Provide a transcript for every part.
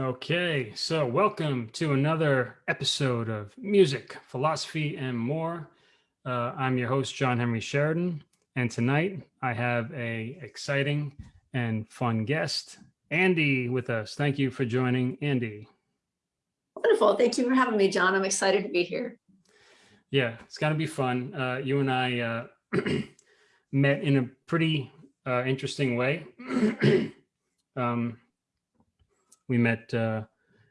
Okay, so welcome to another episode of Music, Philosophy, and More. Uh, I'm your host, John Henry Sheridan, and tonight I have a exciting and fun guest, Andy, with us. Thank you for joining, Andy. Wonderful. Thank you for having me, John. I'm excited to be here. Yeah, it's going to be fun. Uh, you and I uh, met in a pretty uh, interesting way. um, we met uh,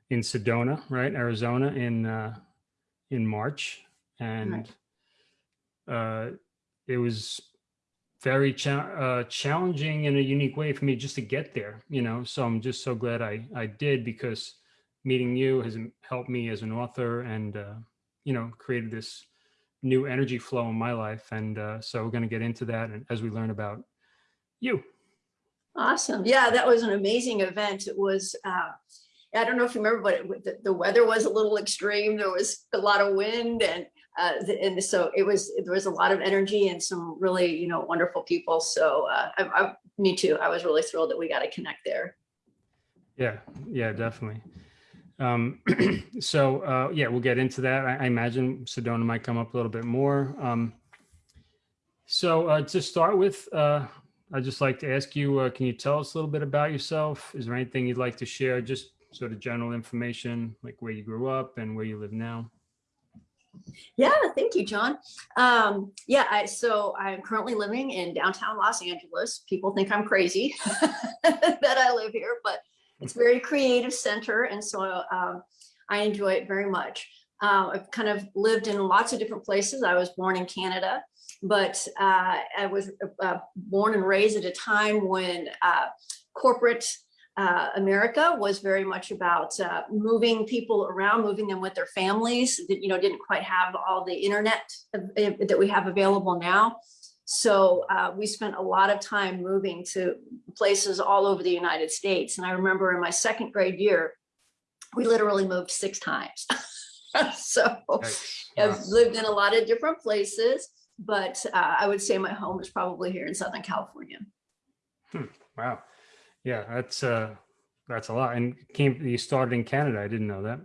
in Sedona, right, Arizona, in uh, in March, and uh, it was very cha uh, challenging in a unique way for me just to get there. You know, so I'm just so glad I I did because meeting you has helped me as an author and uh, you know created this new energy flow in my life. And uh, so we're going to get into that and as we learn about you. Awesome. Yeah, that was an amazing event. It was, uh, I don't know if you remember, but it, the, the, weather was a little extreme. There was a lot of wind and uh, and so it was, there was a lot of energy and some really, you know, wonderful people. So uh, I, I, me too. I was really thrilled that we got to connect there. Yeah, yeah, definitely. Um, so uh, yeah, we'll get into that. I, I, imagine Sedona might come up a little bit more. Um, so uh, to start with, uh, I'd just like to ask you, uh, can you tell us a little bit about yourself? Is there anything you'd like to share? Just sort of general information, like where you grew up and where you live now? Yeah, thank you, John. Um, yeah, I, so I'm currently living in downtown Los Angeles. People think I'm crazy that I live here, but it's very creative center. And so um, I enjoy it very much. Uh, I've kind of lived in lots of different places. I was born in Canada but uh, I was uh, born and raised at a time when uh, corporate uh, America was very much about uh, moving people around, moving them with their families that, you know, didn't quite have all the internet that we have available now. So uh, we spent a lot of time moving to places all over the United States. And I remember in my second grade year, we literally moved six times. so nice. I've lived in a lot of different places but uh, I would say my home is probably here in Southern California. Hmm. Wow. Yeah, that's uh, that's a lot. And came you started in Canada. I didn't know that.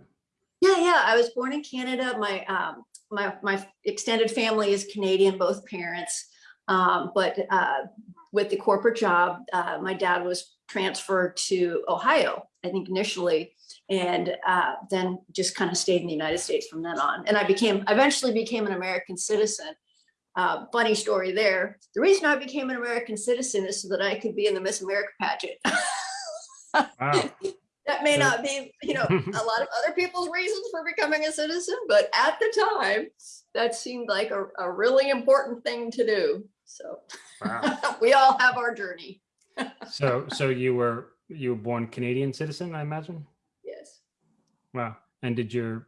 Yeah, yeah. I was born in Canada. My um, my my extended family is Canadian, both parents. Um, but uh, with the corporate job, uh, my dad was transferred to Ohio, I think initially, and uh, then just kind of stayed in the United States from then on. And I became, eventually became an American citizen uh, funny story there. The reason I became an American citizen is so that I could be in the Miss America pageant. wow. That may not be, you know, a lot of other people's reasons for becoming a citizen, but at the time, that seemed like a, a really important thing to do. So wow. we all have our journey. so, so you were you were born Canadian citizen, I imagine. Yes. Wow. And did your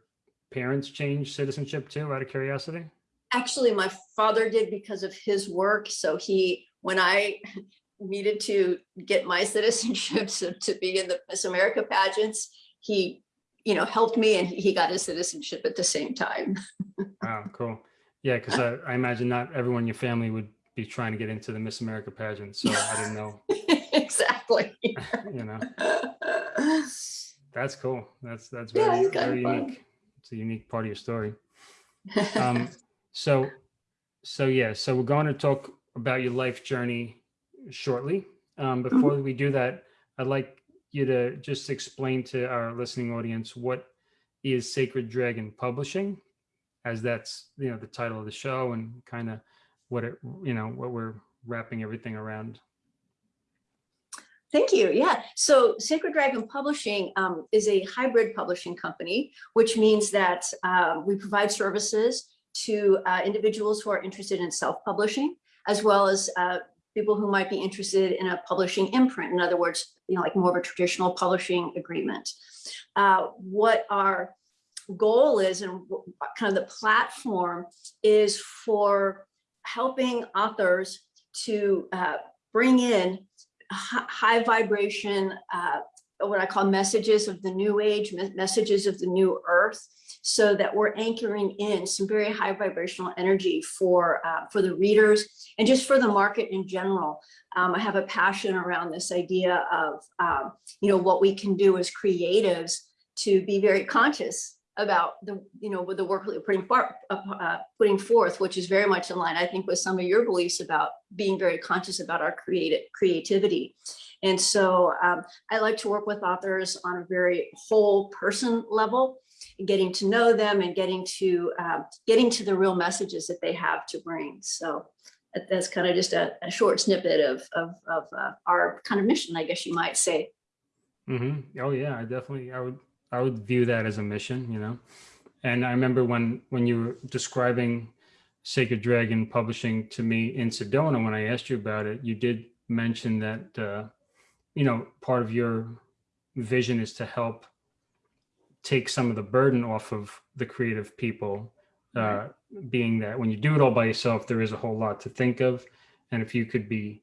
parents change citizenship too, out of curiosity? Actually my father did because of his work. So he, when I needed to get my citizenship so to be in the Miss America pageants, he, you know, helped me and he got his citizenship at the same time. wow, cool. Yeah, because I, I, imagine not everyone in your family would be trying to get into the Miss America pageant, so I didn't know. exactly. you know. That's cool. That's that's very, yeah, very unique. It's a unique part of your story. Um, so, so yeah, so we're going to talk about your life journey shortly. Um, mm-hmm. before we do that, I'd like you to just explain to our listening audience what is Sacred Dragon Publishing, as that's you know the title of the show and kind of what it you know what we're wrapping everything around. Thank you. Yeah. So Sacred Dragon Publishing um, is a hybrid publishing company, which means that uh, we provide services to uh, individuals who are interested in self-publishing, as well as uh, people who might be interested in a publishing imprint. In other words, you know, like more of a traditional publishing agreement. Uh, what our goal is and kind of the platform is for helping authors to uh, bring in high vibration, uh, what I call messages of the new age, messages of the new earth, so that we're anchoring in some very high vibrational energy for uh, for the readers and just for the market in general. Um, I have a passion around this idea of um, you know what we can do as creatives to be very conscious about the you know with the work that we're putting far, uh, putting forth, which is very much in line, I think, with some of your beliefs about being very conscious about our creative creativity. And so um, I like to work with authors on a very whole person level, getting to know them and getting to uh, getting to the real messages that they have to bring. So that's kind of just a, a short snippet of of, of uh, our kind of mission, I guess you might say. Mm -hmm. Oh yeah, I definitely, I would, I would view that as a mission, you know? And I remember when, when you were describing Sacred Dragon Publishing to me in Sedona, when I asked you about it, you did mention that, uh, you know, part of your vision is to help take some of the burden off of the creative people, uh, being that when you do it all by yourself, there is a whole lot to think of. And if you could be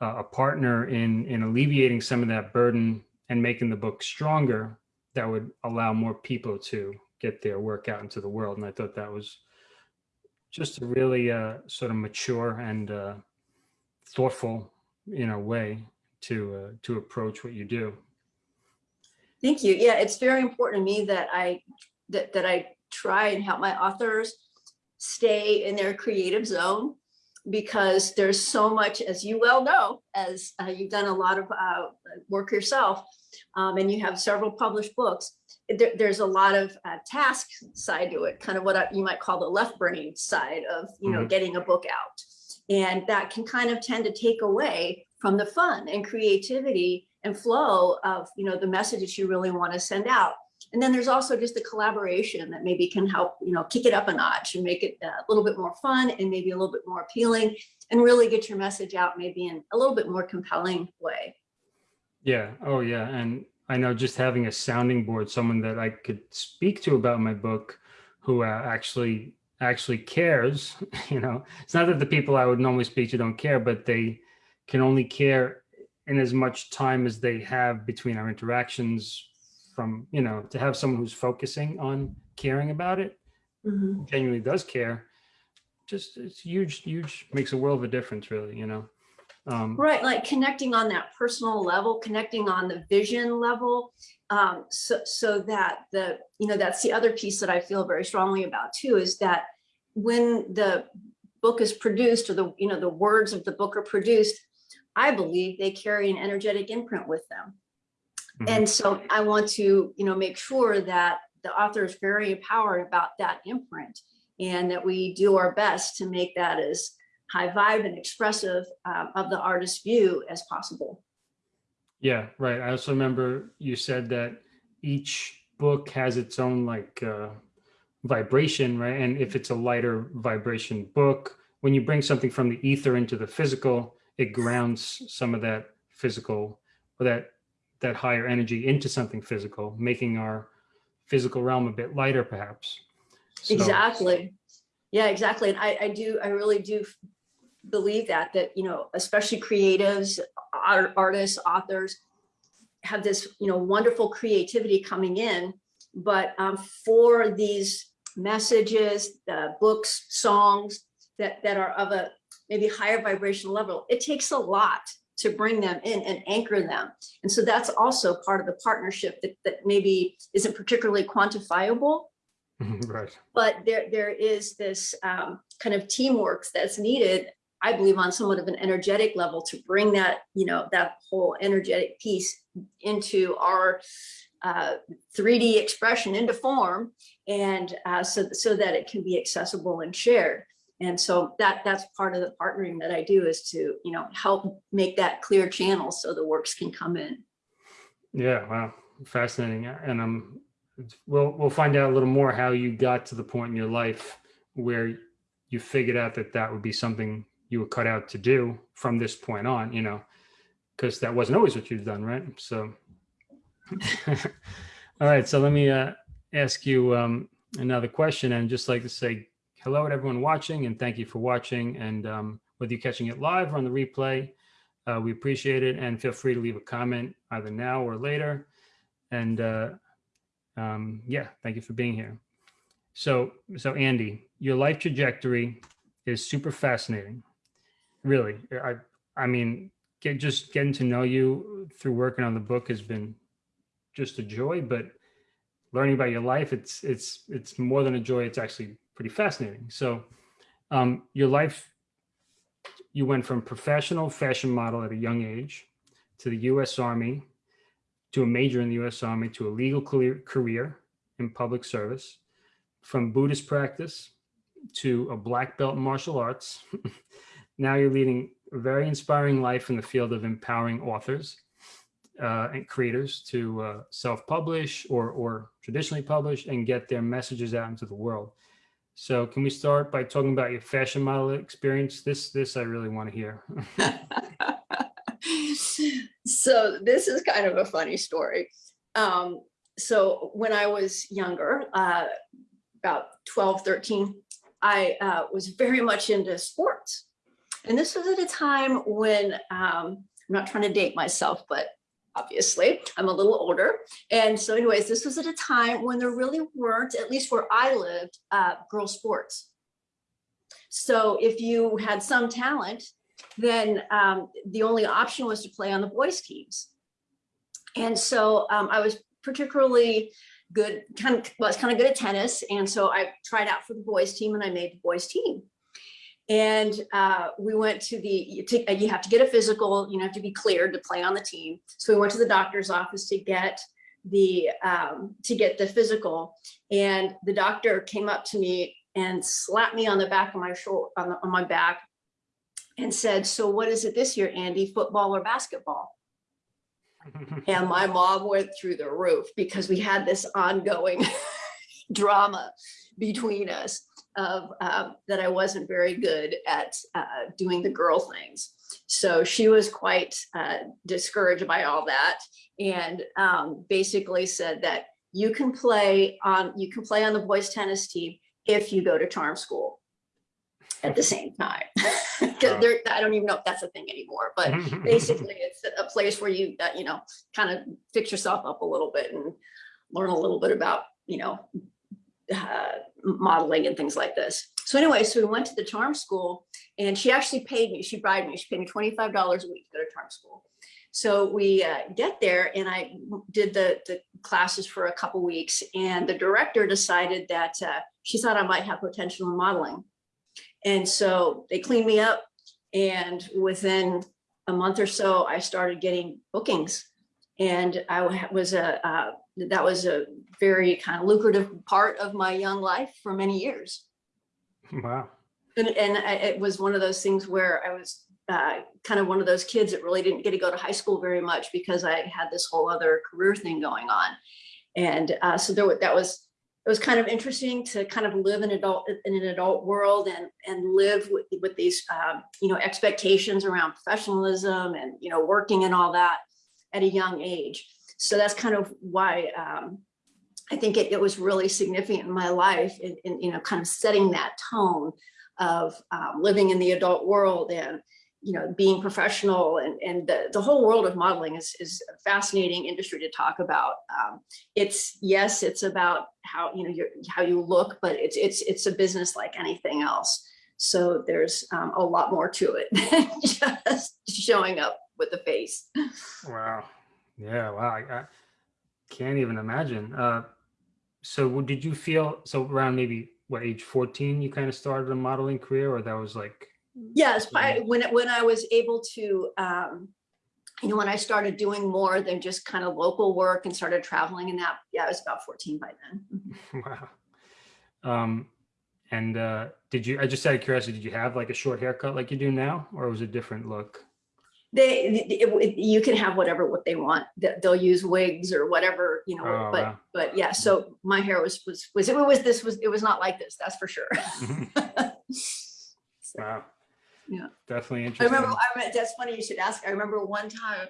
uh, a partner in, in alleviating some of that burden and making the book stronger, that would allow more people to get their work out into the world. And I thought that was just a really uh, sort of mature and uh, thoughtful, you know, way to uh, to approach what you do. Thank you. Yeah, it's very important to me that I that that I try and help my authors stay in their creative zone because there's so much, as you well know, as uh, you've done a lot of uh, work yourself, um, and you have several published books. There, there's a lot of uh, task side to it, kind of what I, you might call the left brain side of you know Mhm. getting a book out, and that can kind of tend to take away from the fun and creativity and flow of you know the messages you really want to send out and then there's also just the collaboration that maybe can help you know kick it up a notch and make it uh, a little bit more fun and maybe a little bit more appealing and really get your message out maybe in a little bit more compelling way Yeah. Oh, yeah. And I know just having a sounding board, someone that I could speak to about my book, who uh, actually actually cares. You know, it's not that the people I would normally speak to don't care, but they can only care in as much time as they have between our interactions. From you know, to have someone who's focusing on caring about it, genuinely does care. Just it's huge, huge makes a world of a difference, really. You know. Um, right like connecting on that personal level connecting on the vision level um, so so that the you know that's the other piece that i feel very strongly about too is that when the book is produced or the you know the words of the book are produced i believe they carry an energetic imprint with them Mhm. and so i want to you know make sure that the author is very empowered about that imprint and that we do our best to make that as high vibe and expressive um, of the artist's view as possible. Yeah, right. I also remember you said that each book has its own like uh, vibration, right? And if it's a lighter vibration book, when you bring something from the ether into the physical, it grounds some of that physical or that that higher energy into something physical, making our physical realm a bit lighter, perhaps. So- Exactly. Yeah, exactly. And I, I do, I really do believe that, that, you know, especially creatives, art, artists, authors have this, you know, wonderful creativity coming in. But um, for these messages, uh, books, songs that, that are of a maybe higher vibrational level, it takes a lot to bring them in and anchor them. And so that's also part of the partnership that, that maybe isn't particularly quantifiable, right. but there there is this um, kind of teamwork that's needed i believe on somewhat of an energetic level to bring that you know that whole energetic piece into our uh, 3d expression into form and uh, so so that it can be accessible and shared and so that that's part of the partnering that i do is to you know help make that clear channel so the works can come in Yeah, wow, fascinating. And um, we'll we'll find out a little more how you got to the point in your life where you figured out that that would be something you were cut out to do from this point on. You know, because that wasn't always what you've done, right? So, all right. So let me uh, ask you um, another question, and just like to say hello to everyone watching, and thank you for watching. And um, whether you're catching it live or on the replay. Uh, we appreciate it and feel free to leave a comment either now or later. And uh, um, yeah, thank you for being here. So, so Andy, your life trajectory is super fascinating. Really, I, I mean, get just getting to know you through working on the book has been just a joy. But learning about your life, it's it's it's more than a joy. It's actually pretty fascinating. So, um, your life, you went from professional fashion model at a young age to the U.S. Army, to a major in the U.S. Army, to a legal career, in public service, from Buddhist practice to a black belt in martial arts. now you're leading a very inspiring life in the field of empowering authors uh, and creators to uh, self-publish or, or traditionally publish and get their messages out into the world. So can we start by talking about your fashion model experience? This, this I really want to hear. so this is kind of a funny story. Um, so when I was younger, uh, about 12, 13, I uh, was very much into sports. And this was at a time when, um, I'm not trying to date myself, but obviously I'm a little older. And so anyways, this was at a time when there really weren't, at least where I lived, uh, girl sports. So if you had some talent, then um, the only option was to play on the boys teams. And so um, I was particularly good, kind of, well, I was kind of good at tennis. And so I tried out for the boys team and I made the boys team. And uh, we went to the, you, to, you have to get a physical, you know, have to be cleared to play on the team. So we went to the doctor's office to get the, um, to get the physical. And the doctor came up to me and slapped me on the back of my shoulder, on, the, on my back and said, so what is it this year, Andy, football or basketball? and my mom went through the roof because we had this ongoing drama between us of um, that I wasn't very good at uh, doing the girl things. So she was quite uh, discouraged by all that and um, basically said that you can play on you can play on the boys tennis team if you go to charm school at the same time. Because I don't even know if that's a thing anymore, but basically it's a place where you, uh, you know, kind of fix yourself up a little bit and learn a little bit about, you know, uh, modeling and things like this. So anyway, so we went to the charm school and she actually paid me, she bribed me, she paid me $25 a week to go to charm school. So we uh, get there and I did the, the classes for a couple weeks and the director decided that uh, she thought I might have potential in modeling. And so they cleaned me up and within a month or so, I started getting bookings and I was a, uh, that was a very kind of lucrative part of my young life for many years. Wow. And, and I, it was one of those things where I was uh, kind of one of those kids that really didn't get to go to high school very much because I had this whole other career thing going on. And uh, so there, that was, it was kind of interesting to kind of live in adult in an adult world and and live with with these um, you know expectations around professionalism and you know working and all that at a young age. So that's kind of why um, I think it, it, was really significant in my life in, in, you know, kind of setting that tone of um, living in the adult world and, you know, being professional and, and the, the whole world of modeling is, is a fascinating industry to talk about. Um, it's, yes, it's about how, you know, your, how you look, but it's, it's, it's a business like anything else. So there's um, a lot more to it than just showing up with the face. Wow. Yeah. Wow. I, I can't even imagine. Uh, so did you feel, so around maybe what age 14, you kind of started a modeling career or that was like? Yes. I, when, when I was able to, um, you know, when I started doing more than just kind of local work and started traveling and that, yeah, I was about 14 by then. wow. Um, and uh, did you, I just out of curiosity, did you have like a short haircut like you do now, or was it a different look? They it, it, you can have whatever what they want. That they'll use wigs or whatever you know oh, but wow. but yeah so my hair was was was it was this was it was not like this that's for sure. So, wow. yeah. Definitely interesting i remember i mean that's funny you should ask. I remember one time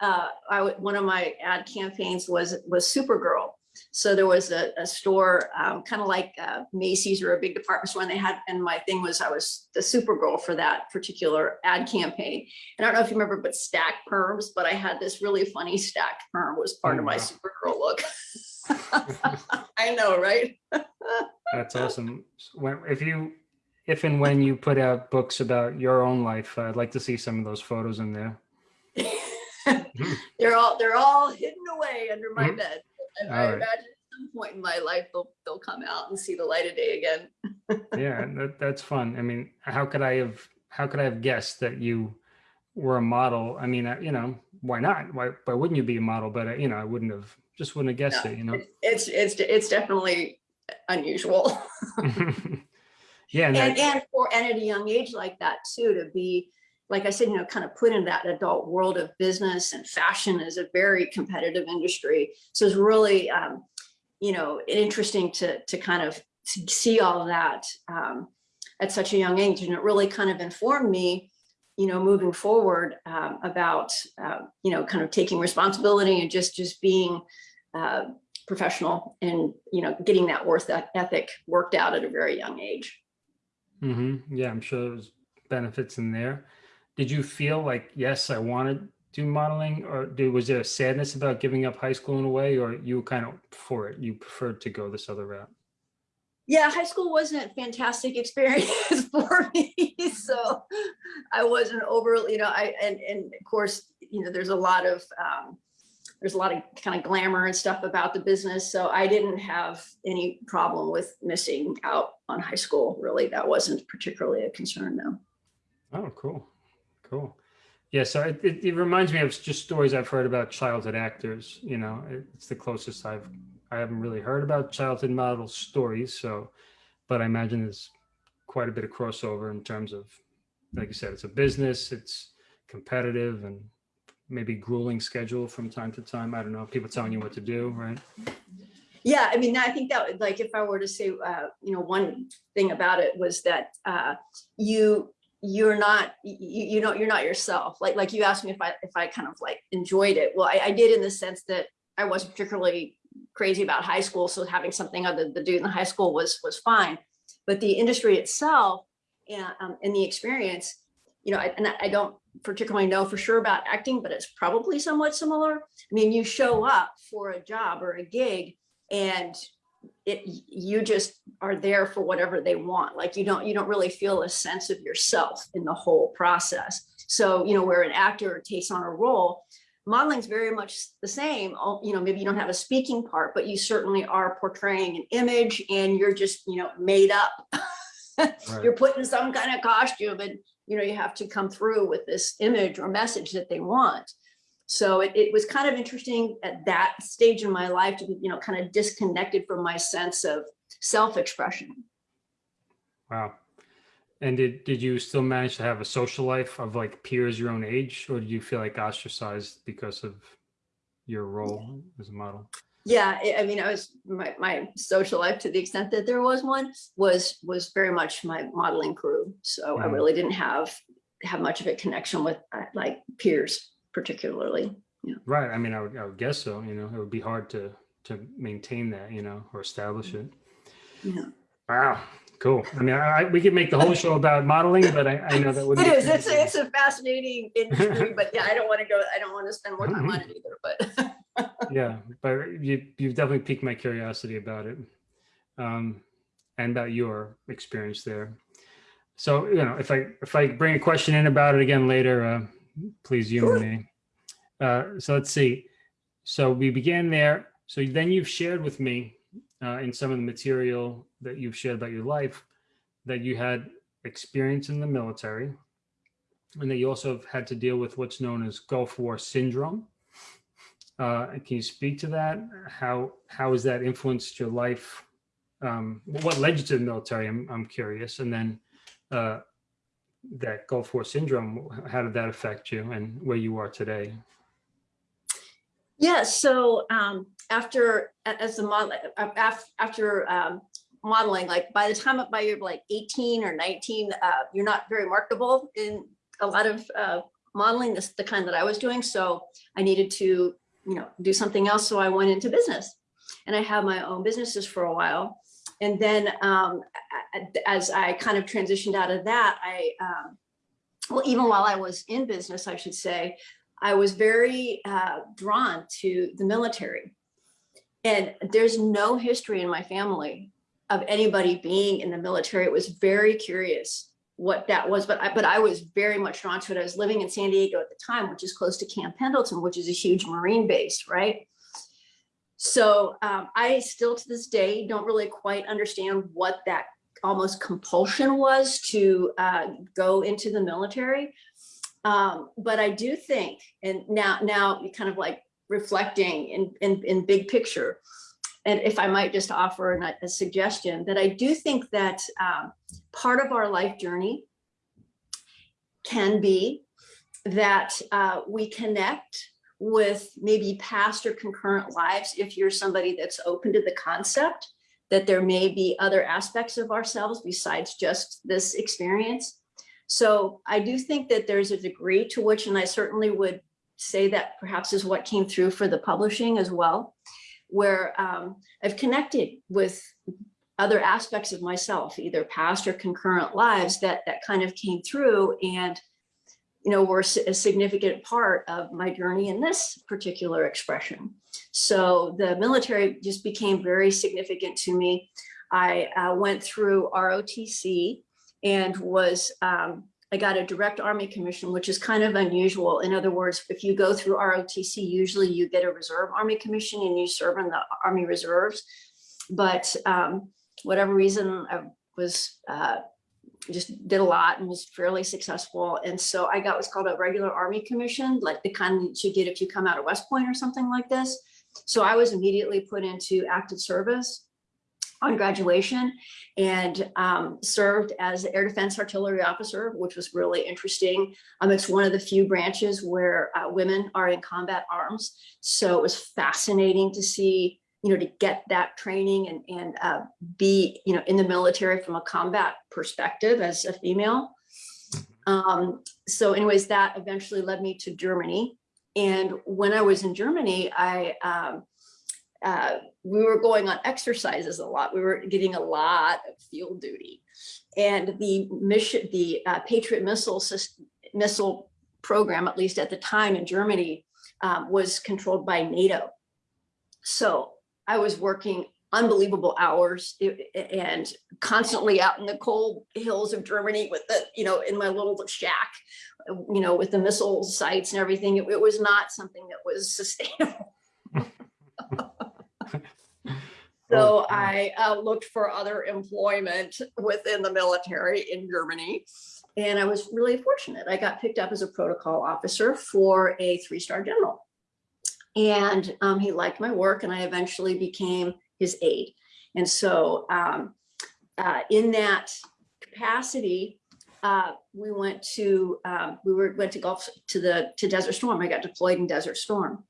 uh i one of my ad campaigns was was supergirl So there was a, a store, um, kind of like uh, Macy's or a big department store, and they had, and my thing was I was the Supergirl for that particular ad campaign. And I don't know if you remember, but stacked perms, but I had this really funny stacked perm was part Oh, of my wow. Supergirl look. I know, right? That's awesome. If you, if and when you put out books about your own life, I'd like to see some of those photos in there. they're all they're all hidden away under my Mhm. bed. And All I right. imagine at some point in my life they'll they'll come out and see the light of day again. Yeah, that, that's fun. I mean, how could I have, how could I have guessed that you were a model? I mean, you know, why not? Why, why wouldn't you be a model? But, uh, you know, I wouldn't have, just wouldn't have guessed No, it, you know? It's it's it's definitely unusual. Yeah, and and and for and at a young age like that too to be like i said you know kind of put in that adult world of business and fashion is a very competitive industry. So it's really um, you know interesting to to kind of see all that um, at such a young age. And it really kind of informed me you know moving forward um, about uh, you know kind of taking responsibility and just just being uh, professional and you know getting that worth that ethic worked out at a very young age. Hmm yeah, I'm sure there's benefits in there. Did you feel like, yes, I want to do modeling or did, was there a sadness about giving up high school in a way or you kind of for it? You preferred to go this other route? Yeah, high school wasn't a fantastic experience for me. So I wasn't overly, you know, I, and, and of course, you know, there's a lot of, um, there's a lot of kind of glamour and stuff about the business. So I didn't have any problem with missing out on high school. Really, that wasn't particularly a concern though. Oh, cool. Cool. Yeah, so it, it, it reminds me of just stories I've heard about childhood actors, you know, it- it's the closest I've, I haven't really heard about childhood model stories. So, but I imagine there's quite a bit of crossover in terms of, like you said, it's a business, it's competitive and maybe grueling schedule from time to time. I don't know, people telling you what to do, right? Yeah, I mean, I think that like, if I were to say, uh, you know, one thing about it was that uh, you, you're not, you, you know, you're not yourself. Like, like you asked me if I, if I kind of like enjoyed it. Well, I, I did in the sense that I wasn't particularly crazy about high school. So having something other to do in the high school was, was fine. But the industry itself and, um, and the experience, you know, I- and I don't particularly know for sure about acting, but it's probably somewhat similar. I mean, you show up for a job or a gig and it you just are there for whatever they want like you don't you don't really feel a sense of yourself in the whole process. So you know where an actor takes on a role modeling's very much the same you know maybe you don't have a speaking part but you certainly are portraying an image and you're just you know made up. You're put in some kind of costume and you know you have to come through with this image or message that they want so it, it was kind of interesting at that stage in my life to be you know kind of disconnected from my sense of self-expression Wow. And did, did you still manage to have a social life of like peers your own age, or did you feel like ostracized because of your role as a model? yeah i mean i was my, my social life to the extent that there was one was was very much my modeling crew so i Mhm. really didn't have have much of a connection with uh, like peers particularly Right. I mean, I would, I would guess so. You know, it would be hard to to maintain that, you know, or establish it. yeah Wow. Cool. I mean, I, we could make the whole show about modeling, but I, I know that would. it is it's a, it's a fascinating industry but yeah i don't want to go i don't want to spend more time on it either but yeah, but you you've definitely piqued my curiosity about it, um, and about your experience there. So you know, if I if I bring a question in about it again later, uh, please humor Sure. me. Uh, so let's see. So we began there. So then you've shared with me uh, in some of the material that you've shared about your life that you had experience in the military, and that you also have had to deal with what's known as Gulf War syndrome. Uh, can you speak to that? How how has that influenced your life? Um, what led you to the military? I'm I'm curious. And then uh, that Gulf War syndrome, how did that affect you and where you are today? Yeah, so um, after, as the model, after, after um, modeling, like by the time by you're like 18 or 19, uh, you're not very marketable in a lot of uh, modeling, this the kind that I was doing. So I needed to, you know, do something else. So I went into business. and I had my own businesses for a while. And then um, as I kind of transitioned out of that, I, um, well, even while I was in business, I should say, I was very uh, drawn to the military. And there's no history in my family of anybody being in the military. It was very curious what that was, but I, but I was very much drawn to it. I was living in San Diego at the time, which is close to Camp Pendleton, which is a huge Marine base, right? So um, I still to this day don't really quite understand what that almost compulsion was to uh, go into the military. Um, but I do think, and now now kind of like reflecting in, in, in big picture, and if I might just offer a, a suggestion that I do think that um, part of our life journey can be that uh, we connect with maybe past or concurrent lives if you're somebody that's open to the concept that there may be other aspects of ourselves besides just this experience. So I do think that there's a degree to which, and I certainly would say that perhaps is what came through for the publishing as well, where um, I've connected with other aspects of myself, either past or concurrent lives that that kind of came through and you know, were a significant part of my journey in this particular expression. So the military just became very significant to me. I uh, went through ROTC and was, um, I got a direct Army commission, which is kind of unusual. In other words, if you go through ROTC, usually you get a reserve Army commission and you serve in the Army Reserves. But um, whatever reason, I was uh, just did a lot and was fairly successful. And so I got what's called a regular Army commission, like the kind that you get if you come out of West Point or something like this. So I was immediately put into active service on graduation and um, served as air defense artillery officer, which was really interesting. Um, it's one of the few branches where uh, women are in combat arms. So it was fascinating to see, you know, to get that training and, and uh, be, you know, in the military from a combat perspective as a female. Um, so anyways, that eventually led me to Germany. And when I was in Germany, I, um, uh, we were going on exercises a lot. We were getting a lot of field duty. And the mission, the uh, Patriot missile system, missile program, at least at the time in Germany, um, was controlled by NATO. So I was working unbelievable hours and constantly out in the cold hills of Germany with the, you know, in my little shack, you know, with the missile sites and everything. It, it was not something that was sustainable. So Oh, I uh, looked for other employment within the military in Germany. And I was really fortunate. I got picked up as a protocol officer for a three-star general. And um, he liked my work and I eventually became his aide. And so um, uh, in that capacity, uh, we went to, um, we were, went to Gulf, to the, to Desert Storm. I got deployed in Desert Storm.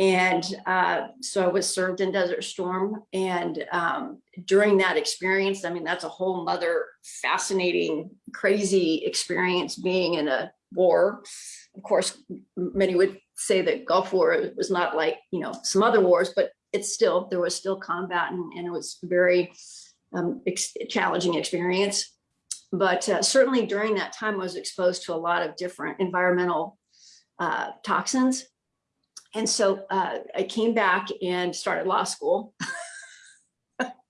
And uh, so I was served in Desert Storm. And um, during that experience, I mean, that's a whole other fascinating, crazy experience being in a war. Of course, many would say that Gulf War was not like, you know, some other wars, but it's still, there was still combat and, and it was very um, ex- challenging experience. But uh, certainly during that time, I was exposed to a lot of different environmental uh, toxins and so uh, I came back and started law school.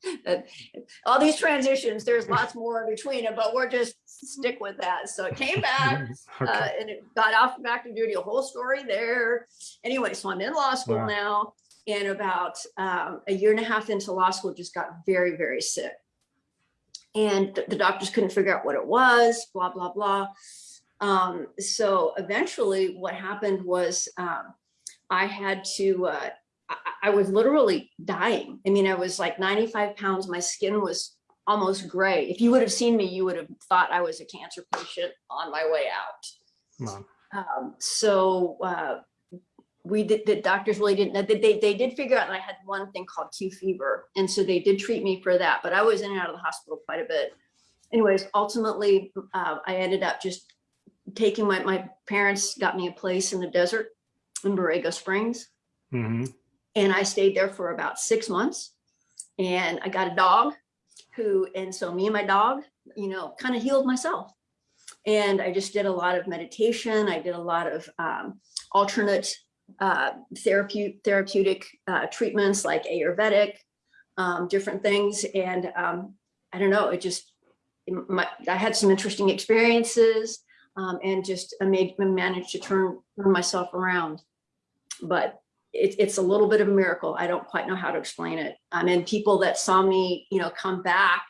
All these transitions, there's lots more in between them, but we're just stick with that. So it came back uh, and it got off from active duty, a whole story there. Anyway, so I'm in law school Wow. now. And about um, a year and a half into law school, just got very, very sick. And th- the doctors couldn't figure out what it was, blah, blah, blah. Um, so eventually what happened was um, I had to, uh, I, was literally dying. I mean, I was like 95 pounds. My skin was almost gray. If you would have seen me, you would have thought I was a cancer patient on my way out. Um, so uh, we did, the doctors really didn't, they, they, they did figure out that I had one thing called Q fever. And so they did treat me for that, but I was in and out of the hospital quite a bit. Anyways, ultimately, uh, I ended up just taking my, my parents got me a place in the desert in Borrego Springs. hmm And I stayed there for about six months and I got a dog who, and so me and my dog, you know, kind of healed myself. And I just did a lot of meditation. I did a lot of um, alternate uh, therapeutic, therapeutic uh, treatments like Ayurvedic, um, different things. And um, I don't know, it just, it, my, I had some interesting experiences um, and just I made managed to turn, turn myself around. But it, it's a little bit of a miracle. I don't quite know how to explain it. I mean, people that saw me, you know, come back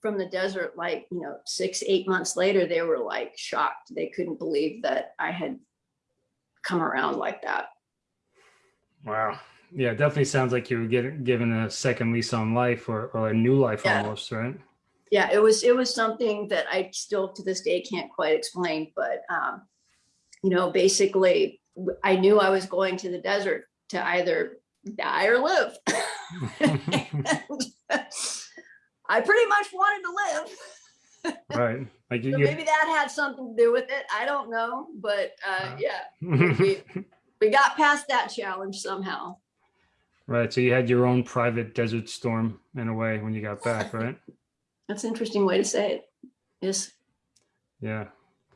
from the desert, like, you know, six, eight months later, they were like shocked. They couldn't believe that I had come around like that. Wow. Yeah, definitely sounds like you were getting given a second lease on life or, or a new life Yeah. almost, right? Yeah, it was, it was something that I still to this day can't quite explain, but, um, you know, basically I knew I was going to the desert to either die or live. I pretty much wanted to live. right. Like you, So maybe that had something to do with it. I don't know, but uh, Uh. yeah, we, we got past that challenge somehow. right. So you had your own private desert storm in a way when you got back, right? That's an interesting way to say it. Yes. Yeah.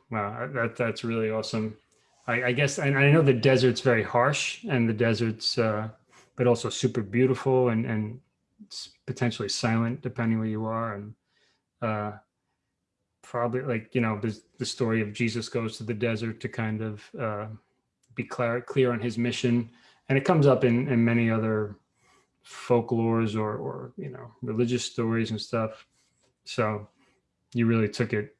Wow. That that's really awesome. I, I guess, and I know the desert's very harsh and the desert's, uh, but also super beautiful and, and potentially silent depending where you are. And, uh, probably like, you know, there's the story of Jesus goes to the desert to kind of, uh, be clear, clear on his mission. And it comes up in, in many other folklores or, or, you know, religious stories and stuff. So you really took it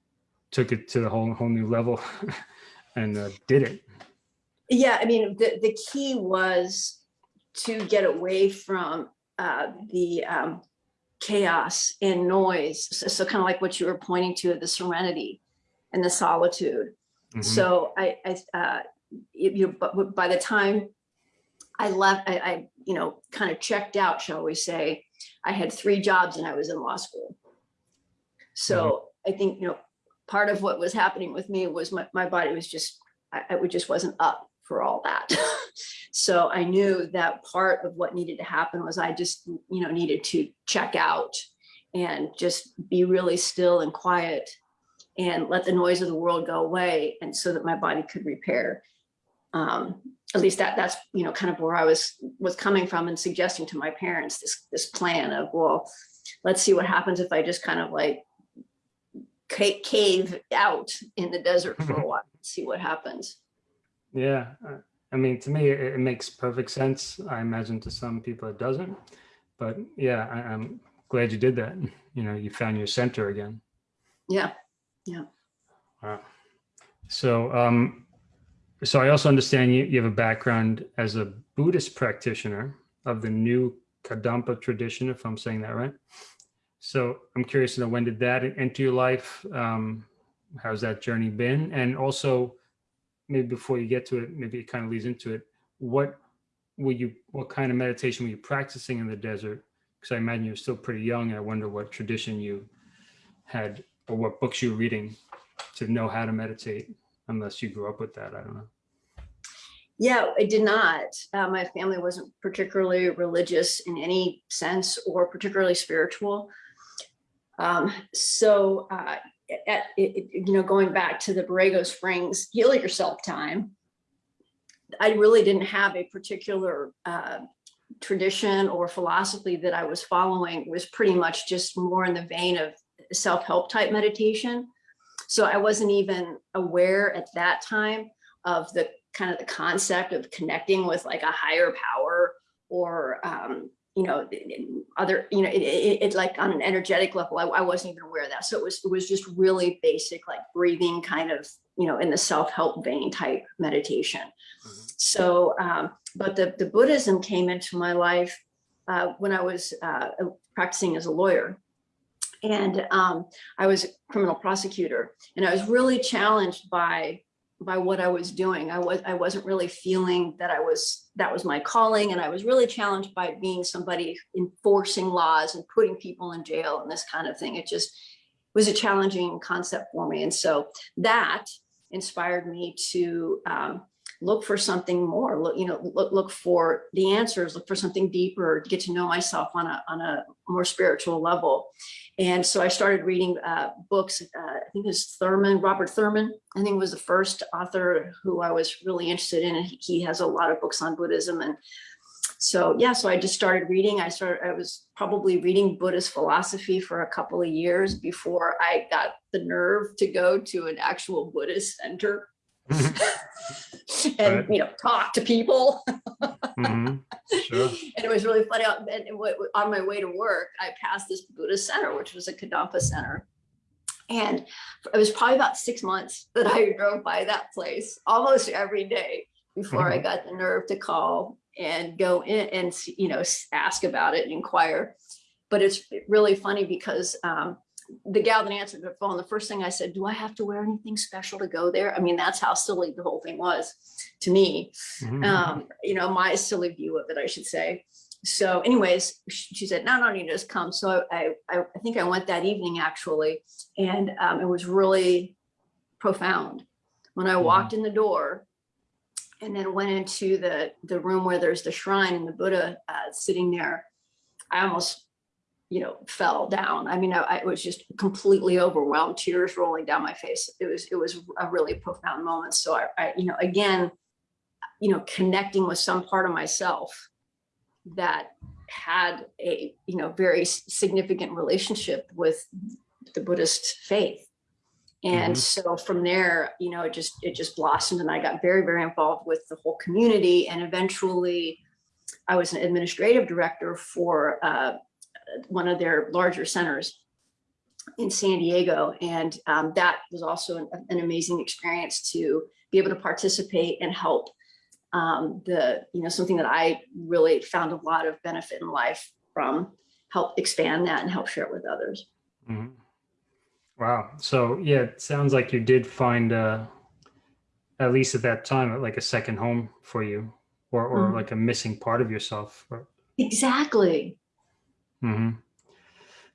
took it to the whole whole new level and uh, did it. Yeah, I mean, the, the key was to get away from uh, the um, chaos and noise. So, so kind of like what you were pointing to, the serenity and the solitude. Mhm. So I, I, uh, you, you, but by the time I left, I, I, you know, kind of checked out, shall we say, I had three jobs and I was in law school. So I think, you know, part of what was happening with me was my, my body was just, I, I just wasn't up for all that. so I knew that part of what needed to happen was I just, you know, needed to check out and just be really still and quiet and let the noise of the world go away and so that my body could repair um at least that that's you know kind of where i was was coming from and suggesting to my parents this this plan of well let's see what happens if i just kind of like cave out in the desert for a while see what happens Yeah, uh, I mean, to me, it, it makes perfect sense. I imagine to some people it doesn't, but yeah, I, I'm glad you did that. You know, you found your center again. Yeah, yeah Wow. So, um, so I also understand you, you have a background as a Buddhist practitioner of the new Kadampa tradition, if I'm saying that right. So I'm curious to know when did that enter your life? Um, how's that journey been? And also, maybe before you get to it, maybe it kind of leads into it. What were you? What kind of meditation were you practicing in the desert? Because I imagine you're still pretty young. And I wonder what tradition you had or what books you were reading to know how to meditate unless you grew up with that. I don't know. Yeah, I did not. Uh, my family wasn't particularly religious in any sense or particularly spiritual. Um, so, uh, at, it, you know, going back to the Borrego Springs heal yourself time, I really didn't have a particular uh, tradition or philosophy that I was following. It was pretty much just more in the vein of self-help type meditation. So I wasn't even aware at that time of the kind of the concept of connecting with like a higher power or um, you know other you know it, it, it like on an energetic level I, I wasn't even aware of that. So it was it was just really basic like breathing kind of you know in the self-help vein type meditation. Mhm. so um, but the the buddhism came into my life uh, when i was uh, practicing as a lawyer. And um, i was a criminal prosecutor. And i was really challenged by by what I was doing. I was I wasn't really feeling that I was that was my calling, and I was really challenged by being somebody enforcing laws and putting people in jail and this kind of thing. It just was a challenging concept for me, and so that inspired me to um, look for something more, look, you know, look, look for the answers, look for something deeper, get to know myself on a, on a more spiritual level. And so I started reading uh, books, uh, I think it was Thurman, Robert Thurman, I think was the first author who I was really interested in. And he- he has a lot of books on Buddhism. And so, yeah, so I just started reading. I started, I was probably reading Buddhist philosophy for a couple of years before I got the nerve to go to an actual Buddhist center and, Right. you know, talk to people. Mhm. Sure. And it was really funny. uh, And on my way to work, I passed this Buddhist center, which was a Kadampa center. And it was probably about six months that I drove by that place almost every day before I got the nerve to call and go in and, you know, ask about it and inquire. But it's really funny because um, the gal that answered the phone, the first thing I said, do I have to wear anything special to go there? I mean, that's how silly the whole thing was to me Mhm. um, you know, my silly view of it, I should say. So anyways, she said, no, no, you just come. So I, I, I think I went that evening actually, and um, it was really profound. When I walked in the door and then went into the, the room where there's the shrine and the Buddha uh, sitting there, I almost, you know, fell down. I mean, I, I was just completely overwhelmed, tears rolling down my face. It was, it was a really profound moment. So I, I you know, again, you know, connecting with some part of myself that had a, you know, very significant relationship with the Buddhist faith. And Mhm. so from there, you know, it just, it just blossomed and I got very, very involved with the whole community. And eventually I was an administrative director for uh, one of their larger centers in San Diego. And um, that was also an, an amazing experience to be able to participate and help um, the, you know, something that I really found a lot of benefit in life from, help expand that and help share it with others. Mhm. Wow. So yeah, it sounds like you did find, uh, at least at that time, like a second home for you, or or Mhm. like a missing part of yourself. or- Exactly. Mhm.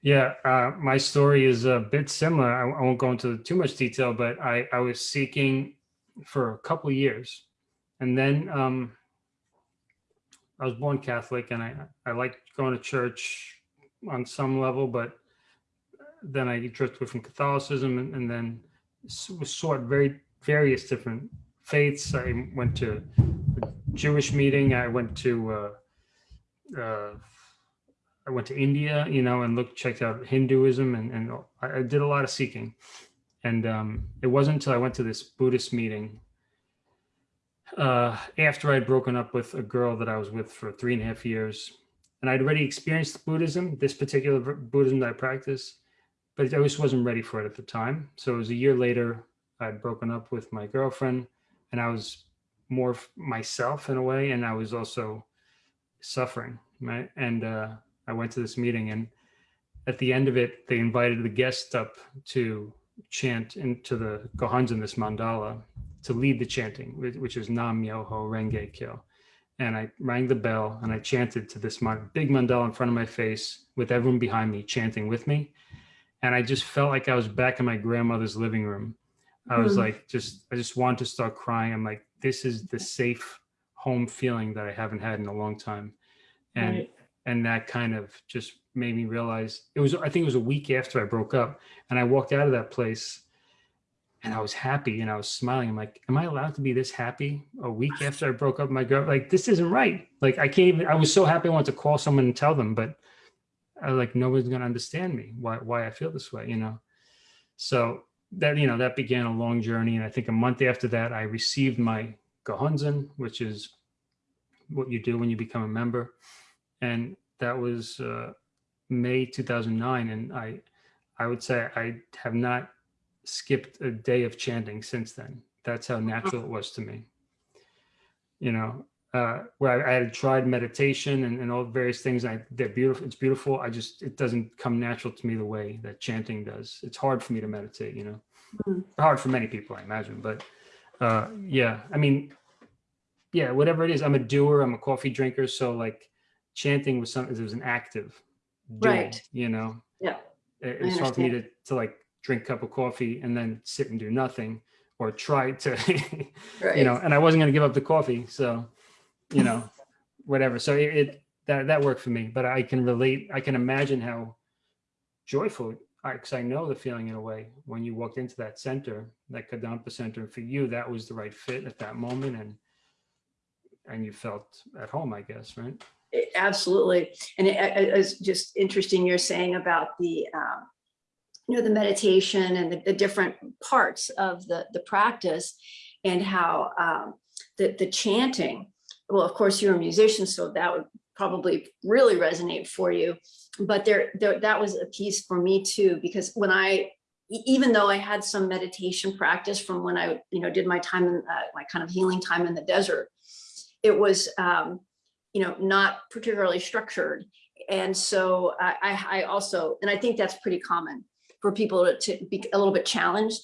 Yeah, uh, my story is a bit similar. I, I won't go into too much detail, but I, I was seeking for a couple of years. And then um, I was born Catholic and I, I liked going to church on some level, but then I drifted from Catholicism and, and then was sought very various different faiths. I went to a Jewish meeting. I went to uh, uh, I went to India, you know, and looked, checked out Hinduism, and and I, did a lot of seeking. And um, it wasn't until I went to this Buddhist meeting uh, after I'd broken up with a girl that I was with for three and a half years, and I'd already experienced Buddhism, this particular Buddhism that I practice, but I just wasn't ready for it at the time. So it was a year later, I'd broken up with my girlfriend, and I was more myself in a way, and I was also suffering, right? And uh, I went to this meeting, and at the end of it, they invited the guests up to chant into the Gohonzen, this mandala, to lead the chanting, which, is Nam Myoho Renge Kyo. And I rang the bell and I chanted to this big mandala in front of my face with everyone behind me chanting with me. And I just felt like I was back in my grandmother's living room. I was Hmm. like, just, I just wanted to start crying. I'm like, this is the safe home feeling that I haven't had in a long time. And Right. And that kind of just made me realize it was i think it was a week after i broke up and i walked out of that place and i was happy and i was smiling. I'm like am i allowed to be this happy a week after i broke up my girl? Like this isn't right. Like i can't even i was so happy i wanted to call someone and tell them but i was like nobody's going to understand me why why i feel this way you know? So that you know that began a long journey and i think a month after that i received my gohonzen which is what you do when you become a member and that was uh, May 2009. And I, I would say I have not skipped a day of chanting since then. That's how natural it was to me. You know, uh, where I, I had tried meditation and, and all various things. I they're beautiful. It's beautiful. I just it doesn't come natural to me the way that chanting does. It's hard for me to meditate. You know, Mhm. hard for many people, I imagine. But uh, yeah, I mean, yeah, whatever it is. I'm a doer. I'm a coffee drinker. So like chanting was something. It was an active, doing, Right. You know, Yeah. it, it's hard for me to to like drink a cup of coffee and then sit and do nothing. or try to, Right. you know, and I wasn't going to give up the coffee. So, you know, whatever. So it, it that, that worked for me, but I can relate. I can imagine how joyful, I because I know the feeling in a way when you walked into that center, that Kadampa center, for you, that was the right fit at that moment. And, and you felt at home, I guess, right? Absolutely. And it, it- it's just interesting you're saying about the, um, you know, the meditation and the, the different parts of the, the practice and how um, the, the chanting, well, of course, you're a musician, so that would probably really resonate for you. But there, there that was a piece for me too, because when I even though I had some meditation practice from when I, you know, did my time, in, uh, my kind of healing time in the desert, it was, um, you know, not particularly structured. And so I, I, I also, and I think that's pretty common for people to, to be a little bit challenged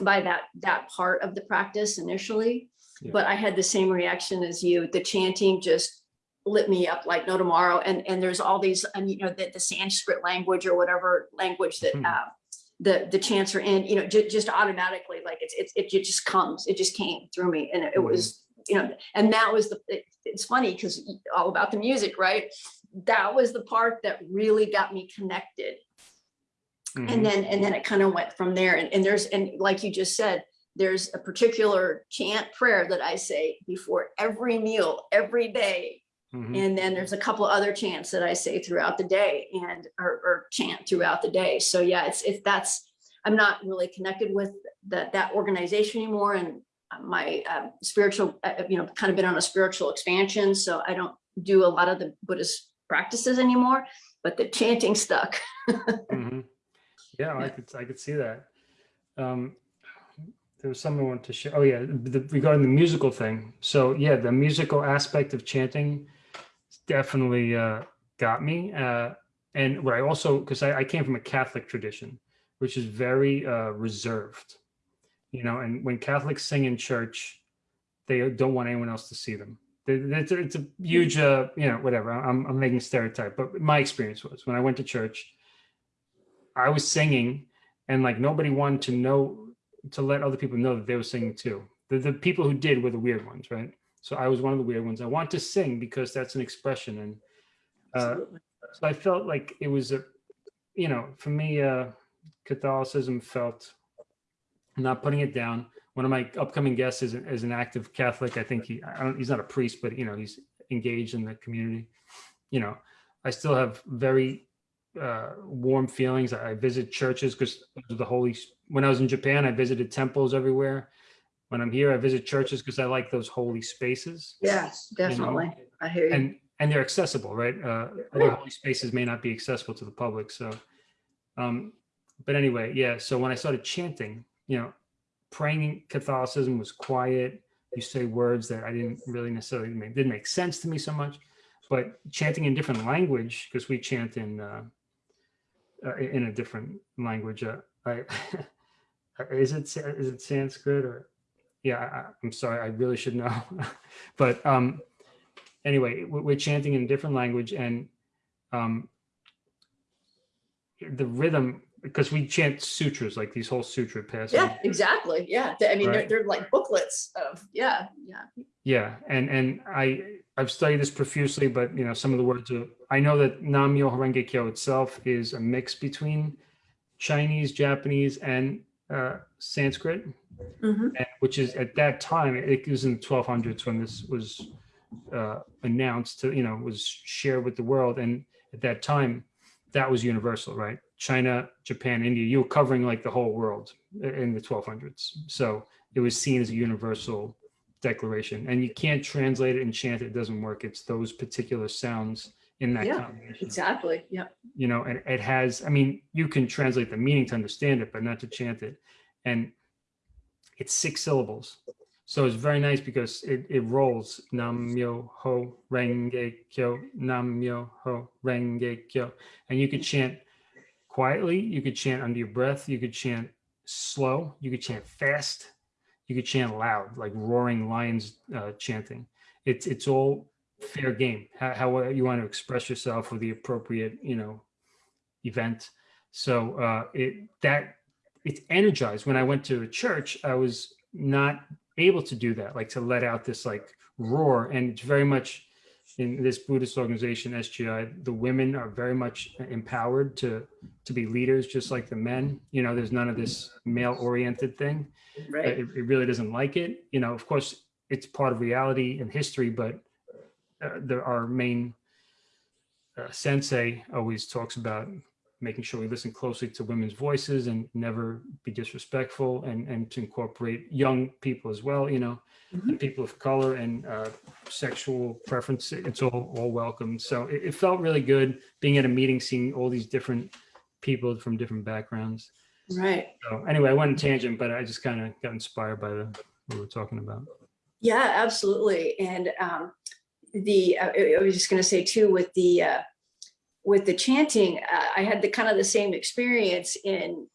by that, that part of the practice initially. Yeah. But I had the same reaction as you. The chanting just lit me up like no tomorrow. And, and there's all these, and you know, the, the Sanskrit language or whatever language that Mhm. uh, the, the chants are in, you know, just automatically, like it's, it's, it just comes, it just came through me. And it Mhm. was, you know, and that was the, it- it's funny because all about the music, right? That was the part that really got me connected. Mhm. And then, and then it kind of went from there. And, and there's, and like you just said, there's a particular chant prayer that I say before every meal, every day. Mhm. And then there's a couple other chants that I say throughout the day and, or, or chant throughout the day. So yeah, it's, if that's, I'm not really connected with that, that organization anymore. And my um, spiritual, uh, you know, kind of been on a spiritual expansion. So I don't do a lot of the Buddhist practices anymore, but the chanting stuck. Mhm. Yeah, I could, I could see that. Um, there was something I wanted to share. Oh yeah, the, regarding the musical thing. So yeah, the musical aspect of chanting definitely uh, got me. Uh, and what I also, because I, I came from a Catholic tradition, which is very uh, reserved, you know, and when Catholics sing in church, they don't want anyone else to see them. It's a, it's a huge, uh, you know, whatever. I'm, I'm making stereotype, but my experience was when I went to church, I was singing and like nobody wanted to know to let other people know that they were singing too. The, the people who did were the weird ones, right? So I was one of the weird ones. I want to sing because that's an expression. And uh, so I felt like it was a, you know, for me, uh, Catholicism felt not putting it down. One of my upcoming guests is, is an active Catholic. I think he, I don't, he's not a priest, but you know, he's engaged in the community. You know, I still have very uh, warm feelings. I visit churches because the holy. When I was in Japan, I visited temples everywhere. When I'm here, I visit churches because I like those holy spaces. Yes, you know? definitely. I hear you. and and they're accessible, right? Uh, other holy spaces may not be accessible to the public. So, um, but anyway, yeah. So when I started chanting, you know, praying in Catholicism was quiet. You say words that I didn't really necessarily make, didn't make sense to me so much, but chanting in different language because we chant in uh, uh, in a different language. Uh, I, is it is it Sanskrit or yeah? I, I'm sorry, I really should know, but um, anyway, we- we're chanting in a different language and um, the rhythm, because we chant sutras, like these whole sutra passages. Yeah, exactly. Yeah. I mean, they're, they're like booklets of, yeah, yeah. Yeah, and and I I've studied this profusely, but you know some of the words are. I know that Nam Myoho Renge Kyo itself is a mix between Chinese, Japanese, and uh, Sanskrit, Mhm. and, which is at that time it was in the 1200s when this was uh, announced to you know was shared with the world, and at that time that was universal, right? China, Japan, India, you were covering like the whole world in the 1200s, so it was seen as a universal declaration. And you can't translate it and chant it, it doesn't work. It's those particular sounds in that Yeah, combination. Exactly. Yeah. you know and it has i mean you can translate the meaning to understand it but not to chant it. And it's six syllables. So it's very nice because it, it rolls. Nam myo ho renge kyo nam myo ho renge kyo. And you could chant quietly. You could chant under your breath. You could chant slow. You could chant fast. You could chant loud like roaring lions uh, chanting. It's it's all fair game. How, how you want to express yourself for the appropriate you know event. So uh it that it's energized. When i went to a church i was not able to do that, like to let out this like roar. And it's very much in this Buddhist organization, SGI, the women are very much empowered to to be leaders, just like the men. You know, there's none of this male oriented thing. Right. It, it really doesn't like it. You know, of course, it's part of reality and history, but uh, there, our main uh, sensei always talks about making sure we listen closely to women's voices and never be disrespectful and, and to incorporate young people as well, you know, Mhm. and people of color and uh, sexual preference. It's all, all welcome. So it, it felt really good being at a meeting, seeing all these different people from different backgrounds. Right. So anyway, I went on tangent, but I just kind of got inspired by the, what we were talking about. Yeah, absolutely. And um, the uh, I I was just going to say too with the uh, with the chanting, uh, I had the kind of the same experience in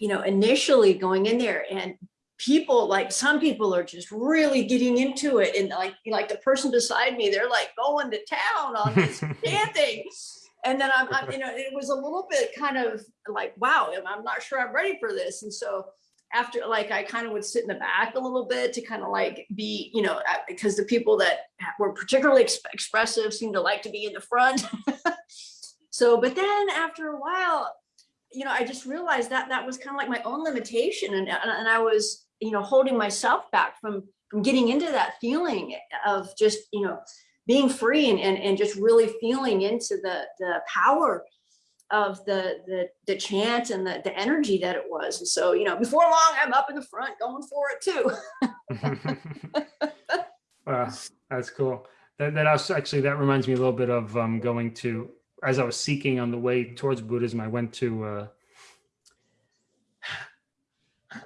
you know initially going in there and people like some people are just really getting into it and like like the person beside me they're like going to town on this chanting. And then I'm, I'm you know it was a little bit kind of like wow i'm not sure i'm ready for this. And so after like I kind of would sit in the back a little bit to kind of like be, you know, uh, because the people that were particularly ex- expressive seemed to like to be in the front. so, but then after a while, you know, I just realized that that was kind of like my own limitation, and and, I was, you know, holding myself back from from getting into that feeling of just, you know, being free and and, and just really feeling into the the power of the the the chant and the the energy that it was and so you know before long i'm up in the front going for it too wow, that's cool. That, that also, actually, that reminds me a little bit of um, going to, as I was seeking on the way towards Buddhism, I went to, uh,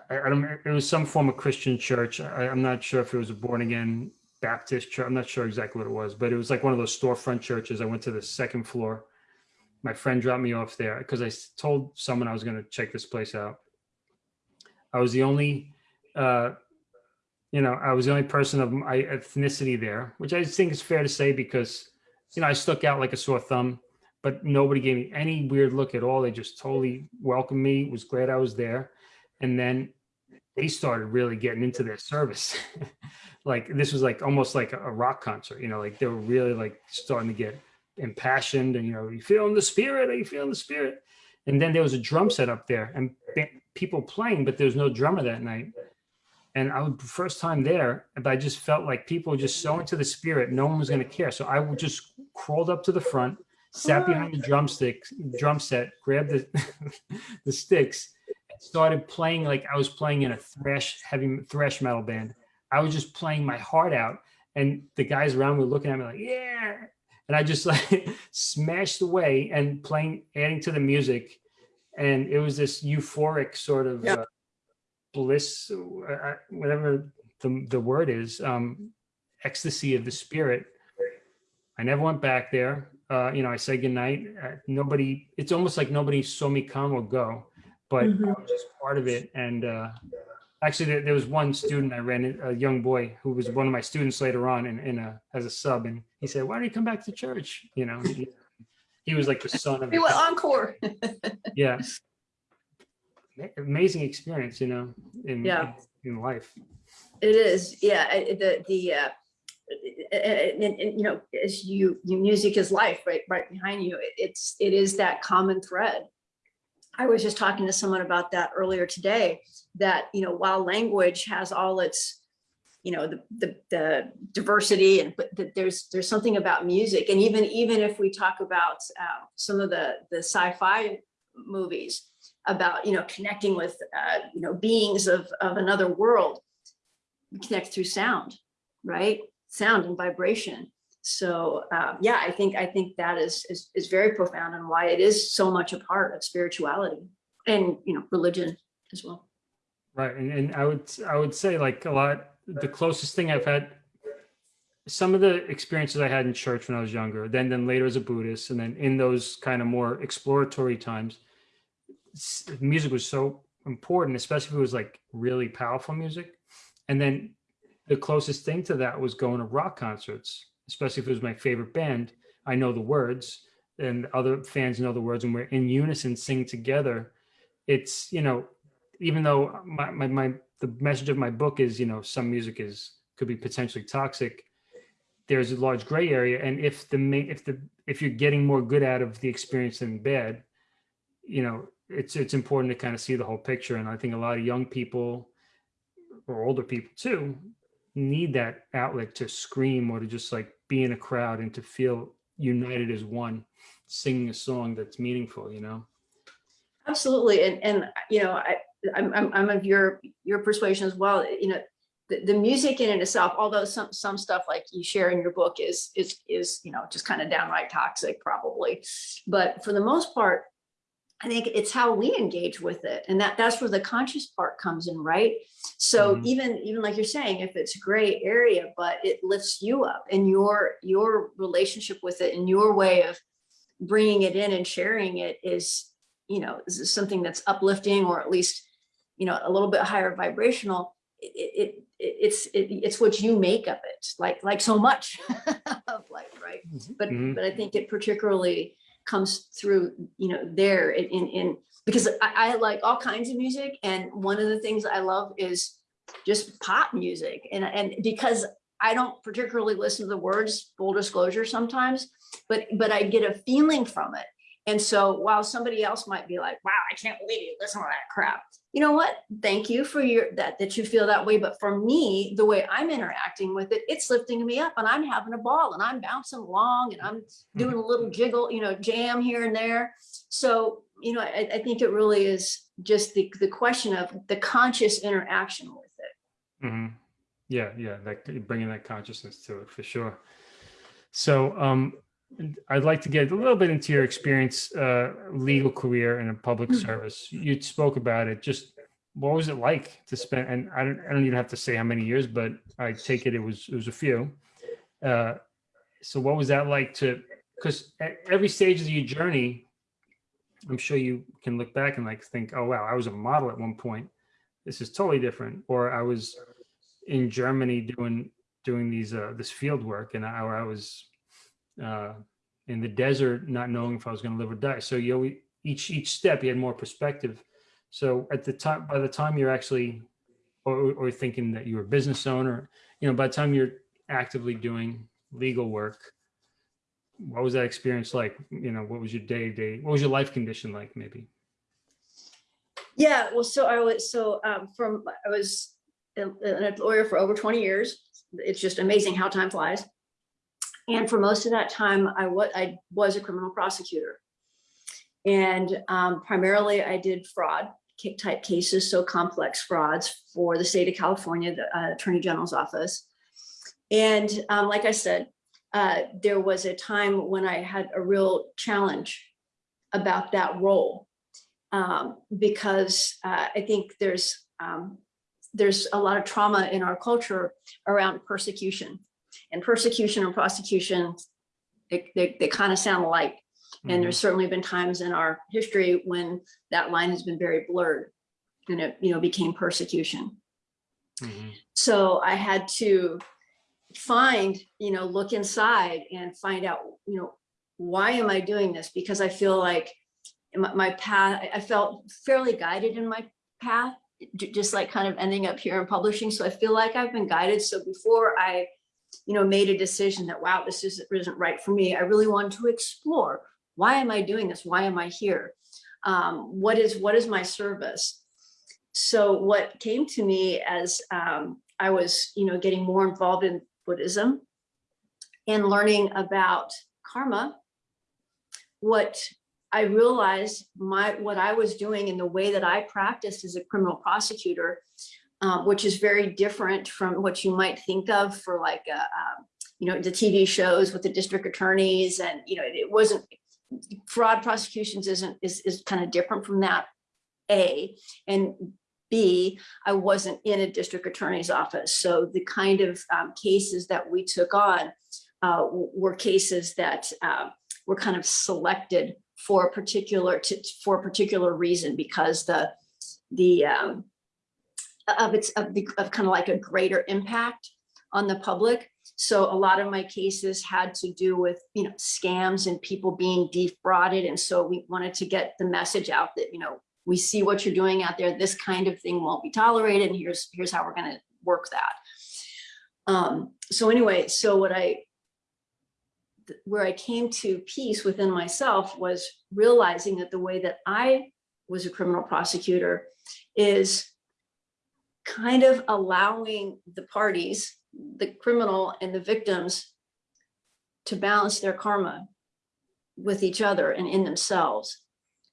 I, I don't, it was some form of Christian church. I, I'm not sure if it was a born again Baptist church. I'm not sure exactly what it was, but it was like one of those storefront churches. I went to the second floor. My friend dropped me off there because I told someone I was going to check this place out. I was the only, uh, you know, I was the only person of my ethnicity there, which I think is fair to say because, you know, I stuck out like a sore thumb, but nobody gave me any weird look at all. They just totally welcomed me, was glad I was there. And then they started really getting into their service. like this was like almost like a rock concert, you know, like they were really like starting to get impassioned and, you know, you feeling the spirit, are you feeling the spirit? And then there was a drum set up there and people playing, but there was no drummer that night and I was first time there, but I just felt like people were just so into the spirit, no one was going to care. So I would just crawled up to the front, sat behind the drumstick drum set, grabbed the the sticks, and started playing like I was playing in a thrash heavy thrash metal band. I was just playing my heart out, and the guys around me were looking at me like, yeah, and I just like smashed away and playing, adding to the music, and it was this euphoric sort of. Yeah. Uh, bliss, uh, uh, whatever the, the word is, um, ecstasy of the spirit. I never went back there. Uh, you know, I said goodnight. Uh, nobody, it's almost like nobody saw me come or go, but I Mhm. was just part of it. And uh, actually, there, there was one student I ran, a young boy who was one of my students later on in, in a, as a sub. And he said, why don't you come back to church? You know, he, he was like the son of we went encore yeah amazing experience you know in Yeah. in, in life it is yeah I- the the uh and, and- and, you know as you you music is life right right behind you. It- it's it is that common thread. I was just talking to someone about that earlier today that you know while language has all its you know the the, the diversity and but that there's there's something about music. And even even if we talk about uh, some of the the sci-fi movies about you know connecting with uh, you know beings of of another world we connect through sound right sound and vibration. So um, yeah i think i think that is, is is very profound and why it is so much a part of spirituality and you know religion as well. Right and, and i would i would say like a lot the closest thing i've had some of the experiences i had in church when i was younger then then later as a buddhist and then in those kind of more exploratory times music was so important especially if it was like really powerful music. And then the closest thing to that was going to rock concerts especially if it was my favorite band i know the words and other fans know the words and we're in unison sing together it's you know even though my, my, my, the message of my book is, you know, some music is, could be potentially toxic, there's a large gray area. And if the, ma- if the, if you're getting more good out of the experience than bad, you know, it's, it's important to kind of see the whole picture. And I think a lot of young people or older people too, need that outlet to scream or to just like be in a crowd and to feel united as one, singing a song that's meaningful, you know? Absolutely. And, and, you know, I, I'm, I'm, of your, your persuasion as well. You know, the, the music in and itself, although some, some stuff like you share in your book is, is, is, you know, just kind of downright toxic probably. But for the most part, I think it's how we engage with it. And that that's where the conscious part comes in, right? So Mhm. even, even like you're saying, if it's a gray area, but it lifts you up and your, your relationship with it and your way of bringing it in and sharing it is, you know, is something that's uplifting or at least, you know, a little bit higher vibrational. It, it, it it's, it, it's what you make of it, like, like so much of life, right? But, Mhm. but I think it particularly comes through, you know, there in, in, in because I, I like all kinds of music. And one of the things I love is just pop music. And, and because I don't particularly listen to the words, full disclosure sometimes, but, but I get a feeling from it. And so while somebody else might be like, wow, I can't believe you listen to that crap. You know what? Thank you for your that that you feel that way. But for me, the way I'm interacting with it, it's lifting me up and I'm having a ball and I'm bouncing along and I'm doing a little jiggle, you know, jam here and there. So, you know, I, I think it really is just the, the question of the conscious interaction with it. Mhm. Yeah, yeah, like bringing that consciousness to it for sure. So, um, I'd like to get a little bit into your experience, uh, legal career in a public Mhm. service. You spoke about it. Just what was it like to spend? And I don't, I don't even have to say how many years, but I take it it was it was a few. Uh, so what was that like to? Because at every stage of your journey, I'm sure you can look back and like think, oh wow, I was a model at one point. This is totally different. Or I was in Germany doing doing these uh, this field work, and I, I was uh, in the desert, not knowing if I was going to live or die. So you know, each each step, you had more perspective. So at the time, by the time you're actually, or, or thinking that you're a business owner, you know, by the time you're actively doing legal work, what was that experience like? You know, what was your day to day? What was your life condition like? Maybe. Yeah, well, so I was, so um, from, I was a a lawyer for over 20 years. It's just amazing how time flies. And for most of that time, I was, I was a criminal prosecutor. And um, primarily I did fraud type cases, so complex frauds for the state of California, the uh, Attorney General's office. And um, like I said, uh, there was a time when I had a real challenge about that role um, because uh, I think there's um, there's a lot of trauma in our culture around persecution and persecution and prosecution. They, they, they kind of sound alike. And there's certainly been times in our history when that line has been very blurred and it, you know, became persecution. Mhm. So I had to find, you know, look inside and find out, you know, why am I doing this? Because I feel like my, my path, I- I felt fairly guided in my path, just like kind of ending up here in publishing. So I feel like I've been guided. So before I, you know, made a decision that, wow, this isn't, isn't right for me, I really wanted to explore, why am I doing this? Why am I here? Um, what is, what is my service? So what came to me as um, I was, you know, getting more involved in Buddhism and learning about karma, what I realized my what I was doing in the way that I practiced as a criminal prosecutor, um, which is very different from what you might think of for like a, um, you know the TV shows with the district attorneys and you know it wasn't fraud prosecutions isn't is is kind of different from that. A and B, I wasn't in a district attorney's office. So the kind of um, cases that we took on uh, were cases that uh, were kind of selected for a particular to, for a particular reason because the the um, of its of the of kind of like a greater impact on the public. So a lot of my cases had to do with you know scams and people being defrauded, and so we wanted to get the message out that you know we see what you're doing out there. This kind of thing won't be tolerated. And here's, here's how we're going to work that. Um, so anyway, so what I, where I came to peace within myself was realizing that the way that I was a criminal prosecutor is kind of allowing the parties, the criminal and the victims to balance their karma with each other and in themselves.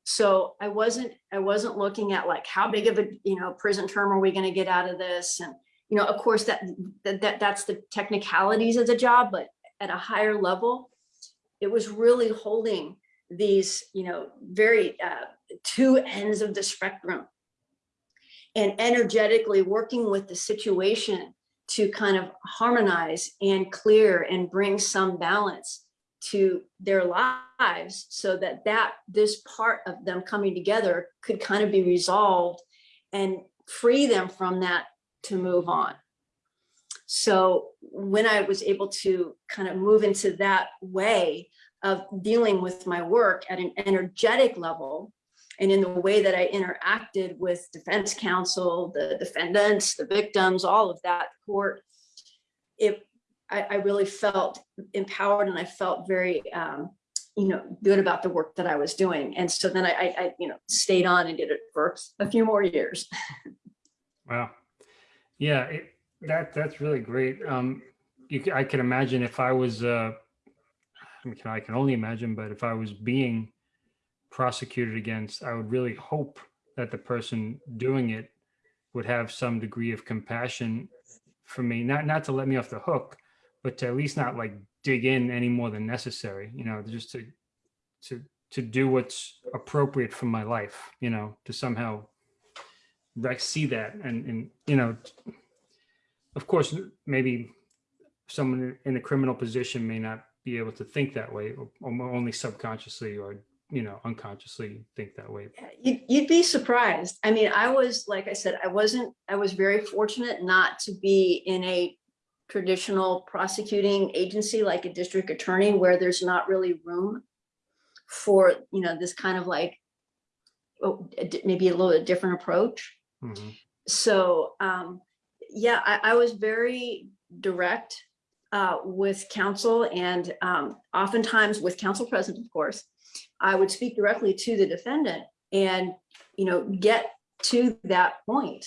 So I wasn't, I wasn't looking at like, how big of a, you know, prison term are we going to get out of this? And, you know, of course that, that, that that's the technicalities of the job, but at a higher level, it was really holding these, you know, very uh, two ends of the spectrum and energetically working with the situation to kind of harmonize and clear and bring some balance to their lives so that that this part of them coming together could kind of be resolved and free them from that to move on. So when I was able to kind of move into that way of dealing with my work at an energetic level, and in the way that I interacted with defense counsel, the defendants, the victims, all of that court, it, I, I really felt empowered and I felt very, um, you know, good about the work that I was doing. And so then I, I, I, you know, stayed on and did it for a few more years. Wow. Yeah, it, that that's really great. Um, you, I can imagine if I was, uh, I mean, I can only imagine, but if I was being prosecuted against, I would really hope that the person doing it would have some degree of compassion for me, not not to let me off the hook, but to at least not like dig in any more than necessary. You know, just to to to do what's appropriate for my life. You know, to somehow see that and and you know of course maybe someone in a criminal position may not be able to think that way or only subconsciously or you know unconsciously think that way You'd, you'd be surprised. I mean, I was, like I said, I wasn't, I was very fortunate not to be in a traditional prosecuting agency like a district attorney where there's not really room for, you know, this kind of like, oh, maybe a little bit different approach. Mhm. So, um, yeah, I, I was very direct uh, with counsel and um, oftentimes with counsel present, of course, I would speak directly to the defendant and, you know, get to that point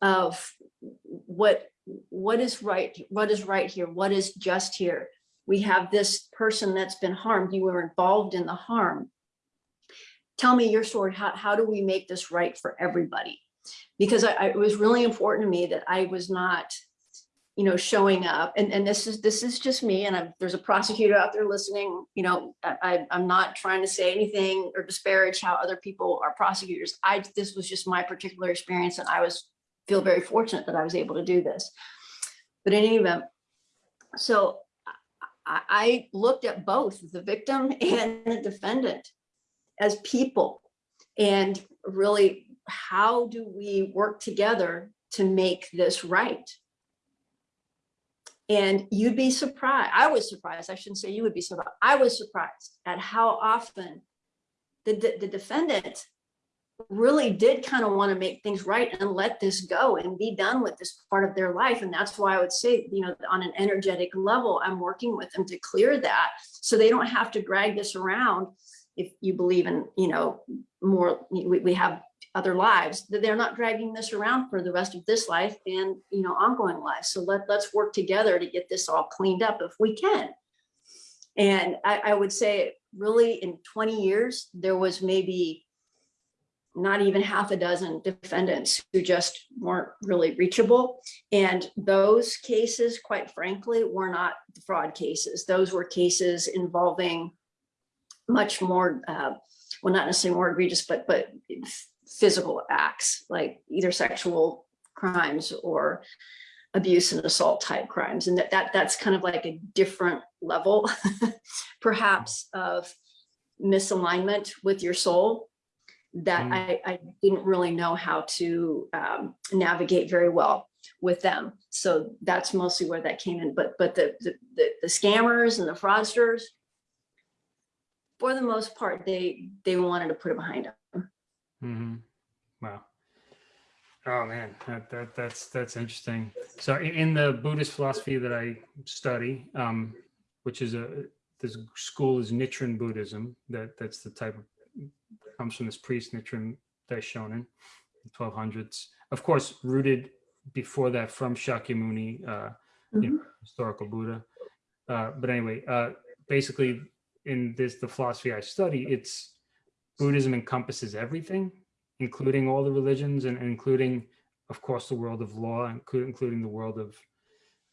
of what, what is right, what is right here, what is just here. We have this person that's been harmed, you were involved in the harm. Tell me your story, how, how do we make this right for everybody? Because I, I- it was really important to me that I was not, you know, showing up and, and this is, this is just me and I'm, there's a prosecutor out there listening, you know, I, I'm not trying to say anything or disparage how other people are prosecutors. I, this was just my particular experience and I was, feel very fortunate that I was able to do this. But in any event, so I, I looked at both the victim and the defendant as people and really how do we work together to make this right? And you'd be surprised, I was surprised, I shouldn't say you would be surprised, I was surprised at how often the, the, the defendant really did kind of want to make things right and let this go and be done with this part of their life. And that's why I would say, you know, on an energetic level, I'm working with them to clear that so they don't have to drag this around if you believe in, you know, more, we, we have other lives, that they're not dragging this around for the rest of this life and, you know, ongoing life. So let, let's work together to get this all cleaned up if we can. And I, I would say really in 20 years, there was maybe not even half a dozen defendants who just weren't really reachable. And those cases, quite frankly, were not fraud cases. Those were cases involving much more, uh, well, not necessarily more egregious, but but physical acts like either sexual crimes or abuse and assault type crimes. And that, that that's kind of like a different level, perhaps, of misalignment with your soul that Mm. I, I didn't really know how to um, navigate very well with them. So that's mostly where that came in. But but the the, the, the scammers and the fraudsters, for the most part, they they wanted to put it behind Mhm. Wow. Oh man, that, that that's that's interesting. So in the Buddhist philosophy that I study, um, which is a this school is Nichiren Buddhism. That that's the type of comes from this priest Nichiren Daishonin, 1200s. Of course, rooted before that from Shakyamuni, uh, you know, historical Buddha. Uh, but anyway, uh, basically, in this the philosophy I study, it's Buddhism encompasses everything including all the religions and including, of course, the world of law, including, including the world of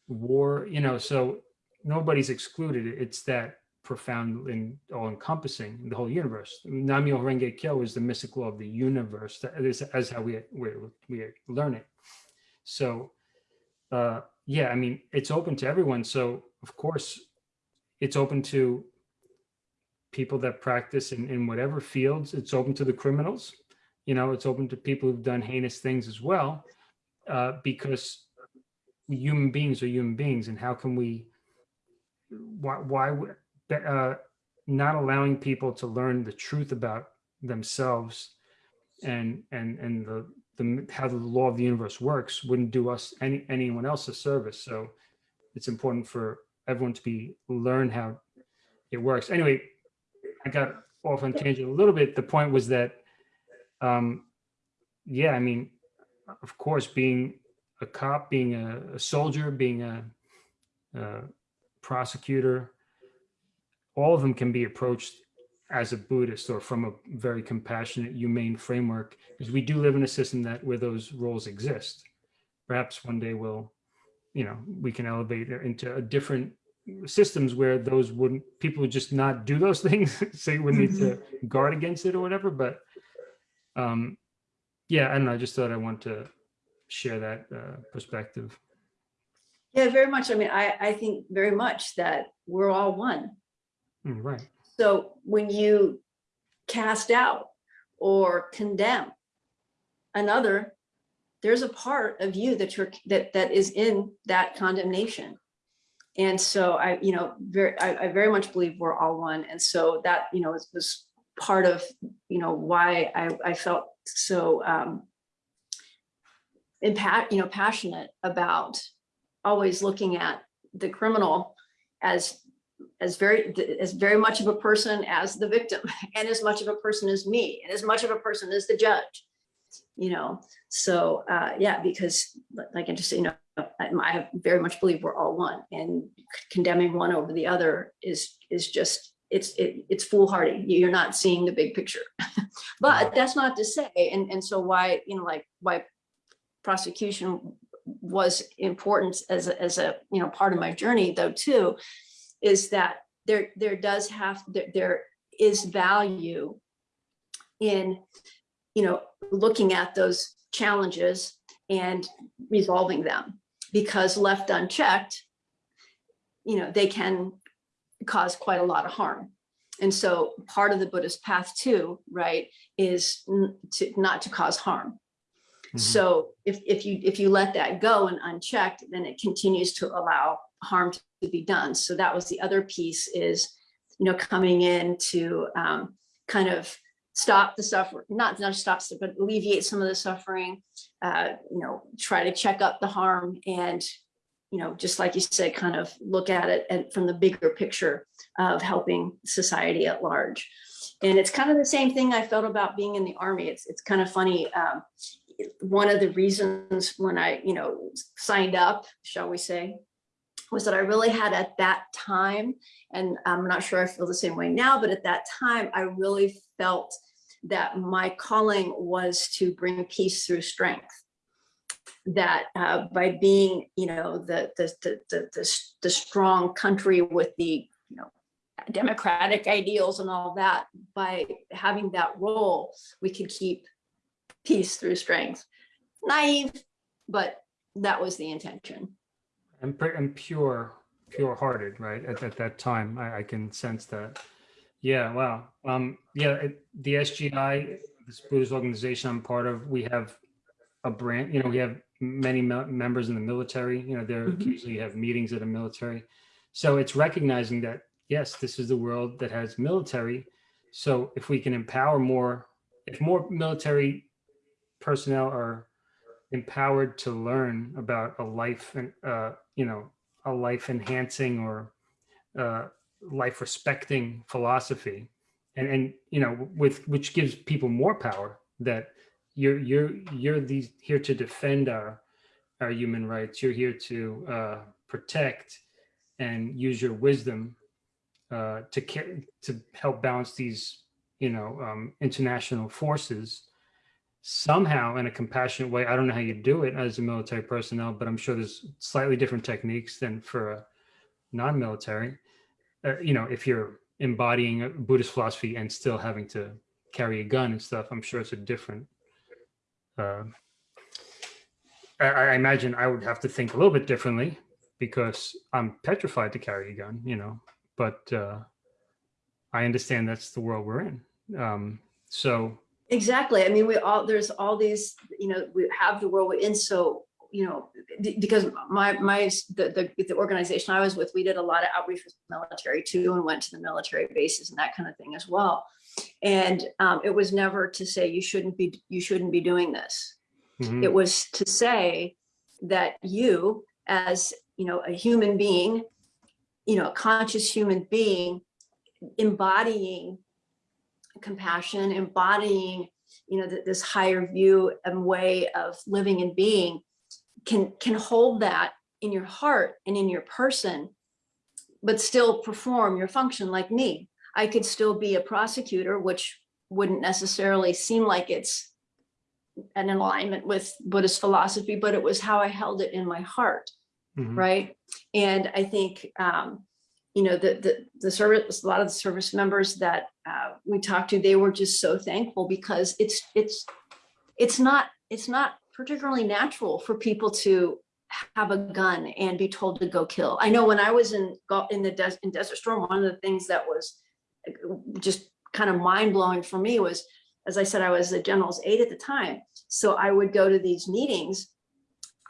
war, you know, so nobody's excluded. It's that profound and all encompassing the whole universe. Namyo Renge Kyo is the mystic law of the universe. That is as how we, we, we learn it. So, uh, yeah, I mean, it's open to everyone. So of course it's open to people that practice in, in whatever fields. It's open to the criminals you know, it's open to people who've done heinous things as well, uh, because human beings are human beings, and how can we? Why? Why? Uh, not allowing people to learn the truth about themselves, and and and the the how the law of the universe works wouldn't do us any anyone else a service. So it's important for everyone to be learn how it works. Anyway, I got off on tangent a little bit. The point was that um, yeah, I mean, of course, being a cop, being a, a soldier, being a, a prosecutor, all of them can be approached as a Buddhist or from a very compassionate, humane framework, because we do live in a system that where those roles exist. Perhaps one day we'll, you know, we can elevate into a different systems where those wouldn't people would just not do those things, so you would need to guard against it or whatever. But um yeah i don't know i just thought i want to share that uh, perspective Yeah, very much. I mean, I, I think very much that we're all one. Mm, right So when you cast out or condemn another, there's a part of you that you're that that is in that condemnation. And so I, you know, very I, I very much believe we're all one. And so that, you know, was, part of, you know, why I, I felt so um impact, you know, passionate about always looking at the criminal as as very as very much of a person as the victim and as much of a person as me and as much of a person as the judge you know? So uh yeah because like i just you know I, very much believe we're all one and condemning one over the other is is just it's it, it's foolhardy. You're not seeing the big picture. But that's not to say and and so why you know like why prosecution was important as a, as a you know part of my journey though too is that there there does have there, there is value in you know looking at those challenges and resolving them because left unchecked you know they can cause quite a lot of harm and so part of the buddhist path too right is to not to cause harm Mhm. so if, if you if you let that go and unchecked, then it continues to allow harm to be done. So that was the other piece is, you know, coming in to um, kind of stop the suffering, not not stop, but alleviate some of the suffering, uh, you know, try to check up the harm and, you know, just like you said, kind of look at it and from the bigger picture of helping society at large. And it's kind of the same thing I felt about being in the army. It's it's kind of funny. Um, one of the reasons when I, you know, signed up, shall we say, was that I really had at that time, and I'm not sure I feel the same way now, but at that time, I really felt that my calling was to bring peace through strength. That uh, by being, you know, the, the, the, the, the, the strong country with the, you know, democratic ideals and all that, by having that role, we could keep peace through strength. Naive, but that was the intention. And, and pure pure hearted right at, at that time. I, I can sense that. Yeah wow. Um yeah it, the sgi this buddhist organization i'm part of we have a brand you know we have many me- members in the military. You know there Mhm. occasionally have meetings at a military. So it's recognizing that yes this is the world that has military. So if we can empower more if more military personnel are empowered to learn about a life and, uh, you know, a life enhancing or uh, life respecting philosophy. And and you know with which gives people more power that you're you're you're these here to defend our our human rights. You're here to uh protect and use your wisdom uh to to help balance these you know um international forces somehow in a compassionate way i don't know how you do it as a military personnel but i'm sure there's slightly different techniques than for a non-military uh, you know if you're embodying a Buddhist philosophy and still having to carry a gun and stuff, I'm sure it's a different. Uh, I, I imagine I would have to think a little bit differently because I'm petrified to carry a gun, you know. But uh, I understand that's the world we're in. Um, so exactly. I mean, we all there's all these. You know, we have the world we're in. So you know, because my my the, the, the organization I was with, we did a lot of outreach with the military too, and went to the military bases and that kind of thing as well. And um, it was never to say you shouldn't be you shouldn't be doing this. Mm -hmm. It was to say that you, as you know, a human being, you know, a conscious human being, embodying compassion, embodying you know, this higher view and way of living and being can can hold that in your heart and in your person, but still perform your function like me. I could still be a prosecutor, which wouldn't necessarily seem like it's an alignment with Buddhist philosophy, but it was how I held it in my heart, mm -hmm. right? And I think, um, you know, the, the, the service, a lot of the service members that uh, we talked to, they were just so thankful because it's, it's, it's not, it's not particularly natural for people to have a gun and be told to go kill. I know when I was in in the des in Desert Storm, one of the things that was just kind of mind blowing for me was, as I said, I was the general's aide at the time. So I would go to these meetings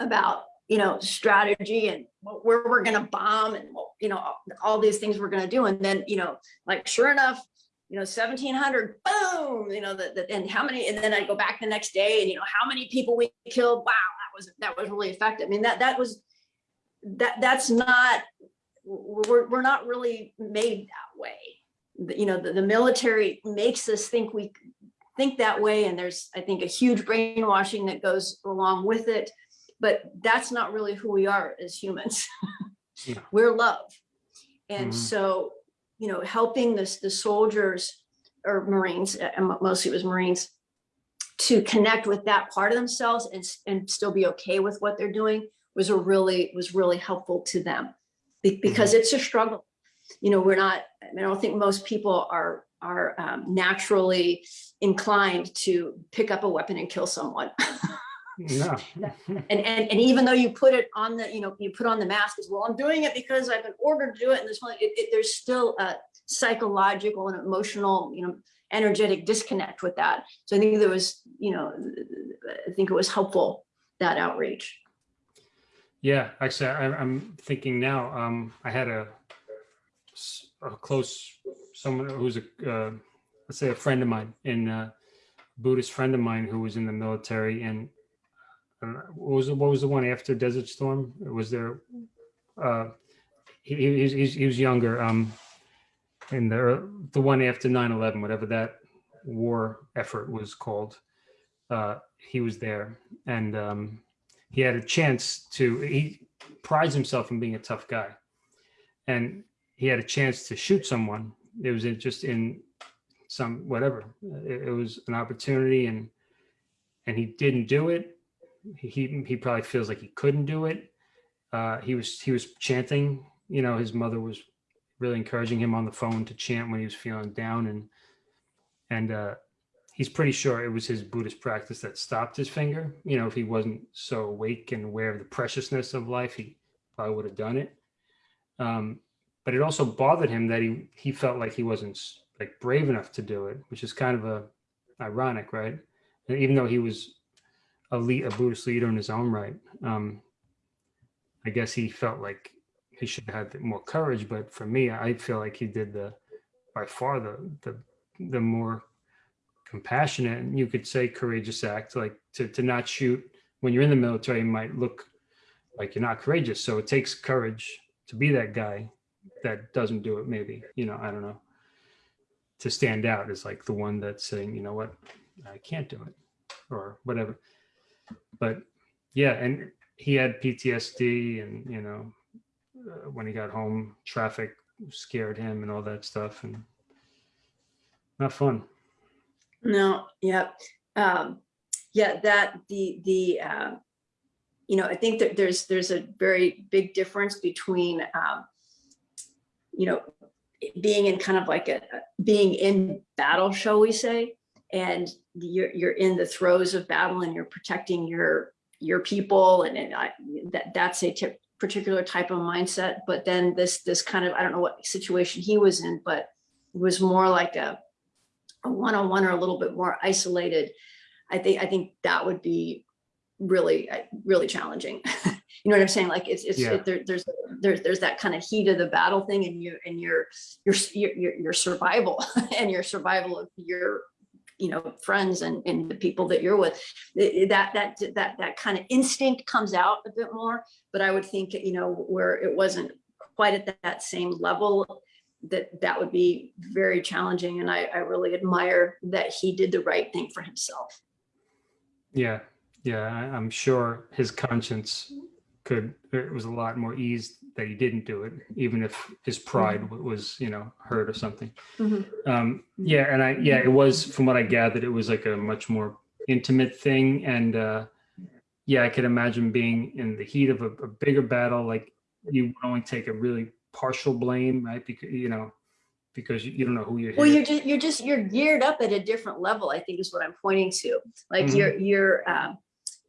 about, you know, strategy and where we're going to bomb and, you know, all these things we're going to do. And then, you know, like sure enough, you know, 1700, boom, you know, that and how many, and then I go back the next day and, you know, how many people we killed. Wow, that was, that was really effective. I mean, that, that was, that, that's not, we're, we're not really made that way. You know, the, the military makes us think we think that way. And there's, I think, a huge brainwashing that goes along with it, but that's not really who we are as humans. yeah. We're love. And mm -hmm. so you know, helping this, the soldiers or Marines, and mostly it was Marines, to connect with that part of themselves and, and still be okay with what they're doing was a really, was really helpful to them because mm-hmm. it's a struggle. You know, we're not, I don't think most people are, are um, naturally inclined to pick up a weapon and kill someone. Yeah. and, and and even though you put it on the, you know, you put on the mask as well, I'm doing it because I've been ordered to do it. And this one, it, it, there's still a psychological and emotional, you know, energetic disconnect with that. So I think there was, you know, I think it was helpful that outreach. Yeah, actually, I, I'm thinking now. Um, I had a, a close someone who's a uh, let's say a friend of mine in uh, Buddhist friend of mine who was in the military and what was the, what was the one after Desert Storm? Was there? Uh, he, he, he was younger. Um, in the the one after 9/11, whatever that war effort was called, uh, he was there, and um, he had a chance to. He prides himself on being a tough guy, and he had a chance to shoot someone. It was just in some whatever. It, it was an opportunity, and and he didn't do it he he probably feels like he couldn't do it. Uh, he was he was chanting. You know, his mother was really encouraging him on the phone to chant when he was feeling down, and and uh, he's pretty sure it was his Buddhist practice that stopped his finger. You know, if he wasn't so awake and aware of the preciousness of life, he probably would have done it. Um, but it also bothered him that he he felt like he wasn't like brave enough to do it, which is kind of a ironic, right? And even though he was a a Buddhist leader in his own right. Um, I guess he felt like he should have had more courage, but for me, I feel like he did the by far the the the more compassionate and you could say courageous act, like to, to not shoot when you're in the military might look like you're not courageous. So it takes courage to be that guy that doesn't do it maybe, you know, I don't know. To stand out is like the one that's saying, you know what, I can't do it or whatever. But yeah, and he had PTSD and, you know, uh, when he got home, traffic scared him and all that stuff and not fun. No, yeah, um, yeah, that, the, the, uh, you know, I think that there's, there's a very big difference between, um, you know, being in kind of like a, a- being in battle, shall we say? And you're, you're in the throes of battle and you're protecting your, your people and, and I, that, that's a tip, particular type of mindset. But then this, this kind of, I don't know what situation he was in, but it was more like a, one-on-one or a little bit more isolated. I think, I think that would be really, uh, really challenging. You know what I'm saying? Like it's, it's, Yeah. it- there, there's, there's, there's that kind of heat of the battle thing and you, and your, your, your, your survival and your survival of your, you know, friends and, and the people that you're with. Eh, eh, that, that, that, that kind of instinct comes out a bit more, but I would think, you know, where it wasn't quite at that, same level, that, that would be very challenging. And I, I really admire that he did the right thing for himself. Yeah, yeah, I'm sure his conscience could, er, it was a lot more eased that he didn't do it, even if his pride wa- was, you know, hurt or something. Um, yeah, and I, yeah, it was, from what I gathered, it was like a much more intimate thing. And, uh, yeah, I could imagine being in the heat of a, a bigger battle, like you would only take a really partial blame, right? Because, you know, because you, don't know who you're Well, you're just, you're just, you're geared up at a different level, I think is what I'm pointing to. Like Mhm. your, your, um,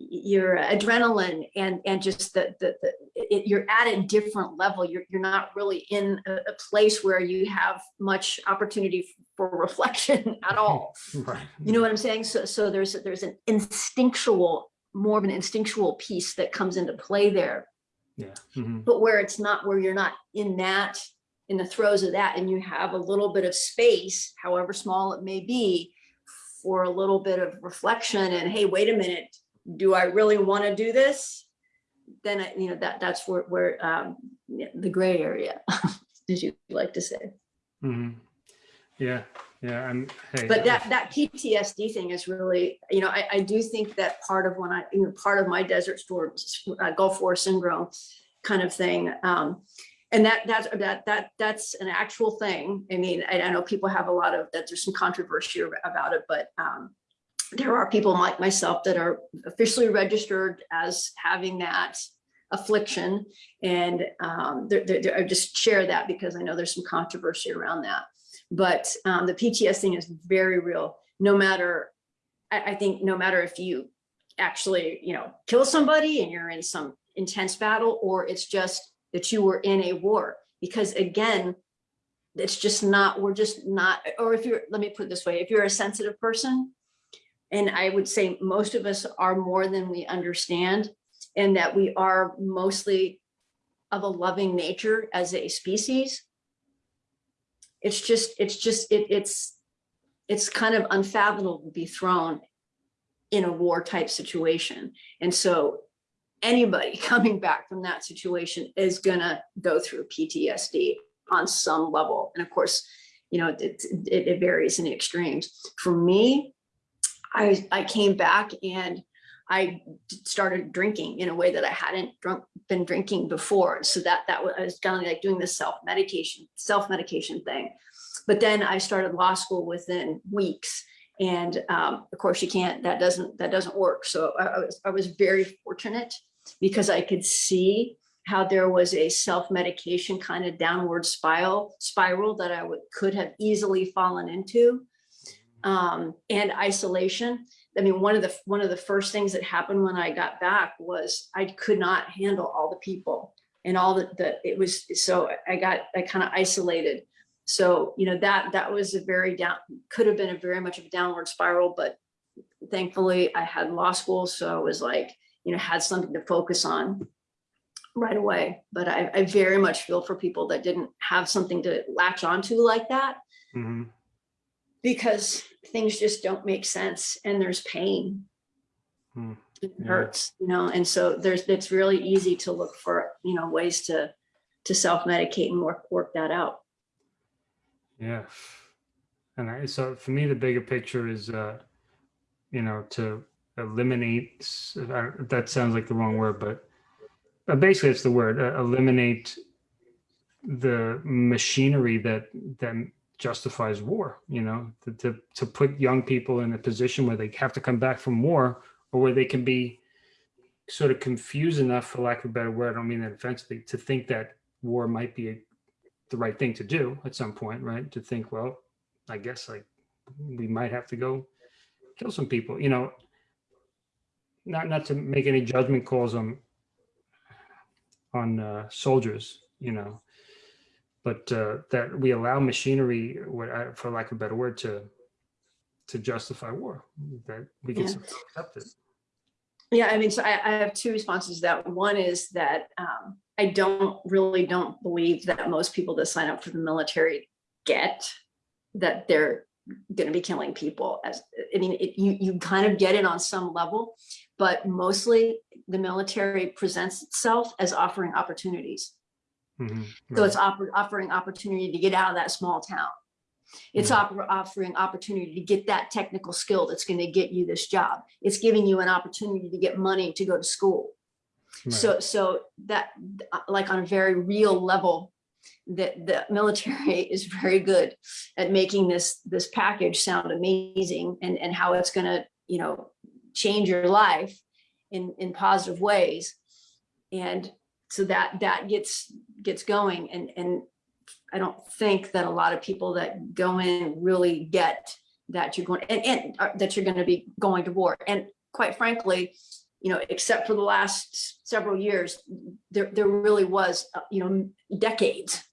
your adrenaline and, and just the, the, the, it, you're at a different level. You're, you're not really in a, a place where you have much opportunity for reflection at all. Right. You know what I'm saying? So, so there's, there's an instinctual, more of an instinctual piece that comes into play there Yeah. mhm. but where it's not where you're not in that in the throes of that and you have a little bit of space however small it may be for a little bit of reflection and hey wait a minute do i really want to do this then I, you know that that's where where um the gray area as you like to say Mhm. Yeah, yeah, I'm, hey. but that that PTSD thing is really, you know, I, I do think that part of when I, you know, part of my desert storm, uh, Gulf War syndrome kind of thing. Um, and that that's that that that's an actual thing. I mean, I, I know people have a lot of that. There's some controversy about it, but um, there are people like myself that are officially registered as having that affliction, and um, they're, they're- I just share that because I know there's some controversy around that. But um, the PTS thing is very real. No matter, I, I think, no matter if you actually, you know, kill somebody and you're in some intense battle, or it's just that you were in a war. Because again, it's just not. We're just not. Or if you're, let me put it this way: if you're a sensitive person, and I would say most of us are more than we understand, and that we are mostly of a loving nature as a species. It's just it's just it, it's it's kind of unfathomable to be thrown in a war type situation. And so anybody coming back from that situation is gonna go through ptsd on some level. And of course you know it, it, it varies in extremes. For me i i came back and I started drinking in a way that I hadn't drunk, been drinking before. So that that was, I was kind of like doing this self medication, self medication thing. But then I started law school within weeks, and um, of course you can't. That doesn't that doesn't work. So I, I was I was very fortunate because I could see how there was a self medication kind of downward spiral spiral that I would could have easily fallen into, um, and isolation. I mean, one of the one of the first things that happened when I got back was I could not handle all the people and all the, the it was so I got I kind of isolated. So you know that that was a very down could have been a very much of a downward spiral, but thankfully I had law school, so I was like you know had something to focus on right away. But I, I very much feel for people that didn't have something to latch onto like that Mhm. Because things just don't make sense and there's pain. Hmm, It yeah. hurts, you know, and so there's, it's really easy to look for, you know, ways to, to self-medicate and work, work that out. Yeah. And I, so for me, the bigger picture is, uh, you know, to eliminate, uh, that sounds like the wrong word, but uh, basically it's the word, uh, eliminate the machinery that, that justifies war, you know, to, to, to put young people in a position where they have to come back from war or where they can be sort of confused enough, for lack of a better word, I don't mean that offensively, to think that war might be a the right thing to do at some point, right? To think, well, I guess like we might have to go kill some people, you know. Not not to make any judgment calls on on uh, soldiers, you know, but uh, that we allow machinery, for lack of a better word, to to justify war. That we can Yeah. accept it. Yeah, I mean, so I, I have two responses to that. One is that um, I don't really don't believe that most people that sign up for the military get that they're going to be killing people. As I mean, it, you you kind of get it on some level, but mostly the military presents itself as offering opportunities. Mhm, So it's offer- offering opportunity to get out of that small town. It's Mhm. offer- offering opportunity to get that technical skill that's going to get you this job. It's giving you an opportunity to get money to go to school. Right. So, so that, uh, like on a very real level, that the military is very good at making this, this package sound amazing and, and how it's gonna, you know, change your life in, in positive ways. And so that, that gets, gets going and, and I don't think that a lot of people that go in really get that you're going, and, and uh, that you're gonna be going to war. And quite frankly, you know, except for the last several years, there, there really was, uh, you know, decades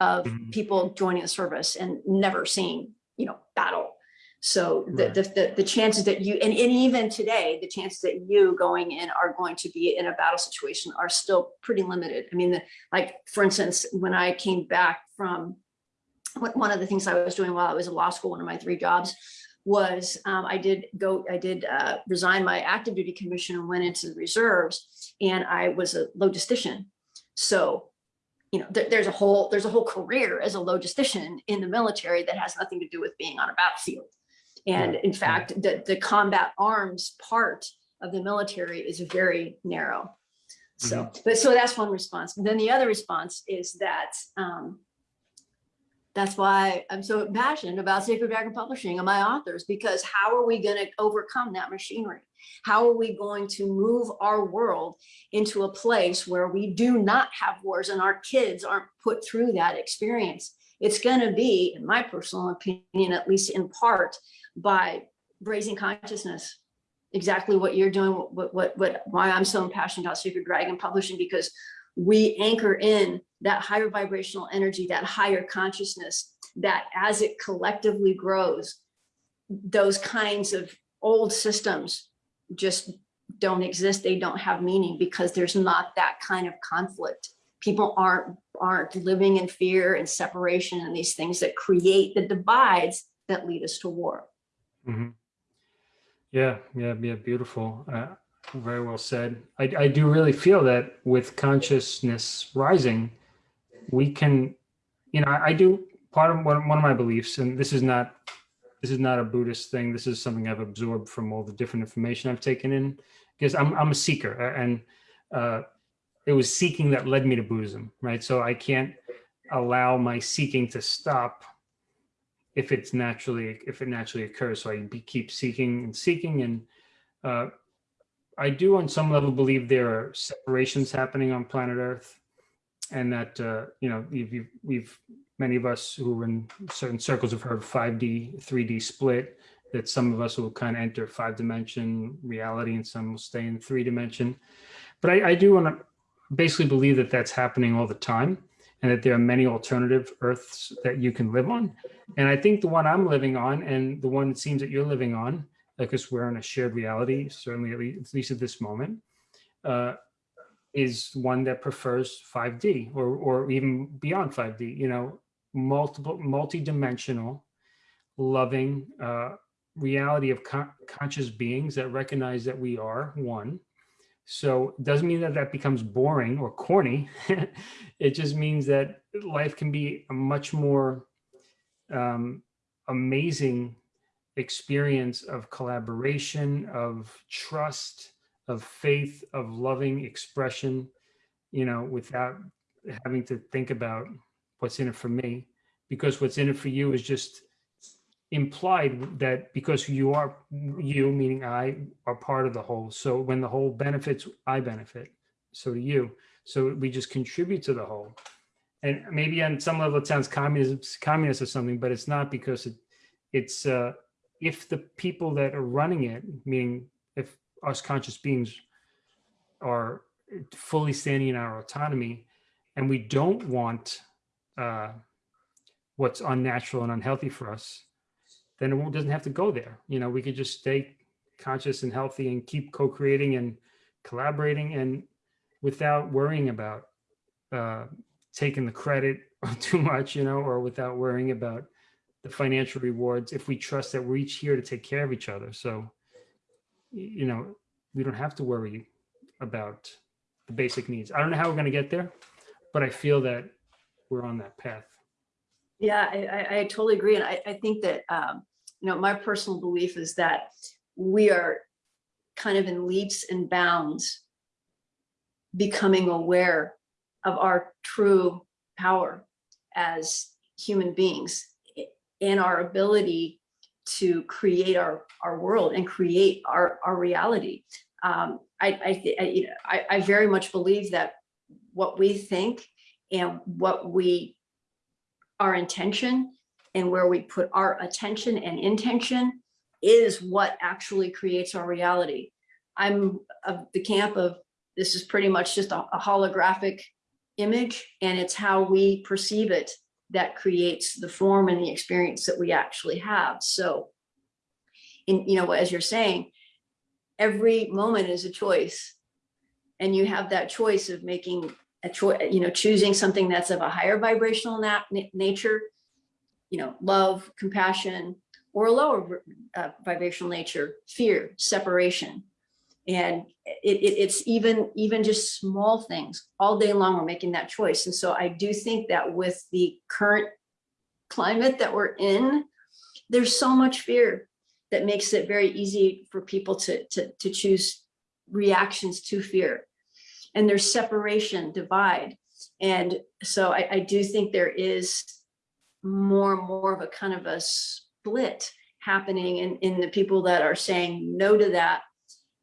of Mhm. people joining the service and never seeing, you know, battle. So the, Right. the, the, the chances that you, and, and even today, the chances that you going in are going to be in a battle situation are still pretty limited. I mean, the, like, for instance, when I came back from, one one of the things I was doing while I was in law school, one of my three jobs, was um, I did go, I did uh, resign my active duty commission and went into the reserves and I was a logistician. So, you know, there, there's a whole, there's a whole career as a logistician in the military that has nothing to do with being on a battlefield. And in fact, the, the combat arms part of the military is very narrow. So, but so that's one response. And then the other response is that um, that's why I'm so passionate about Sacred Dragon Publishing and my authors, because how are we going to overcome that machinery? How are we going to move our world into a place where we do not have wars and our kids aren't put through that experience? It's going to be, in my personal opinion, at least in part, by raising consciousness. Exactly what you're doing, what, what, what, why I'm so passionate about Sacred Dragon Publishing, because we anchor in that higher vibrational energy, that higher consciousness, that as it collectively grows, those kinds of old systems just don't exist. They don't have meaning because there's not that kind of conflict. People aren't aren't living in fear and separation and these things that create the divides that lead us to war. Mhm. Yeah, yeah, yeah, beautiful. Uh, very well said. I, I do really feel that with consciousness rising, we can, you know, I, I do part of one, one of my beliefs, and this is not, this is not a Buddhist thing. This is something I've absorbed from all the different information I've taken in, because I'm, I'm a seeker, and uh, it was seeking that led me to Buddhism, right? So I can't allow my seeking to stop if it's naturally if it naturally occurs. So i keep seeking and seeking. And uh, i do on some level believe there are separations happening on planet earth and that uh, you know we've, we've, we've many of us who are in certain circles have heard 5d 3d split that some of us will kind of enter five dimension reality and some will stay in three dimension. But i, I do want to basically believe that that's happening all the time and that there are many alternative earths that you can live on and I think the one I'm living on and the one it seems that you're living on, because we're in a shared reality, certainly at least, at this moment, uh, is one that prefers 5D or, or even beyond 5D, you know, multiple, multi-dimensional loving uh, reality of con- conscious beings that recognize that we are one. So it doesn't mean that that becomes boring or corny. it just means that life can be a much more um, amazing experience of collaboration, of trust, of faith, of loving expression, you know, without having to think about what's in it for me, because what's in it for you is just implied that because you are you, meaning I, are part of the whole. So when the whole benefits, I benefit. So do you. So we just contribute to the whole. And maybe on some level it sounds communist, communist or something, but it's not because it, it's uh, if the people that are running it, meaning if us conscious beings are fully standing in our autonomy, and we don't want uh, what's unnatural and unhealthy for us, then it doesn't have to go there. You know, we could just stay conscious and healthy and keep co-creating and collaborating and without worrying about uh, taking the credit too much, you know, or without worrying about the financial rewards if we trust that we're each here to take care of each other. So, you know, we don't have to worry about the basic needs. I don't know how we're going to get there, but I feel that we're on that path. Yeah, I, I, totally agree. And I, I think that, um, you know, my personal belief is that we are kind of in leaps and bounds becoming aware of our true power as human beings and our ability to create our, our world and create our, our reality. Um, I, I, I, you know, I, I very much believe that what we think and what we our intention and where we put our attention and intention is what actually creates our reality. I'm of the camp of this is pretty much just a, a holographic image and it's how we perceive it that creates the form and the experience that we actually have. So in, you know, as you're saying, every moment is a choice and you have that choice of making a choice, you know, choosing something that's of a higher vibrational na- na- nature, you know, love, compassion, or a lower uh, vibrational nature, fear, separation. And it, it, it's even, even just small things all day long, we're making that choice. And so I do think that with the current climate that we're in, there's so much fear that makes it very easy for people to, to, to choose reactions to fear and there's separation, divide. And so I, I do think there is more and more of a kind of a split happening in, in the people that are saying no to that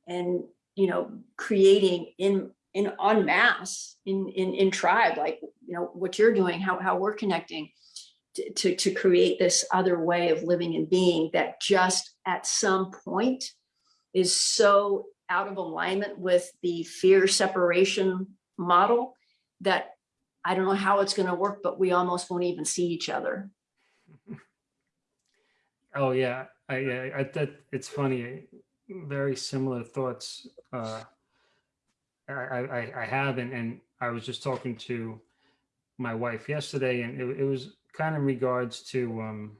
and, you know, creating in, in en masse, in, in, in tribe, like, you know, what you're doing, how, how we're connecting to, to, to create this other way of living and being that just at some point is so out of alignment with the fear separation model that I don't know how it's going to work, but we almost won't even see each other. Oh yeah, I, yeah, I, that, it's funny, very similar thoughts. Uh, I, I, I- have, and, and I was just talking to my wife yesterday and it, it was kind of in regards to, um,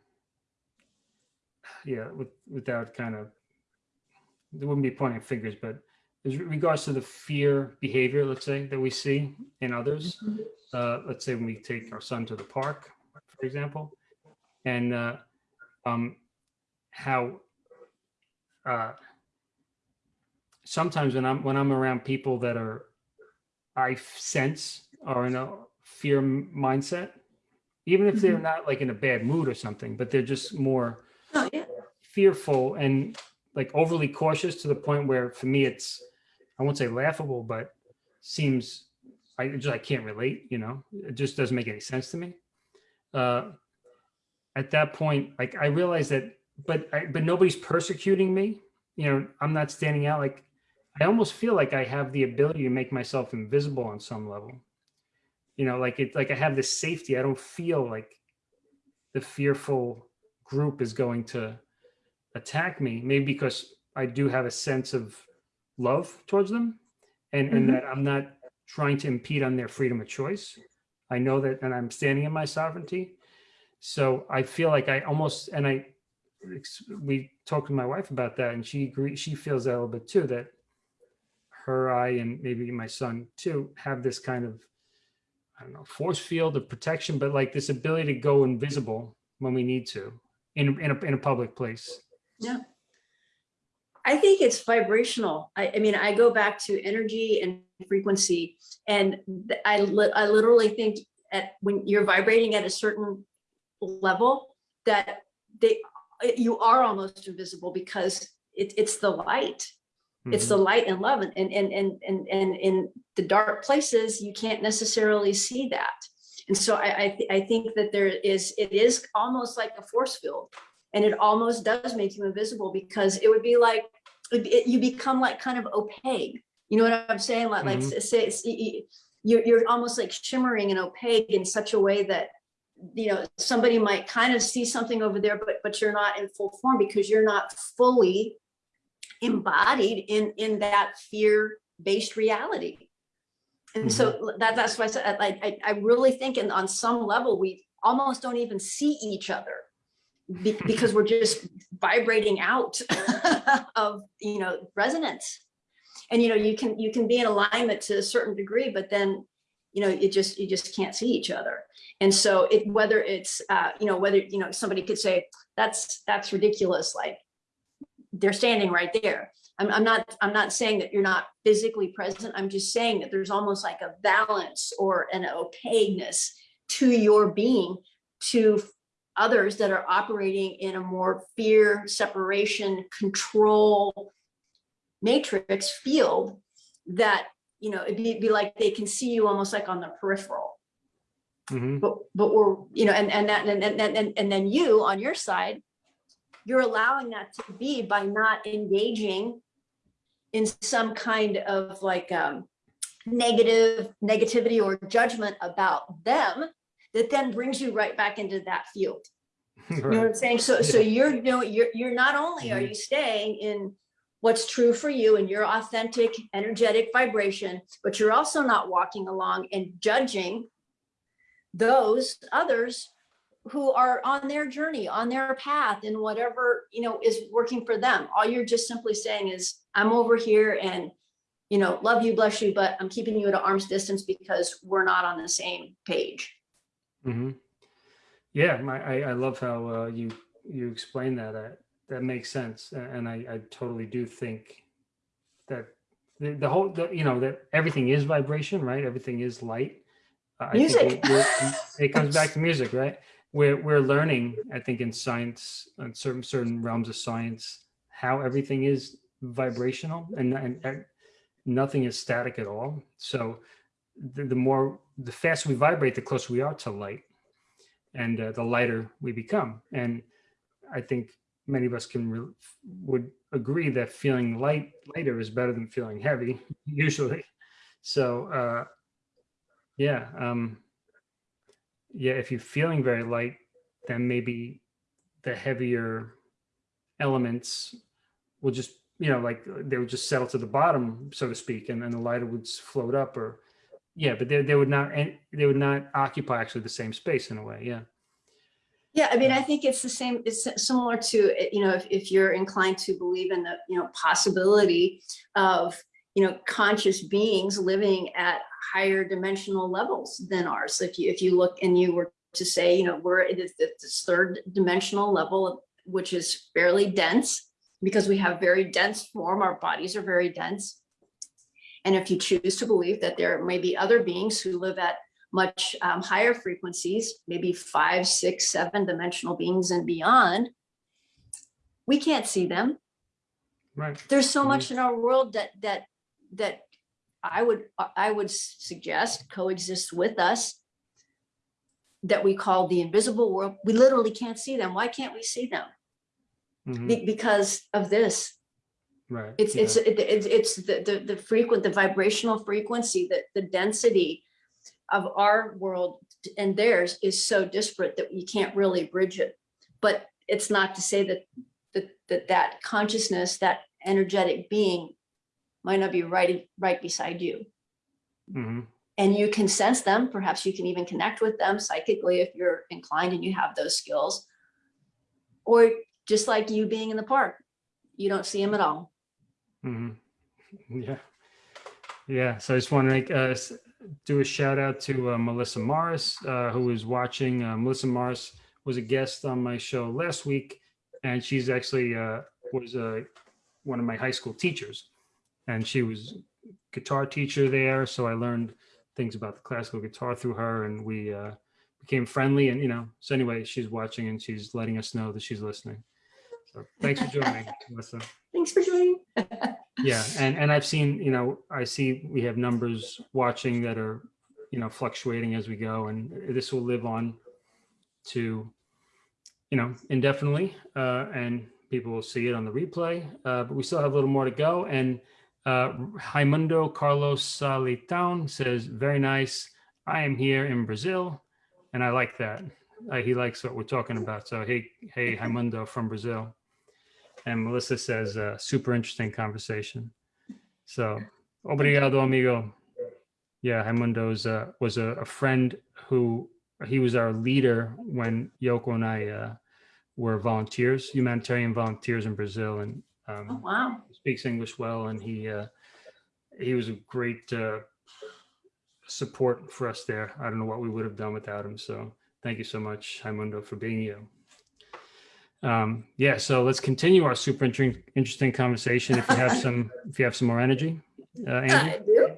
yeah, with, without kind of, there wouldn't be pointing fingers, but as regards to the fear behavior, let's say, that we see in others. Uh, let's say when we take our son to the park, for example, and, uh, um, how uh, sometimes when I'm when I'm around people that are I sense are in a fear mindset, even if they're Mhm. not like in a bad mood or something, but they're just more Oh, yeah. fearful and like overly cautious to the point where for me it's I won't say laughable, but seems I just I can't relate, you know, it just doesn't make any sense to me. Uh, at that point, like I realize that, but I, but nobody's persecuting me. You know, I'm not standing out. Like I almost feel like I have the ability to make myself invisible on some level. You know, like it, like I have this safety. I don't feel like the fearful group is going to attack me. Maybe because I do have a sense of love towards them, and and Mhm. that I'm not trying to impede on their freedom of choice. I know that, and I'm standing in my sovereignty. So I feel like I almost, and I, we talked to my wife about that and she agrees, she feels that a little bit too, that her, I, and maybe my son too, have this kind of, I don't know, force field of protection, but like this ability to go invisible when we need to in, in a, in a public place. Yeah. I think it's vibrational. I, I mean, I go back to energy and frequency and I, li- I literally think at, when you're vibrating at a certain level that they, you are almost invisible because it, it's the light. It's Mhm. the light and love and, and, and, and, and, and in the dark places, you can't necessarily see that. And so I, I, thi- I think that there is, it is almost like a force field. And it almost does make you invisible because it would be like, it- it- you become like kind of opaque. You know what I'm saying? Like, like Mhm. s- say, it's- y- y- you're, you're almost like shimmering and opaque in such a way that, you know, somebody might kind of see something over there, but, but you're not in full form because you're not fully embodied in, in that fear-based reality. And so that, that's why I said, I, I, I really think and on some level, we almost don't even see each other be- because we're just vibrating out of, you know, resonance. And, you know, you can, you can be in alignment to a certain degree, but then, you know, you just, you just can't see each other. And so it, whether it's, uh, you know, whether, you know, somebody could say, that's, that's ridiculous, like, they're standing right there. I'm, I'm not, I'm not saying that you're not physically present. I'm just saying that there's almost like a balance or an opaqueness to your being to others that are operating in a more fear, separation, control matrix field that, you know, it'd be, be like they can see you almost like on the peripheral. Mhm. But, but we're, you know, and, and that, and, and, and, and then you on your side, you're allowing that to be by not engaging in some kind of like um, negative negativity or judgment about them that then brings you right back into that field. You know what I'm saying? So, so you're, you know, you're, you're not only are Mhm. you staying in what's true for you and your authentic energetic vibration, but you're also not walking along and judging those others who are on their journey, on their path and whatever, you know, is working for them. All you're just simply saying is, I'm over here and, you know, love you, bless you, but I'm keeping you at an arm's distance because we're not on the same page. Hmm Yeah, my, I, I love how uh, you you explain that. That that makes sense, and I, I totally do think that the, the whole the, you know that everything is vibration, right? Everything is light. Uh, I think Music. we- it comes back to music, right? We're we're learning, I think, in science, in certain certain realms of science, how everything is vibrational, and and, and nothing is static at all. So the, the more the faster we vibrate, the closer we are to light and uh, the lighter we become. And I think many of us can would agree that feeling light lighter is better than feeling heavy usually. So uh, yeah, um, yeah. If you're feeling very light, then maybe the heavier elements will just you know like they would just settle to the bottom, so to speak, and then the lighter would float up or yeah, but they, they would not they would not occupy actually the same space in a way. Yeah. Yeah, I mean, I think it's the same, it's similar to, eh, you know, if, if you're inclined to believe in the, you know, possibility of, you know, conscious beings living at higher dimensional levels than ours. If you, if you look and you were to say, you know, we're at this third dimensional level, which is fairly dense because we have very dense form, our bodies are very dense. And if you choose to believe that there may be other beings who live at much um, higher frequencies, maybe five, six, seven dimensional beings and beyond, we can't see them. Right. There's so Mhm. much in our world that that that I would I would suggest coexists with us that we call the invisible world. We literally can't see them. Why can't we see them? Mhm. Be- because of this. Right. It's yeah. it's it- it's it's the the the frequent the vibrational frequency that the density of our world and theirs is so disparate that you can't really bridge it. But it's not to say that that that that consciousness, that energetic being might not be right right beside you. Mhm. And you can sense them, perhaps you can even connect with them psychically if you're inclined and you have those skills. Or just like you being in the park, you don't see them at all. Mhm. Yeah. Yeah. So I just want to make, uh, do a shout out to uh, Melissa Morris, uh, who was watching. Uh, Melissa Morris was a guest on my show last week, and she's actually uh, was uh, one of my high school teachers, and she was guitar teacher there. So I learned things about the classical guitar through her, and we uh, became friendly. And you know, so anyway, she's watching and she's letting us know that she's listening. So thanks for joining, Melissa. Thanks for joining. Yeah, and and I've seen, you know, I see we have numbers watching that are, you know, fluctuating as we go, and this will live on to, you know, indefinitely, uh, and people will see it on the replay. Uh, but we still have a little more to go. And uh, Raimundo Carlos Salitão says, "Very nice. I am here in Brazil, and I like that. Uh, he likes what we're talking about. So hey, hey, Raimundo from Brazil." And Melissa says, uh, super interesting conversation. So, obrigado, amigo. Yeah, Raimundo's uh, was a, a friend who he was our leader when Yoko and I uh, were volunteers, humanitarian volunteers in Brazil, and Oh, um, wow. speaks English well. And he uh, he was a great uh, support for us there. I don't know what we would have done without him. So, thank you so much, Raimundo, for being you. Um, yeah, so let's continue our super interesting, interesting conversation. If you have some, if you have some more energy, uh, do.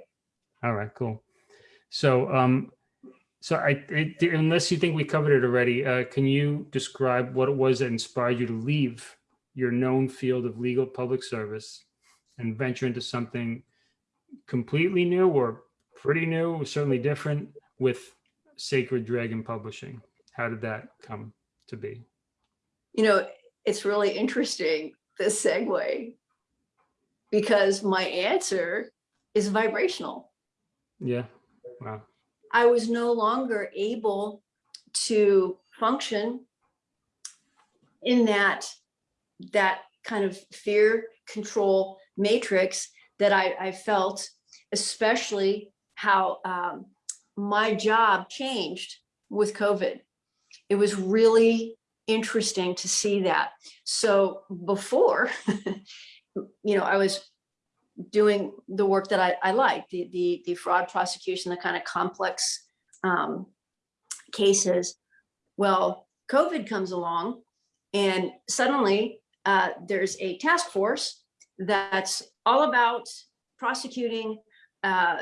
All right, cool. So, um, so I, it, unless you think we covered it already, uh, can you describe what it was that inspired you to leave your known field of legal public service and venture into something completely new or pretty new, certainly different with Sacred Dragon Publishing? How did that come to be? You know, it's really interesting, this segue, because my answer is vibrational. Yeah. Wow. I was no longer able to function in that that kind of fear control matrix that I, I felt, especially how um, my job changed with COVID. It was really interesting to see that. So before, you know, I was doing the work that I, I like, the, the, the fraud prosecution, the kind of complex um, cases. Well, COVID comes along and suddenly uh, there's a task force that's all about prosecuting uh,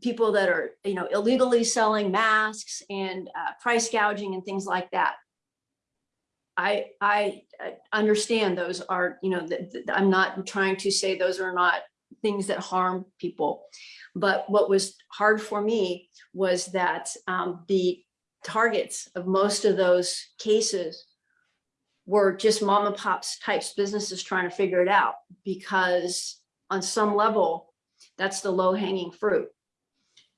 people that are, you know, illegally selling masks and uh, price gouging and things like that. I, I uh, understand those are, you know, I'm not trying to say those are not things that harm people. But what was hard for me was that um, the targets of most of those cases were just mom and pops types businesses trying to figure it out because on some level, that's the low hanging fruit.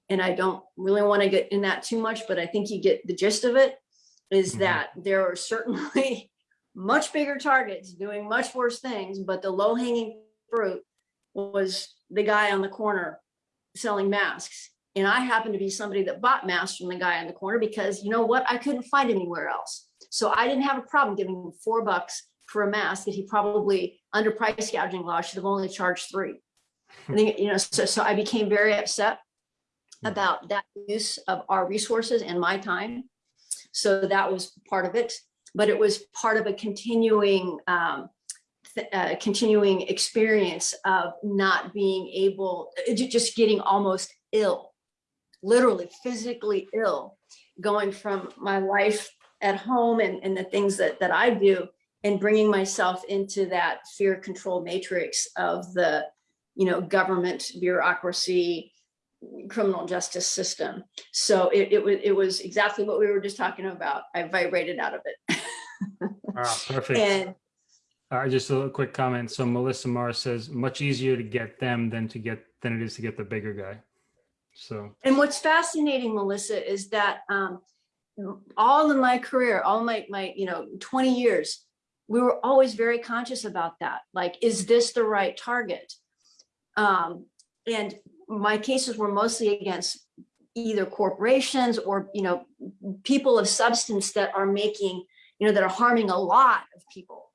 And I don't really want to get in that too much, but I think you get the gist of it is Mhm. that there are certainly much bigger targets doing much worse things, but the low hanging fruit was the guy on the corner selling masks. And I happened to be somebody that bought masks from the guy on the corner because you know what? I couldn't find anywhere else. So I didn't have a problem giving him four bucks for a mask that he probably under price gouging law should have only charged three. I think, you know, so, so I became very upset about that use of our resources and my time. So that was part of it, but it was part of a continuing um, uh, continuing experience of not being able, uh, just getting almost ill, literally physically ill, going from my life at home and, and the things that, that I do and bringing myself into that fear control matrix of the, you know, government bureaucracy, criminal justice system. So it, it was, it was exactly what we were just talking about. I vibrated out of it. Wow, perfect. And Uh, just a little quick comment. So Melissa Morris says much easier to get them than to get than it is to get the bigger guy. So And what's fascinating, Melissa, is that um, all in my career, all my, my, you know, 20 years, we were always very conscious about that. Like, is this the right target? Um, and my cases were mostly against either corporations or, you know, people of substance that are making, you know, that are harming a lot of people.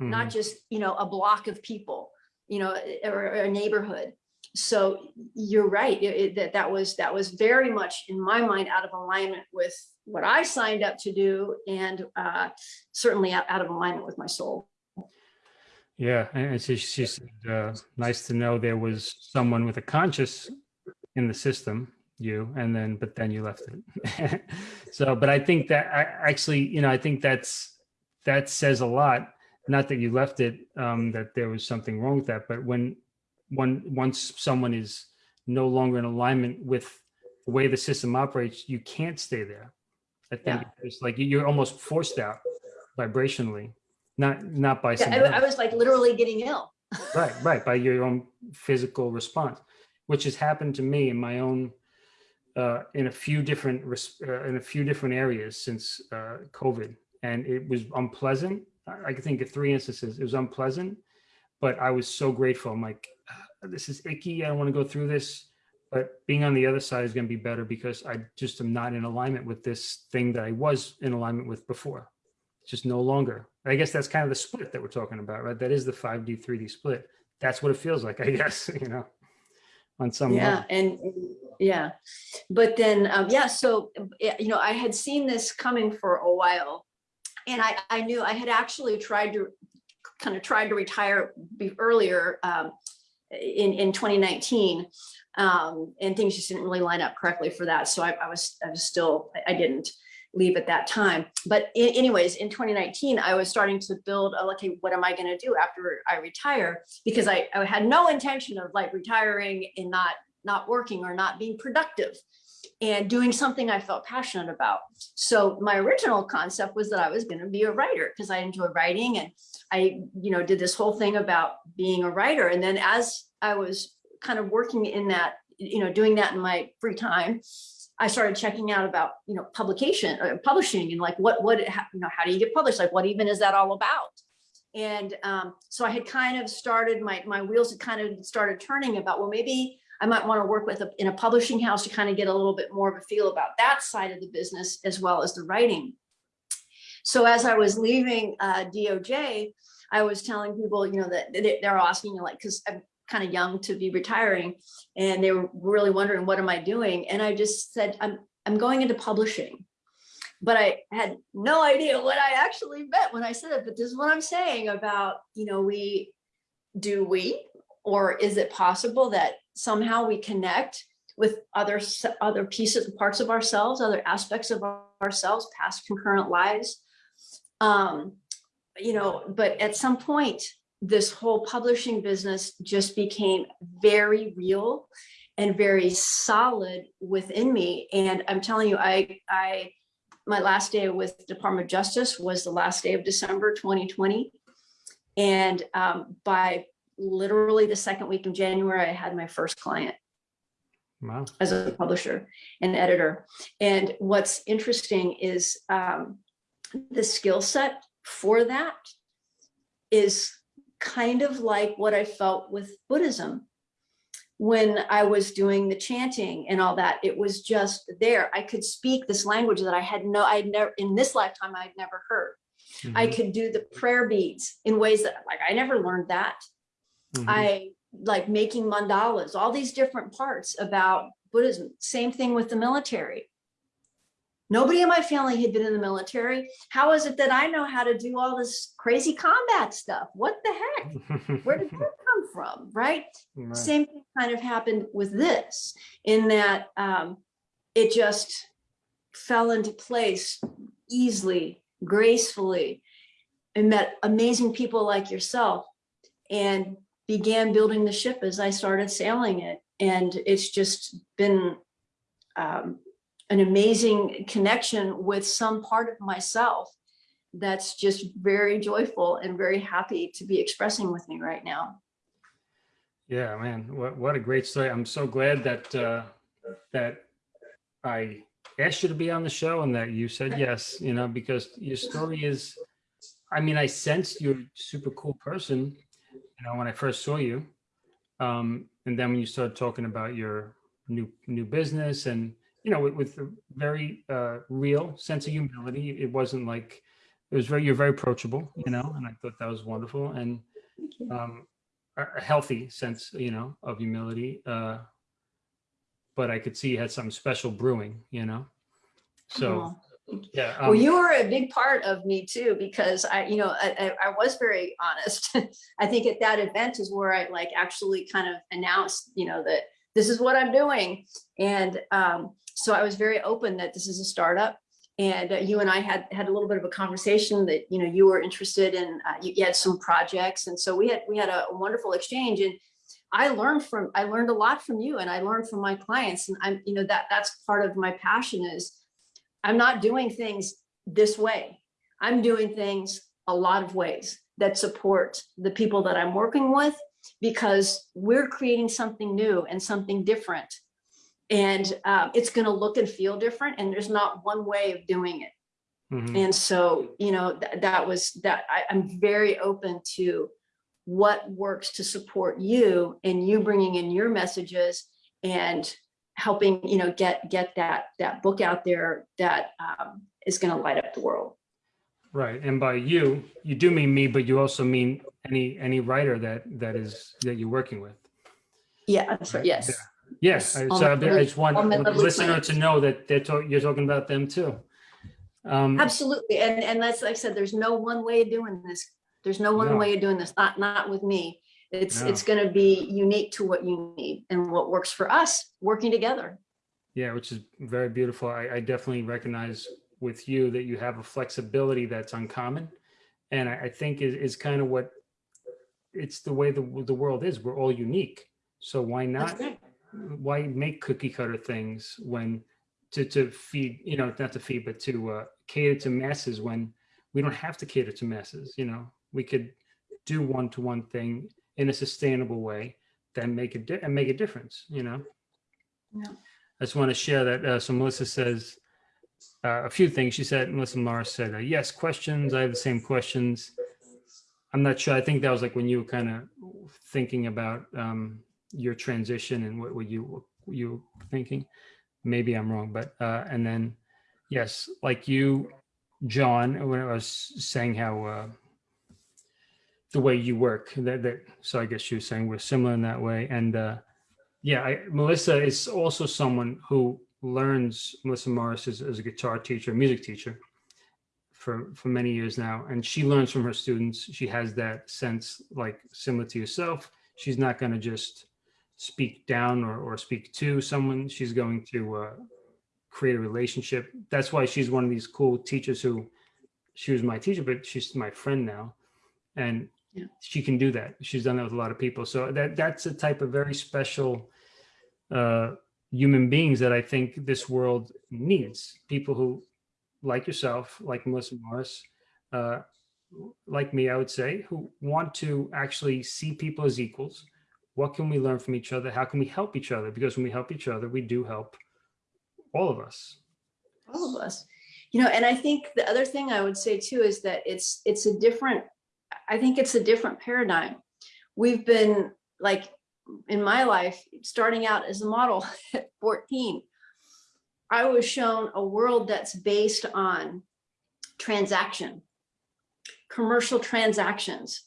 not Mhm. just, you know, a block of people, you know, or, or a neighborhood. So you're right, it- it- that, that was, that was very much in my mind out of alignment with what I signed up to do and uh, certainly out, out of alignment with my soul. Yeah, and she, she said, uh, nice to know there was someone with a conscious in the system, you, and then, but then you left it. so, but I think that I actually, you know, I think that's, that says a lot. Not that you left it, um, that there was something wrong with that, but when, one, once someone is no longer in alignment with the way the system operates, you can't stay there. I think Yeah. it's like you're almost forced out vibrationally, not, not by Yeah, I. I was like literally getting ill. Right, right, by your own physical response, which has happened to me in my own, uh, in a few different, res- uh, in a few different areas since, uh, COVID. And it was unpleasant. I I can think of three instances. It was unpleasant, but I was so grateful. I'm like, "Ah, this is icky. I don't want to go through this. But being on the other side is going to be better because I just am not in alignment with this thing that I was in alignment with before. It's just no longer. I guess that's kind of the split that we're talking about, right? That is the 5D, 3D split. That's what it feels like, I guess, you know, on some Yeah, level. and yeah, but then, um, yeah, so, you know, I had seen this coming for a while. And I, I knew I had actually tried to, kind of tried to retire earlier, um, in, in 2019. Um, and things just didn't really line up correctly for that. So I, I was, I was still, I- I didn't leave at that time. But anyways, in 2019, I was starting to build, a, okay, what am I gonna do after I retire? Because I, I had no intention of like retiring and not, not working or not being productive and doing something I felt passionate about. So my original concept was that I was gonna be a writer because I enjoy writing and I, you know, did this whole thing about being a writer. And then as I was kind of working in that, you know, doing that in my free time, I started checking out about, you know, publication, uh, publishing and like what, what, you know, how do you get published? Like what even is that all about? And um, so I had kind of started, my, my wheels had kind of started turning about, well, maybe I might want to work with a, in a publishing house to kind of get a little bit more of a feel about that side of the business as well as the writing. So as I was leaving uh, DOJ, I was telling people, you know, that they- they're asking, you like, because I'm kind of young to be retiring, and they were really wondering, what am I doing? And I just said, I'm I'm going into publishing. But I had no idea what I actually meant when I said it. But this is what I'm saying about, you know, we do we, or is it possible that somehow we connect with other other pieces, parts of ourselves, other aspects of ourselves, past concurrent lives? Um, you know, but at some point, this whole publishing business just became very real and very solid within me. And I'm telling you, I, I, my last day with Department of Justice was the last day of December 2020. And um, by literally the second week of January, I had my first client Wow. as a publisher and editor. And what's interesting is um, the skill set for that is kind of like what I felt with Buddhism. When I was doing the chanting and all that, it was just there. I could speak this language that I had no, I'd never, in this lifetime, I'd never heard. I Mhm, could do the prayer beads in ways that, like, I never learned that. mhm. I like making mandalas, all these different parts about Buddhism. Same thing with the military. Nobody in my family had been in the military. How is it that I know how to do all this crazy combat stuff? What the heck? Where did that come from? Right? Right. Same thing kind of happened with this in that um, it just fell into place easily, gracefully, and met amazing people like yourself and began building the ship as I started sailing it. And it's just been um, an amazing connection with some part of myself that's just very joyful and very happy to be expressing with me right now. Yeah, man, what, what a great story. I'm so glad that, uh, that I asked you to be on the show and that you said yes, you know, because your story is, I mean, I sensed you're a super cool person, you know, when I first saw you. Um, and then when you started talking about your new, new business and, you know, with, with a very, uh, real sense of humility, it wasn't like, it was very, you're very approachable, you know, and I thought that was wonderful and um, a, healthy sense, you know, of humility. Uh, but I could see you had some special brewing, you know? So, Aw. yeah. Well, um, you were a big part of me too, because I, you know, I, I, I was very honest. I think at that event is where I like actually kind of announced, you know, that this is what I'm doing. And um, so I was very open that this is a startup. And uh, you and I had had a little bit of a conversation that, you know, you were interested in, uh, you, you had some projects. And so we had, we had a wonderful exchange and I learned from, I learned a lot from you and I learned from my clients. And I'm, you know, that that's part of my passion is I'm not doing things this way. I'm doing things a lot of ways that support the people that I'm working with because we're creating something new and something different. And um, it's going to look and feel different. And there's not one way of doing it. mhm. And so, you know, th- that was that I, I'm very open to what works to support you and you bringing in your messages and helping, you know, get get that that book out there that um, is going to light up the world. Right. And by you, you do mean me, but you also mean any, any writer that, that is, that you're working with. Yeah, that's right. Right, Yes. Yes, Yes, I so I just want the listener to know that they're talking, you're talking about them too. Um, Absolutely. And and that's like I said, there's no one way of doing this. There's no one No. way of doing this, not not with me. It's No. it's going to be unique to what you need and what works for us working together. Yeah, which is very beautiful. I, I definitely recognize with you that you have a flexibility that's uncommon. And I, I think is, is kind of what it's the way the, the world is. We're all unique. So why not, right. why make cookie cutter things when to, to feed, you know, not to feed, but to uh, cater to masses when we don't have to cater to masses, you know, we could do one-to-one thing in a sustainable way that make a, di- and make a difference, you know? Yeah. I just want to share that. Uh, so Melissa says uh, a few things. She said, Melissa Morris said, uh, yes, questions. I have the same questions. I'm not sure. I think that was like when you were kind of thinking about um, your transition and what were you what you were thinking. Maybe I'm wrong, but uh, and then yes, like you, John, when I was saying how uh, the way you work that that so I guess she was saying we're similar in that way and. uh yeah, I, Melissa is also someone who learns. Melissa Morris is, is a guitar teacher, music teacher, for for many years now, and she learns from her students. She has that sense, like similar to yourself. She's not going to just speak down or, or speak to someone. She's going to uh, create a relationship. That's why she's one of these cool teachers who she was my teacher, but she's my friend now, and Yeah. she can do that. She's done that with a lot of people. So that that's a type of very special uh, human beings that I think this world needs. People who, like yourself, like Melissa Morris, uh, like me, I would say, who want to actually see people as equals. What can we learn from each other? How can we help each other? Because when we help each other, we do help all of us. all of us you know and i think the other thing i would say too is that it's it's a different i think it's a different paradigm we've been like in my life starting out as a model at 14 i was shown a world that's based on transaction commercial transactions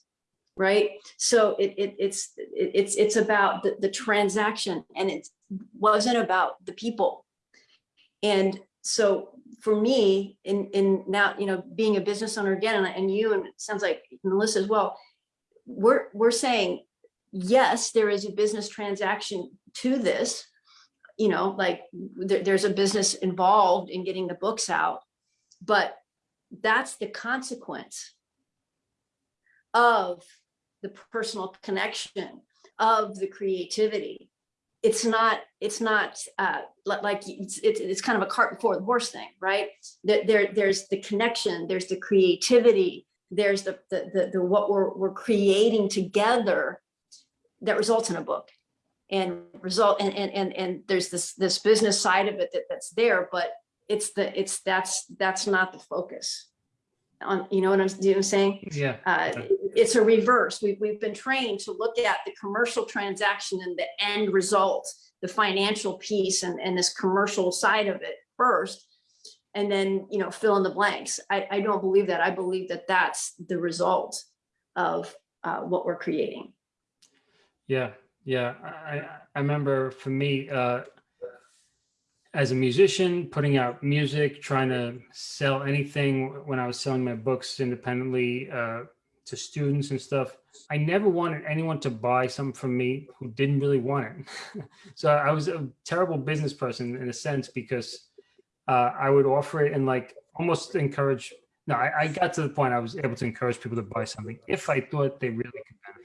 right? So it, it it's it, it's it's about the, the transaction and it wasn't about the people. And so for me, in, in now, you know, being a business owner again, and, and you, and it sounds like Melissa as well, we're, we're saying, yes, there is a business transaction to this. You know, like there, there's a business involved in getting the books out, but that's the consequence of the personal connection, of the creativity it's not it's not uh like it's, it's it's kind of a cart before the horse thing right there, there there's the connection there's the creativity there's the the the, the what we're we're creating together that results in a book and result and and and, and there's this this business side of it that, that's there but it's the it's that's that's not the focus on you know what i'm, you know what I'm saying Yeah. uh, it's a reverse. We've, we've been trained to look at the commercial transaction and the end result, the financial piece and, and this commercial side of it first. and then, you know, fill in the blanks. I, I don't believe that. I believe that that's the result of uh, what we're creating. Yeah, yeah. I, I- remember for me, uh, as a musician, putting out music, trying to sell anything when I was selling my books independently uh, to students and stuff. I never wanted anyone to buy something from me who didn't really want it. so I was a terrible business person in a sense because uh, I would offer it and like almost encourage. No, I, I got to the point I was able to encourage people to buy something if I thought they really could benefit.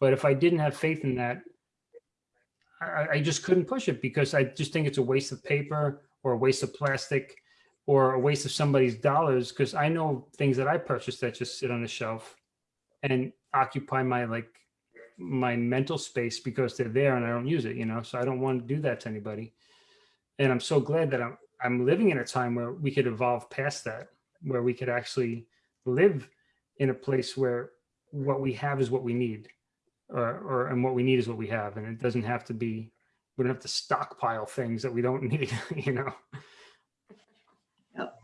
But if I didn't have faith in that, I, I just couldn't push it because I just think it's a waste of paper or a waste of plastic or a waste of somebody's dollars because I know things that I purchased that just sit on the shelf and occupy my like my mental space because they're there and I don't use it, you know. So I don't want to do that to anybody. And I'm so glad that I'm I'm living in a time where we could evolve past that, where we could actually live in a place where what we have is what we need or, or and what we need is what we have and it doesn't have to be we don't have to stockpile things that we don't need you know Yep.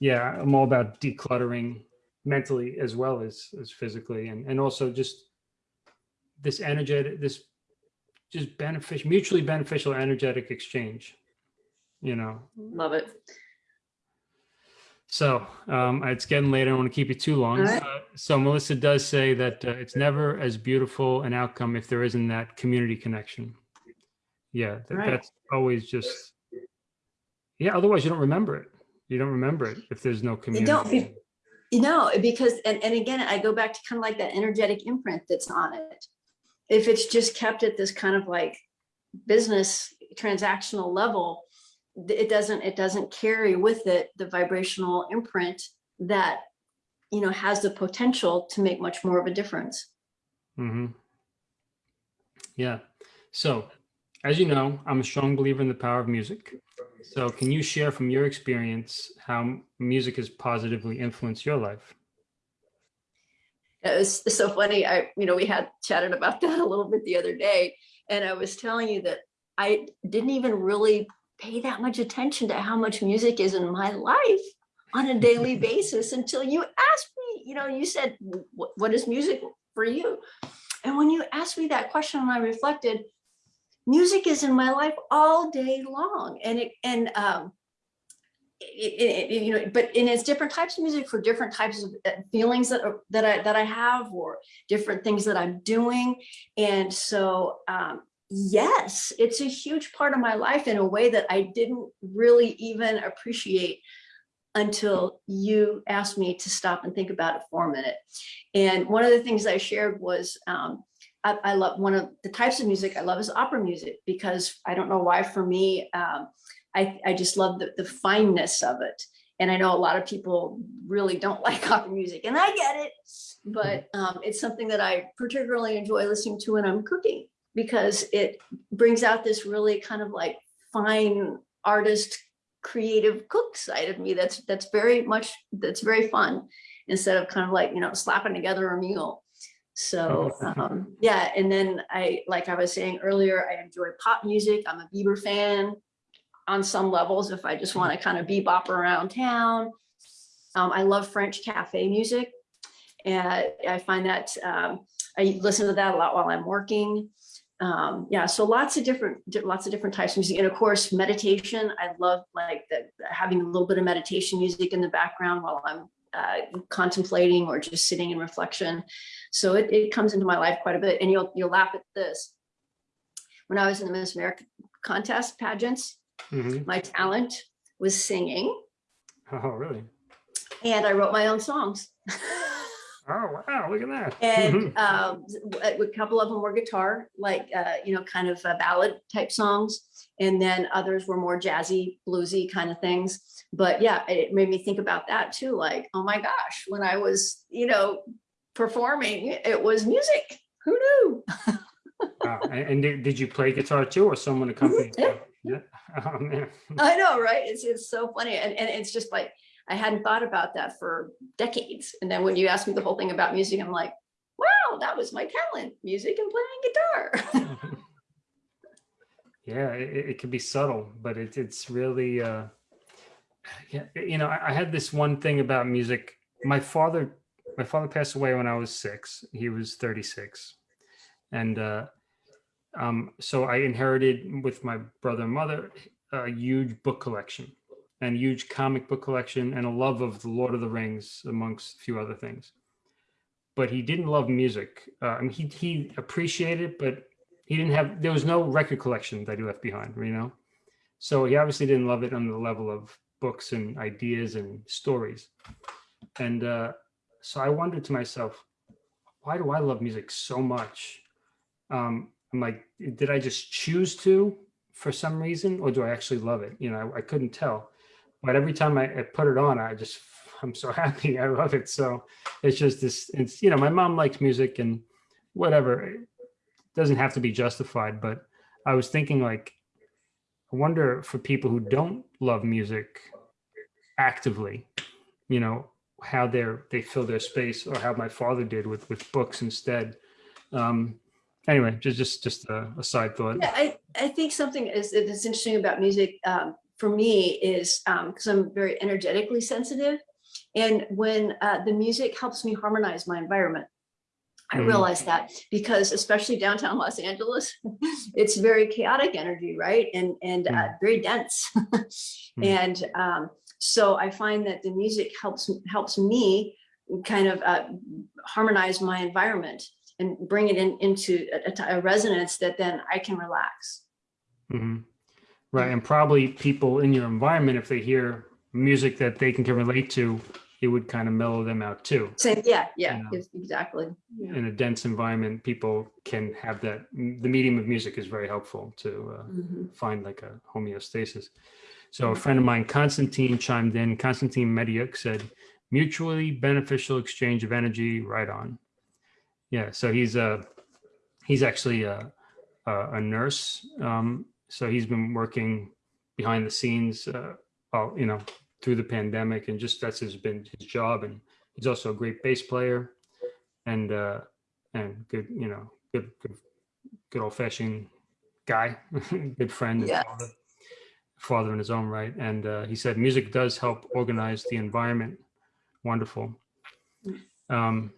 yeah i'm all about decluttering mentally as well as as physically and and also just this energetic this just beneficial mutually beneficial energetic exchange you know Love it. So um, it's getting late. I don't want to keep you too long. Right. Uh, so Melissa does say that uh, it's never as beautiful an outcome if there isn't that community connection. Yeah, that, Right. that's always just. Yeah, otherwise you don't remember it. You don't remember it if there's no community. You don't, you know, because, and, and again, I go back to kind of like that energetic imprint that's on it. If it's just kept at this kind of like business transactional level, th- it doesn't, it doesn't carry with it the vibrational imprint that, you know, has the potential to make much more of a difference. hmm Yeah. So, as you know, I'm a strong believer in the power of music. So, can you share from your experience how music has positively influenced your life? It was so funny. I, you know, we had chatted about that a little bit the other day. And I was telling you that I didn't even really pay that much attention to how much music is in my life on a daily basis until you asked me, you know, you said, "What- is music for you? And when you asked me that question and I reflected, music is in my life all day long. And it, and, um, it, it, it- you know, but and it's different types of music for different types of uh, feelings that are, that I that I have or different things that I'm doing. And so um, yes, it's a huge part of my life in a way that I didn't really even appreciate until you asked me to stop and think about it for a minute. And one of the things I shared was um, I, I love one of the types of music I love is opera music because I don't know why for me, um, I, I just love the, the fineness of it. And I know a lot of people really don't like opera music and I get it, but um, it's something that I particularly enjoy listening to when I'm cooking because it brings out this really kind of like fine artist, creative cook side of me. That's, that's very much, that's very fun instead of kind of like, you know, slapping together a meal. So um, yeah, and then I, like I was saying earlier, I enjoy pop music. I'm a Bieber fan on some levels if I just want to kind of bebop around town. Um, I love French cafe music. And I find that um, I listen to that a lot while I'm working. Um, yeah, so lots of different, lots of different types of music. And of course, meditation. I love like the, having a little bit of meditation music in the background while I'm uh, contemplating or just sitting in reflection. So it, it comes into my life quite a bit. And you'll, you'll laugh at this. When I was in the Miss America contest pageants, Mhm. my talent was singing Oh, really? and I wrote my own songs. Oh, wow. Look at that. and um, a couple of them were guitar, like, uh, you know, kind of uh, ballad type songs. And then others were more jazzy, bluesy kind of things. But yeah, it made me think about that too. Like, oh my gosh, when I was, you know, performing, it was music. Who knew? Wow. And, and did, did you play guitar too or someone accompanied Yeah. Yeah. Oh, man. I know, right? It's, it's so funny. And, and it's just like, I hadn't thought about that for decades. And then when you asked me the whole thing about music, I'm like, wow, that was my talent, music and playing guitar. yeah, it, it can be subtle, but it, it's really, uh, yeah, you know, I, I had this one thing about music. My father, my father passed away when I was six. He was 36. And uh, um, so I inherited with my brother and mother a huge book collection and huge comic book collection and a love of the Lord of the Rings amongst a few other things. But he didn't love music. Uh, I mean, he, he appreciated it, but he didn't have, there was no record collection that he left behind, you know? So he obviously didn't love it on the level of books and ideas and stories. And uh, so I wondered to myself, why do I love music so much? Um, I'm like, did I just choose to for some reason, or do I actually love it? You know, I, I couldn't tell. But every time I, I put it on, I just, I'm so happy. I love it. So it's just this, it's, you know, my mom likes music and whatever. It doesn't have to be justified, but I was thinking like, I wonder for people who don't love music actively, you know, how they're, they fill their space or how my father did with, with books instead. Um, anyway, just, just, just a, a side thought. Yeah, I, I think something is that's interesting about music um, for me is because I'm very energetically sensitive. And when uh, the music helps me harmonize my environment, I Mhm. realize that because especially downtown Los Angeles, it's very chaotic energy, right? And and uh, Mm. very dense. And um, so I find that the music helps helps me kind of uh, harmonize my environment and bring it in into a, a- resonance that then I can relax. Mhm. Right, and probably people in your environment, if they hear music that they can, can relate to, it would kind of mellow them out too. Same, yeah, yeah, know. exactly. Yeah. In a dense environment, people can have that, the medium of music is very helpful to uh, Mhm. find like a homeostasis. So a friend of mine, Constantine, chimed in. Constantine Mediuk said, mutually beneficial exchange of energy, right on. Yeah, so he's a, he's actually a, a, a nurse. Um, so he's been working behind the scenes, uh, all, you know, through the pandemic and just that's his been his job. And he's also a great bass player and, uh, and good, you know, good, good, good old fashioned guy, good friend. and father father in his own right. And uh, he said music does help organize the environment. Wonderful. Um,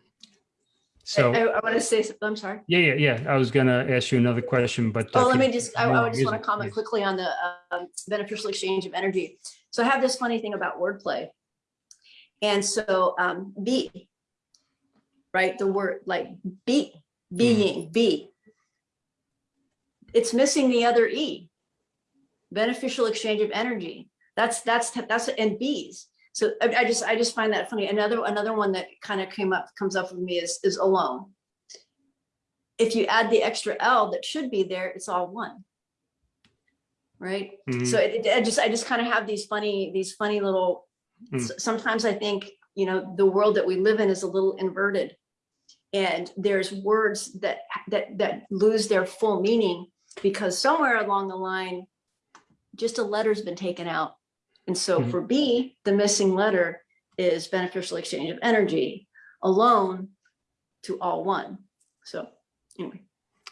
so I, I want to say, something. I'm sorry. yeah, yeah, yeah. I was gonna ask you another question, but Oh, let me just, I, I just want to comment quickly on the um, beneficial exchange of energy. So I have this funny thing about wordplay. And so um, be, right, the word like be, being, be. It's missing the other E. Beneficial exchange of energy. That's, that's, that's, and bees. So I, I just, I just find that funny. Another, another one that kind of came up, comes up with me is, is alone. If you add the extra L that should be there, it's all one. Right? Mhm. So it, I just, I just kind of have these funny, these funny little, Mm. s- sometimes I think, you know, the world that we live in is a little inverted. And there's words that, that, that lose their full meaning because somewhere along the line, just a letter's been taken out. And so Mhm. for B, the missing letter is beneficial exchange of energy, alone to all one. So anyway,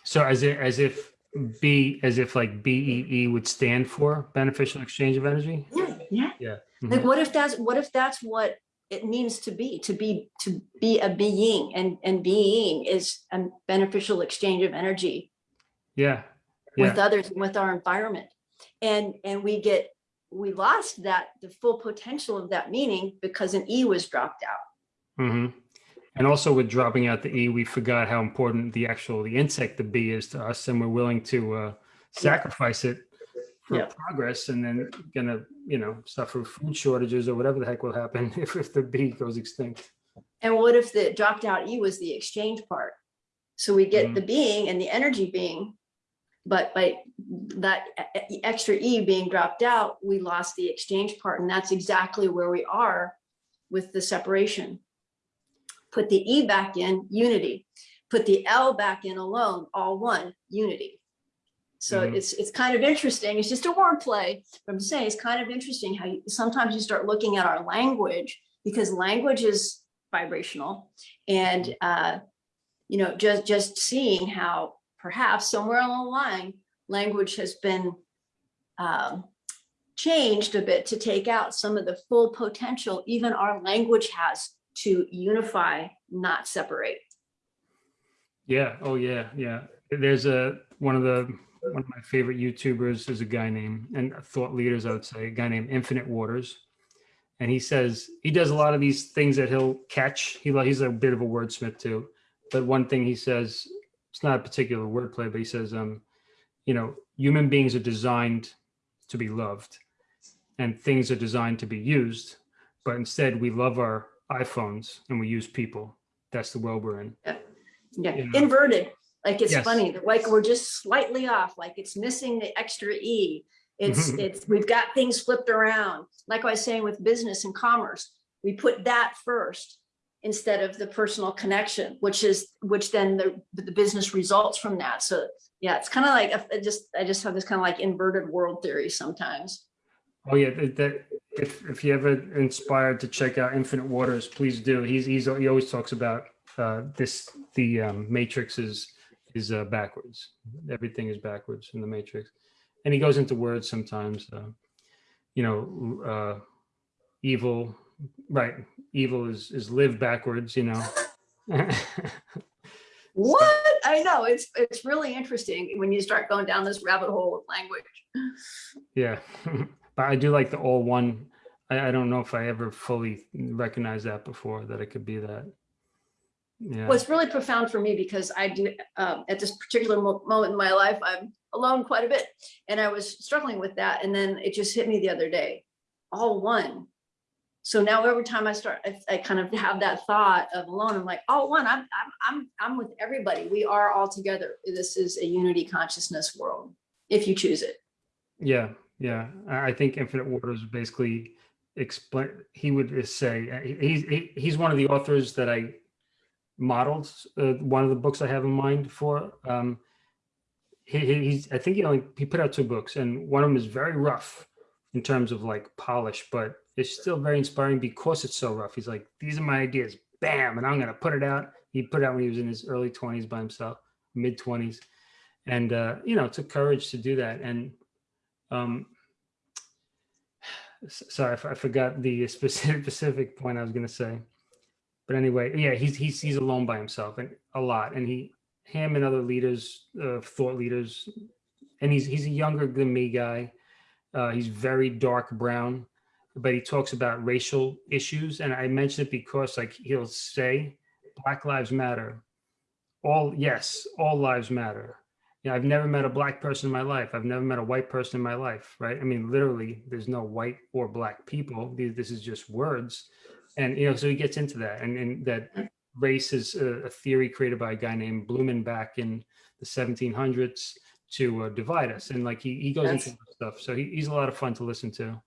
So as if, as if B, as if like BEE would stand for beneficial exchange of energy? yeah, yeah. Yeah. Like, Mhm. what if that's, what if that's what it means to be, to be, to be a being and, and being is a beneficial exchange of energy Yeah, with others, and with our environment. And, and we get, we lost that, the full potential of that meaning because an E was dropped out. hmm And also with dropping out the E, we forgot how important the actual, the insect, the bee is to us, and we're willing to uh, sacrifice it for progress and then gonna, you know, suffer food shortages or whatever the heck will happen if, if the bee goes extinct. And what if the dropped out E was the exchange part? So we get Mhm. the being and the energy being, but by that extra E being dropped out, we lost the exchange part. And that's exactly where we are with the separation. Put the E back in, unity. Put the L back in alone, all one, unity. So Mhm. it's, it's kind of interesting. It's just a wordplay. But I'm saying it's kind of interesting how you, sometimes you start looking at our language because language is vibrational and uh, you know just just seeing how perhaps somewhere along the line language has been um, changed a bit to take out some of the full potential even our language has to unify, not separate. Yeah. Oh yeah. Yeah. There's a, one of the, one of my favorite YouTubers is a guy named, and thought leaders, I would say, a guy named Infinite Waters. And he says, he does a lot of these things that he'll catch. He, he's a bit of a wordsmith too. But one thing he says, it's not a particular wordplay, but he says, um, you know, human beings are designed to be loved and things are designed to be used. But instead we love our iPhones and we use people. That's the world we're in. Yeah, Yeah. inverted, like it's Yes. funny, like we're just slightly off, like it's missing the extra E. It's, it's, we've got things flipped around. Like I was saying with business and commerce, we put that first instead of the personal connection, which is, which then the, the business results from that. So yeah, it's kind of like, I just, I just have this kind of like inverted world theory sometimes. Oh yeah, that, if if you ever inspired to check out Infinite Waters, please do. He's he's he always talks about uh, this. The um, Matrix is is uh, backwards. Everything is backwards in the Matrix, and he goes into words sometimes. Uh, you know, uh, evil, right? Evil is is live backwards. You know. What? I know, it's, it's really interesting when you start going down this rabbit hole of language. Yeah, but I do like the all one. I, I don't know if I ever fully recognized that before that it could be that. Yeah. Well, it's really profound for me because I do, um, at this particular mo- moment in my life, I'm alone quite a bit. And I was struggling with that. And then it just hit me the other day, all one. So now every time I start, I, I kind of have that thought of alone, I'm like, all one, I'm, I'm, I'm, I'm with everybody. We are all together. This is a unity consciousness world, if you choose it. Yeah, yeah. I think Infinite Waters basically explain. He would say uh, he's he, he's one of the authors that I modeled. Uh, one of the books I have in mind for. Um, he, he- he's I think he only he put out two books, and one of them is very rough in terms of like polish, but it's still very inspiring because it's so rough. He's like, these are my ideas, bam, and I'm gonna put it out. He put it out when he was in his early 20s by himself, mid 20s, and uh, you know, it took courage to do that, and um, sorry, I forgot the specific specific point I was going to say. But anyway, yeah, he's he's he's alone by himself and a lot, and he him and other leaders, uh, thought leaders, and he's he's a younger than me guy. Uh, he's very dark brown, but he talks about racial issues, and I mention it because like he'll say, "Black Lives Matter." All yes, all lives matter you know, I've never met a black person in my life. I've never met a white person in my life, right? I mean, literally, there's no white or black people. These- This is just words. And, you know, so he gets into that. And, and that race is a, a theory created by a guy named Blumen back in the 1700s to uh, divide us. And like, he, he goes into stuff. So he, he's a lot of fun to listen to.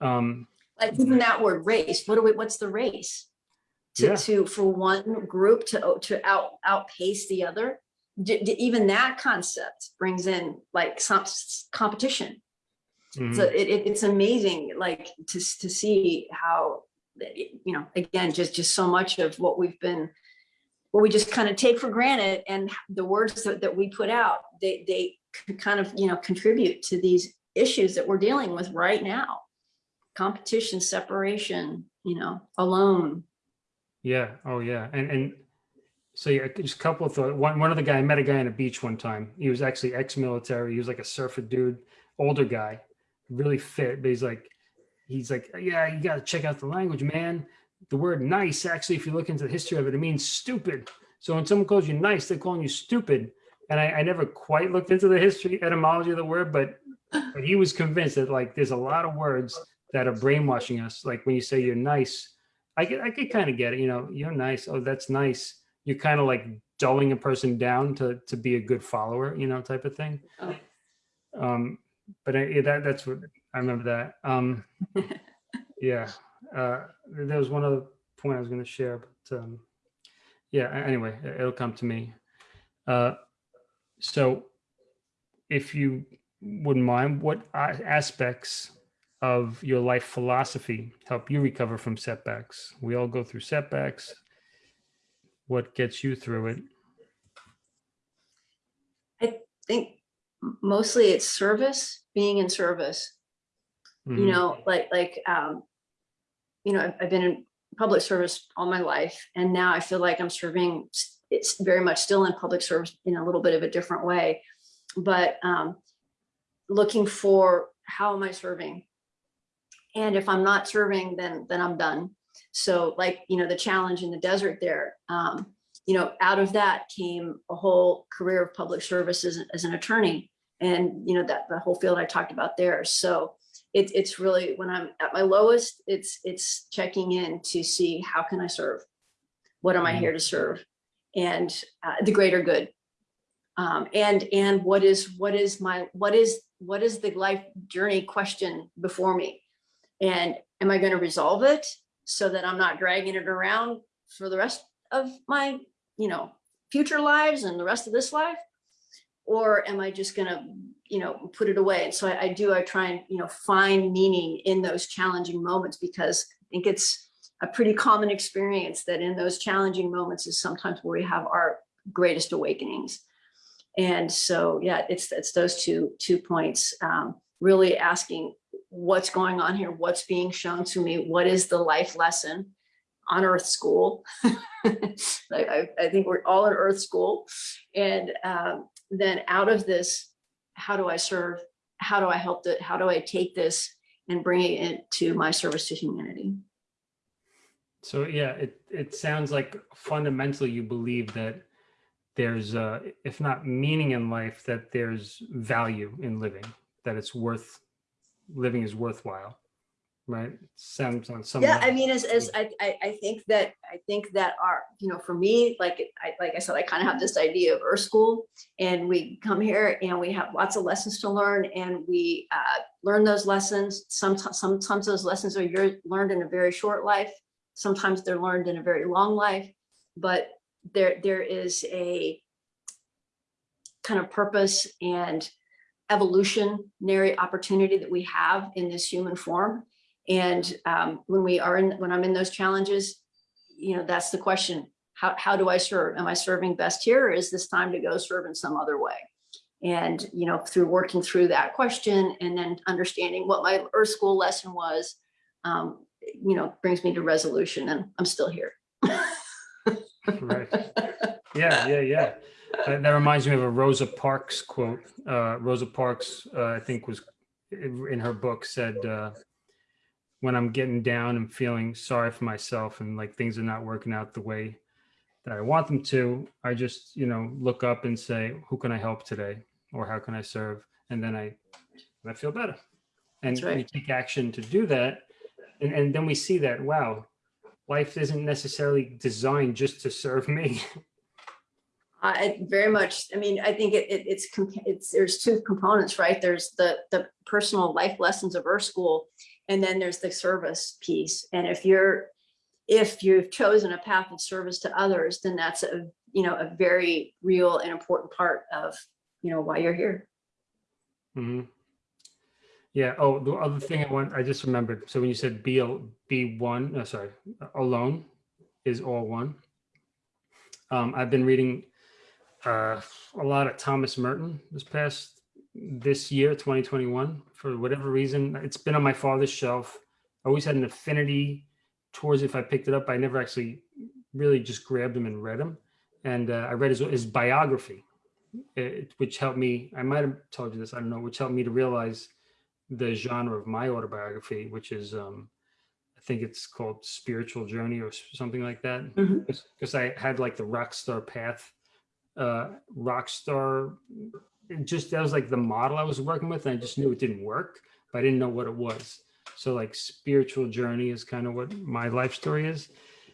Um, Like even that word race, what do we, what's the race? To, Yeah. to, for one group to, to out, outpace the other? D- even that concept brings in like some competition. mhm. So it, it, it's amazing, like to, to see how, you know, again, just, just so much of what we've been, what we just kind of take for granted and the words that, that we put out, they, they kind of, you know, contribute to these issues that we're dealing with right now. Competition, separation, you know, alone. Yeah. Oh, yeah. And and so yeah, just a couple of thoughts. One one of the guy I met a guy on a beach one time. He was actually ex-military. He was like a surfer dude, older guy, really fit. But he's like, he's like, yeah, you got to check out the language, man. The word nice, actually, if you look into the history of it, it means stupid. So when someone calls you nice, they're calling you stupid. And I, I never quite looked into the history etymology of the word, but but he was convinced that like there's a lot of words that are brainwashing us. Like when you say you're nice, I could I could kind of get it. You know, you're nice. Oh, that's nice. You're kind of like dulling a person down to to be a good follower, you know, type of thing. Oh. Um, but I, yeah, that that's what I remember that. Um, yeah, uh, there was one other point I was going to share, but um, yeah. Anyway, it- it'll come to me. Uh, so, if you wouldn't mind, what aspects of your life philosophy help you recover from setbacks? We all go through setbacks. What gets you through it? I think mostly it's service, being in service. you Mhm. know, like, like, um, you know, I've, I've been in public service all my life and now I feel like I'm serving, it's very much still in public service in a little bit of a different way. But, um, looking for how am I serving? And if I'm not serving, then, then I'm done. So like, you know, the challenge in the desert there, um, you know, out of that came a whole career of public service as, an attorney. And, you know, that the whole field I talked about there. So it, it's really when I'm at my lowest, it's, it's checking in to see how can I serve? What am I Mhm. here to serve? And uh, the greater good. Um, and, and what is, what is my, what is, what is the life journey question before me? And am I going to resolve it so that I'm not dragging it around for the rest of my, you know, future lives and the rest of this life? Or am I just gonna, you know, put it away? And so I, I do, I try and, you know, find meaning in those challenging moments because I think it's a pretty common experience that in those challenging moments is sometimes where we have our greatest awakenings. And so, yeah, it's, it's those two, two points, um, really asking what's going on here, what's being shown to me, what is the life lesson on earth school. I, I, think we're all in earth school. And um, then out of this, how do I serve? How do I help the, how do I take this and bring it into my service to humanity? So yeah, it, it sounds like fundamentally you believe that there's, uh, if not meaning in life, that there's value in living, that it's worth, living is worthwhile, right? Sounds on some. Yeah, I mean, as, as I, I, I think that, I think that our, you know, for me, like, I, like I said, I kind of have this idea of Earth School and we come here and we have lots of lessons to learn and we uh, learn those lessons. Sometimes, sometimes those lessons are your, learned in a very short life. Sometimes they're learned in a very long life, but there, there is a kind of purpose and evolutionary opportunity that we have in this human form. And um, when we are in, when I'm in those challenges, you know, that's the question. How, how do I serve? Am I serving best here or is this time to go serve in some other way? And, you know, through working through that question and then understanding what my earth school lesson was, um, you know, brings me to resolution and I'm still here. Right. Yeah, yeah, yeah. That, that reminds me of a Rosa Parks quote. Uh, Rosa Parks, uh, I think was in her book said, uh, when I'm getting down and feeling sorry for myself and like things are not working out the way that I want them to, I just, you know, look up and say, who can I help today? Or how can I serve? And then I, I feel better. And right. we take action to do that. And, and then we see that, wow, life isn't necessarily designed just to serve me. I very much, I mean, I think it, it, it's, it's, there's two components, right? There's the, the personal life lessons of Earth School, and then there's the service piece. And if you're, if you've chosen a path of service to others, then that's a, you know, a very real and important part of, you know, why you're here. Mhm. Yeah. Oh, the other thing I want, I just remembered. So when you said be, be one, no, sorry, alone is all one. Um, I've been reading uh, a lot of Thomas Merton this past, this year, 2021, for whatever reason. It's been on my father's shelf. I always had an affinity towards if I picked it up. I never actually really just grabbed him and read him. And uh, I read his, his biography, it, which helped me, I might have told you this, I don't know, which helped me to realize the genre of my autobiography, which is, um, I think it's called Spiritual Journey or something like that. Because I had like the rock star path, uh, rock star, it just, that was like the model I was working with. And I just knew it didn't work, but I didn't know what it was. So like spiritual journey is kind of what my life story is.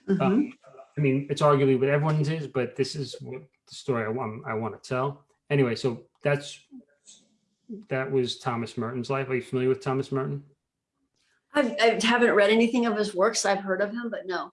Mhm. Um, I mean, it's arguably what everyone's is, but this is what the story I want, I want to tell. Anyway, so that's, that was Thomas Merton's life. Are you familiar with Thomas Merton? I, I haven't read anything of his works. I've heard of him, but no.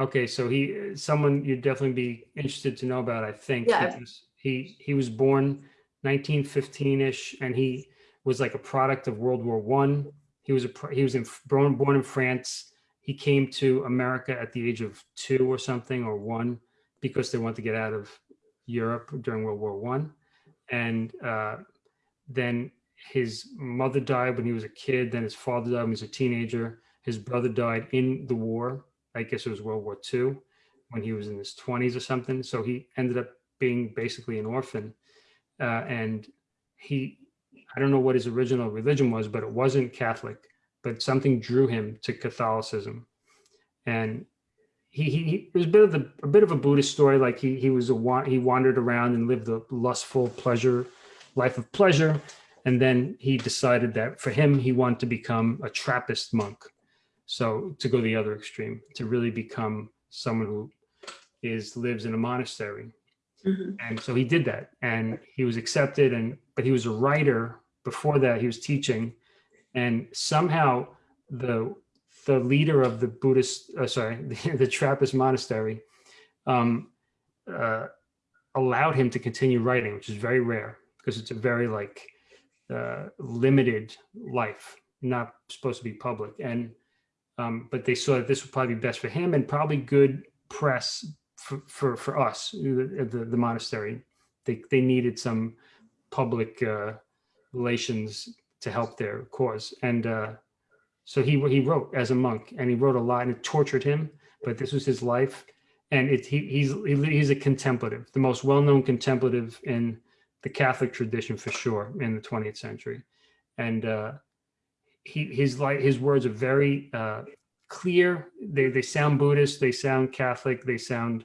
Okay, so he, someone you'd definitely be interested to know about, I think. Yeah, because He, he was born 1915-ish and he was like a product of World War One. He was a, he was in, born, born in France. He came to America at the age of two or something, or one, because they wanted to get out of Europe during World War One. And uh, then his mother died when he was a kid, then his father died when he was a teenager. His brother died in the war. I guess it was World War II when he was in his 20s or something. So he ended up being basically an orphan. Uh, and he, I don't know what his original religion was, but it wasn't Catholic, but something drew him to Catholicism. And he, he, he was a bit of the, a bit of a Buddhist story. Like he, he was a, he wandered around and lived a lustful pleasure, life of pleasure. And then he decided that for him, he wanted to become a Trappist monk. So to go the other extreme, to really become someone who is lives in a monastery. Mhm. And so he did that and he was accepted and but he was a writer before that he was teaching and somehow the the leader of the Buddhist uh, sorry the, the Trappist monastery um uh allowed him to continue writing which is very rare because it's a very like uh limited life not supposed to be public and um but they saw that this would probably be best for him and probably good press for for, for us the, the the monastery. They they needed some public uh relations to help their cause. And uh so he he wrote as a monk and he wrote a lot and it tortured him but this was his life. And it he, he's he's a contemplative the most well-known contemplative in the catholic tradition for sure in the 20th century. And uh he his like his words are very uh clear. They they sound buddhist they sound catholic they sound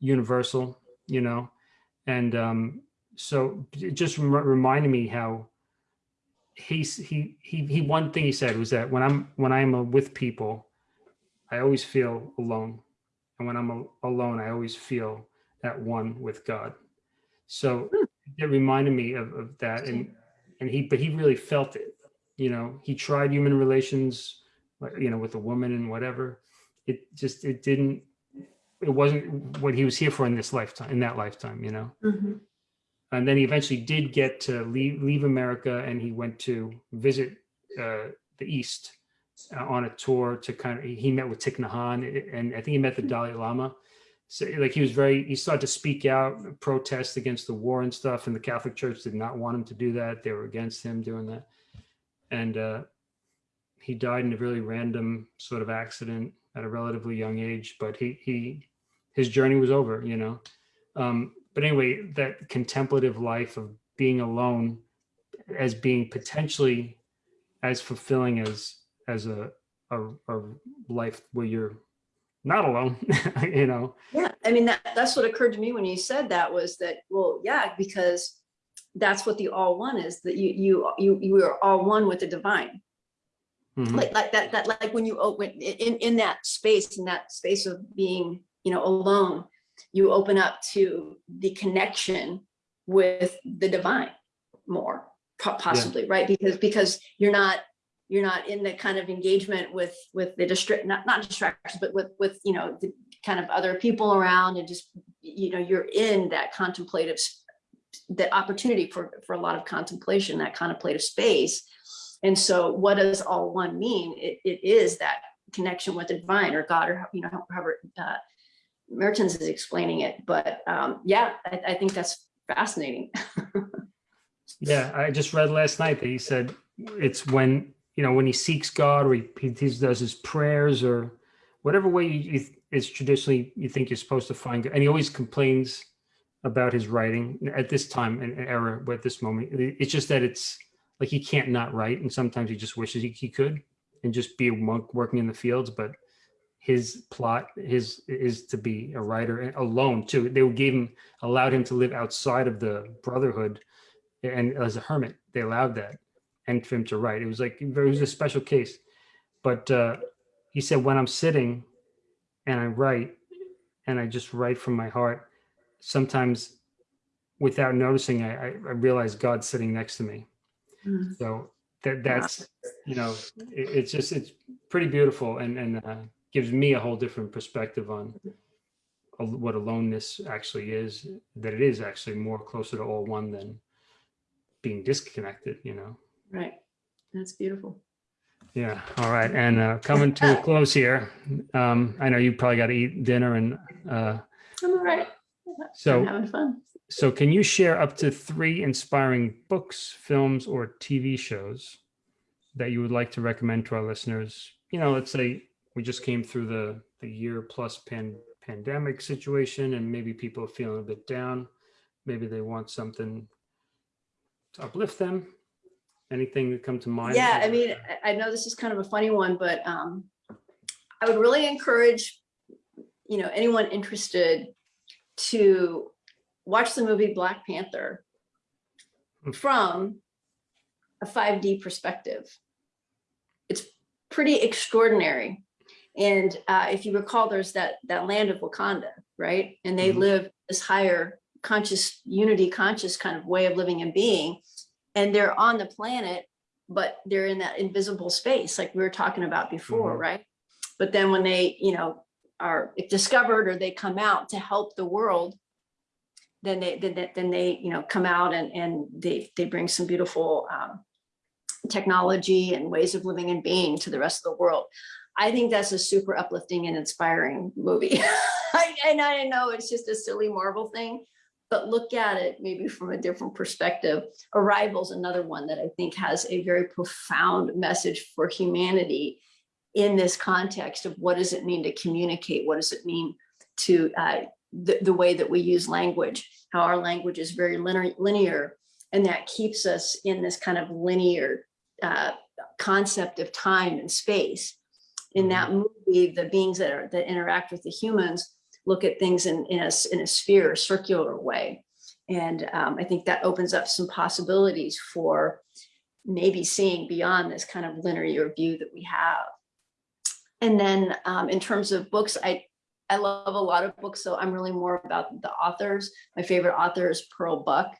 universal you know? And um so it just rem- reminded me how he's he he he one thing he said was that when i'm when i'm uh, with people i always feel alone. And when i'm a- alone i always feel at one with god. So it reminded me of, of that and and he but he really felt it you know he tried human relations you know with a woman and whatever it just it didn't it wasn't what he was here for in this lifetime in that lifetime you know Mhm. and then he eventually did get to leave leave America, and he went to visit uh, the East uh, on a tour to kind of. He met with Thich Nhat Hanh, and I think he met the Dalai Lama. So, like, he was very. He started to speak out, protest against the war and stuff, and the Catholic Church did not want him to do that. They were against him doing that, and uh, he died in a really random sort of accident at a relatively young age. But he he his journey was over, you know. Um, but anyway, that contemplative life of being alone as being potentially as fulfilling as as a a, a life where you're not alone, you know. Yeah, I mean, that, that's what occurred to me when you said that was that, well, yeah, because that's what the all one is, that you, you, you, you are all one with the divine. Mhm. Like, like that, that, like when you open, in, in that space, in that space of being, you know, alone, you open up to the connection with the divine more, po- possibly, right? Because, because you're not, you're not in the kind of engagement with, with the district, not, not distractions, but with, with, you know, the kind of other people around and just, you know, you're in that contemplative, the opportunity for, for a lot of contemplation, that contemplative space. And so what does all one mean? It, it is that connection with the divine or God or, you know, however uh, Merton's is explaining it. But um, yeah, I, I think that's fascinating. Yeah, I just read last night that he said it's when you know when he seeks God or he, he does his prayers or whatever way you, you, it's traditionally you think you're supposed to find God. And he always complains about his writing at this time and era, at this moment, it's just that it's like he can't not write, and sometimes he just wishes he, he could and just be a monk working in the fields. But his plot, his is to be a writer alone too. They gave him allowed him to live outside of the brotherhood and as a hermit they allowed that and for him to write it was like it was a special case but uh he said when i'm sitting and i write and i just write from my heart sometimes without noticing i i, I realize god's sitting next to me Mm. so that that's you know it, it's just it's pretty beautiful and and uh, gives me a whole different perspective on what aloneness actually is that it is actually more closer to all one than being disconnected you know Right. That's beautiful. yeah all right and uh coming to a close here um i know you probably got to eat dinner and uh I'm all right. I'm so having fun. so can you share up to three inspiring books, films, or TV shows that you would like to recommend to our listeners? You know, let's say we just came through the the year plus pan, pandemic situation, and maybe people are feeling a bit down. Maybe they want something to uplift them. Anything that come to mind? Yeah, I mean, I- I know this is kind of a funny one, but um, I would really encourage, you know, anyone interested to watch the movie Black Panther Hmm. from a 5D perspective. It's pretty extraordinary. And uh, if you recall, there's that that land of Wakanda, right? And they Mhm. live this higher conscious unity, conscious kind of way of living and being. And they're on the planet, but they're in that invisible space, like we were talking about before, Mhm. right? But then when they, you know, are discovered or they come out to help the world, then they then, then they you know come out and and they they bring some beautiful um, technology and ways of living and being to the rest of the world. I think that's a super uplifting and inspiring movie. I, and I know it's just a silly Marvel thing, but look at it maybe from a different perspective. Arrival's another one that I think has a very profound message for humanity in this context of what does it mean to communicate? What does it mean to uh, the, the way that we use language, how our language is very linear, linear and that keeps us in this kind of linear uh, concept of time and space. In that movie, the beings that are that interact with the humans look at things in, in, a, in a sphere, circular way. And um, I think that opens up some possibilities for maybe seeing beyond this kind of linear view that we have. And then um, in terms of books, I, I love a lot of books, so I'm really more about the authors. My favorite author is Pearl Buck.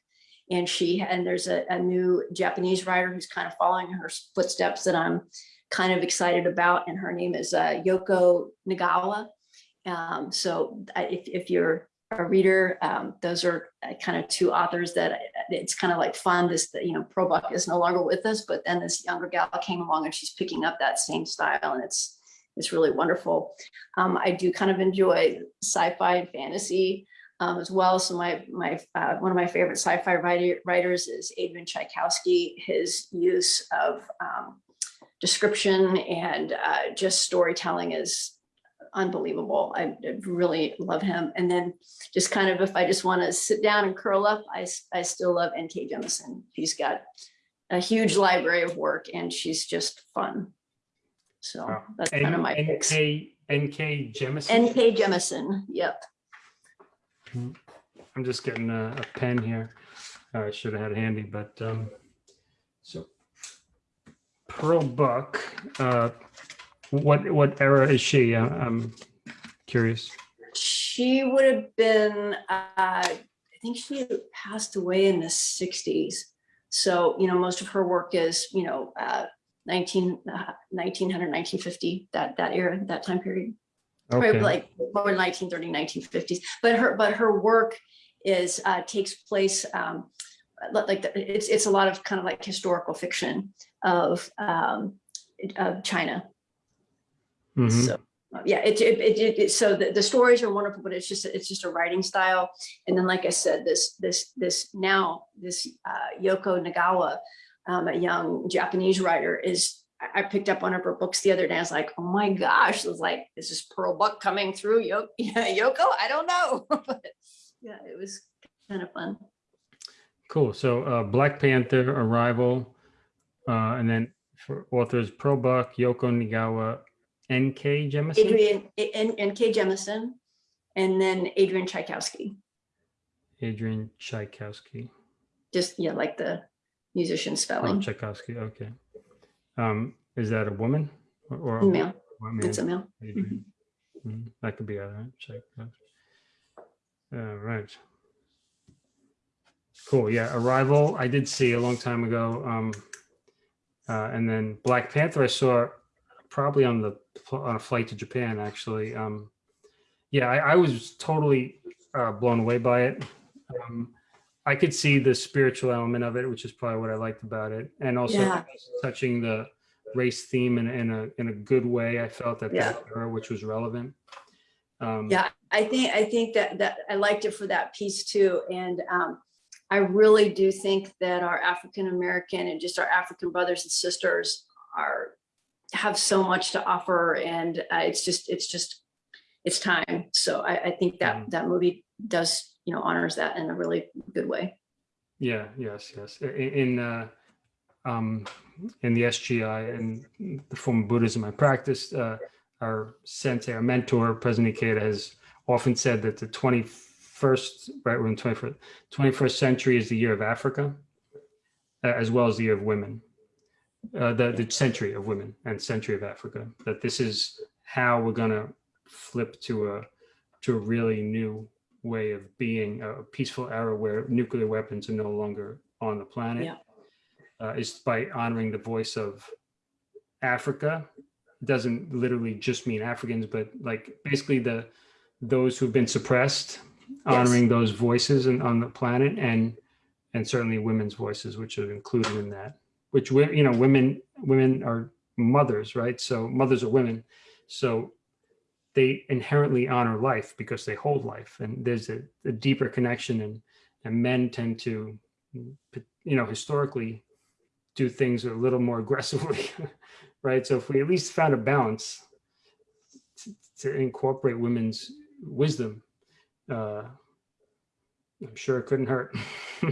And she, and there's a, a new Japanese writer who's kind of following her footsteps that I'm kind of excited about. And her name is uh, Yoko Nagawa. Um, so if, if you're a reader, um, those are uh, kind of two authors that it's kind of like fun. This, you know, Pearl Buck is no longer with us, but then this younger gal came along and she's picking up that same style and it's, it's really wonderful. Um, I do kind of enjoy sci-fi and fantasy um, as well. So my my uh, one of my favorite sci-fi writer, writers is Adrian Tchaikovsky. His use of um, description and uh, just storytelling is unbelievable. I, I really love him. And then just kind of if I just want to sit down and curl up, I, I still love N.K. Jemisin. She's got a huge library of work and she's just fun. So that's kind of N- my picks. NK, NK Jemisin? N.K. Jemisin. Yep. I'm just getting a, a pen here. Uh, I should have had it handy, but um, so Pearl Buck. Uh, what what era is she? Uh, I'm curious. She would have been, uh, I think she passed away in the 60s. So, you know, most of her work is, you know, uh, 19, uh, 1900, 1950, that, that era, that time period. Probably like more 1930, 1950s. But her, but her work is, uh, takes place, um, like, the- it's, it's a lot of kind of like historical fiction of, um, of China. Mhm. So, uh, yeah, it, it, it, it- it- so the, the stories are wonderful, but it's just, it's just a writing style. And then, like I said, this, this, this now, this uh, Yoko Nagawa, um, a young Japanese writer is, I, picked up one of her books the other day. I was like, oh my gosh, it was like, is this Pearl Buck coming through Yoko? I don't know. but yeah, it was kind of fun. Cool. So uh, Black Panther, Arrival, uh, and then for authors Pearl Buck, Yoko Nigawa, N.K. Jemisin. Adrian, and, and Jemisin, and then Adrian Tchaikovsky, Adrian Tchaikovsky. just, yeah, like the musician Oh, spelling, Tchaikovsky. Okay. Um, is that a woman or, a male. It's a male. Adrian. Mhm. That could be all right. Tchaikovsky. All right. Cool. Yeah. Arrival. I did see a long time ago. Um, uh, and then Black Panther. I saw probably on the on a flight to Japan. Actually. Um, yeah. I, I was totally uh, blown away by it. Um, I could see the spiritual element of it, which is probably what I liked about it, and also Yeah. touching the race theme in, in a in a good way. I felt at Yeah. that era, which was relevant. Um, Yeah, I think, I think that, that I liked it for that piece too. And um, I really do think that our African-American and just our African brothers and sisters are, have so much to offer and uh, it's just, it's just, it's time. So I, I think that, Mhm. that movie does, you know, honors that in a really good way. Yeah, yes, yes. I- i- In uh, um, in the SGI and the form of Buddhism I practiced, uh, our sensei, our mentor, President Ikeda, has often said that the 21st, right, we're in 21st, 21st century is the year of Africa, uh, as well as the year of women, uh, the, the century of women and century of Africa, that this is how we're going to flip to a, to a really new way of being, a peaceful era where nuclear weapons are no longer on the planet. Yeah. Uh, is by honoring the voice of Africa. Doesn't literally just mean Africans, but like basically the those who've been suppressed, honoring those voices and on the planet, and and certainly women's voices, which are included in that. Which you know, women women are mothers, right? So mothers are women, so they inherently honor life because they hold life, and there's a, a deeper connection, and and men tend to, you know, historically do things a little more aggressively, right? So if we at least found a balance to, to incorporate women's wisdom, uh, I'm sure it couldn't hurt.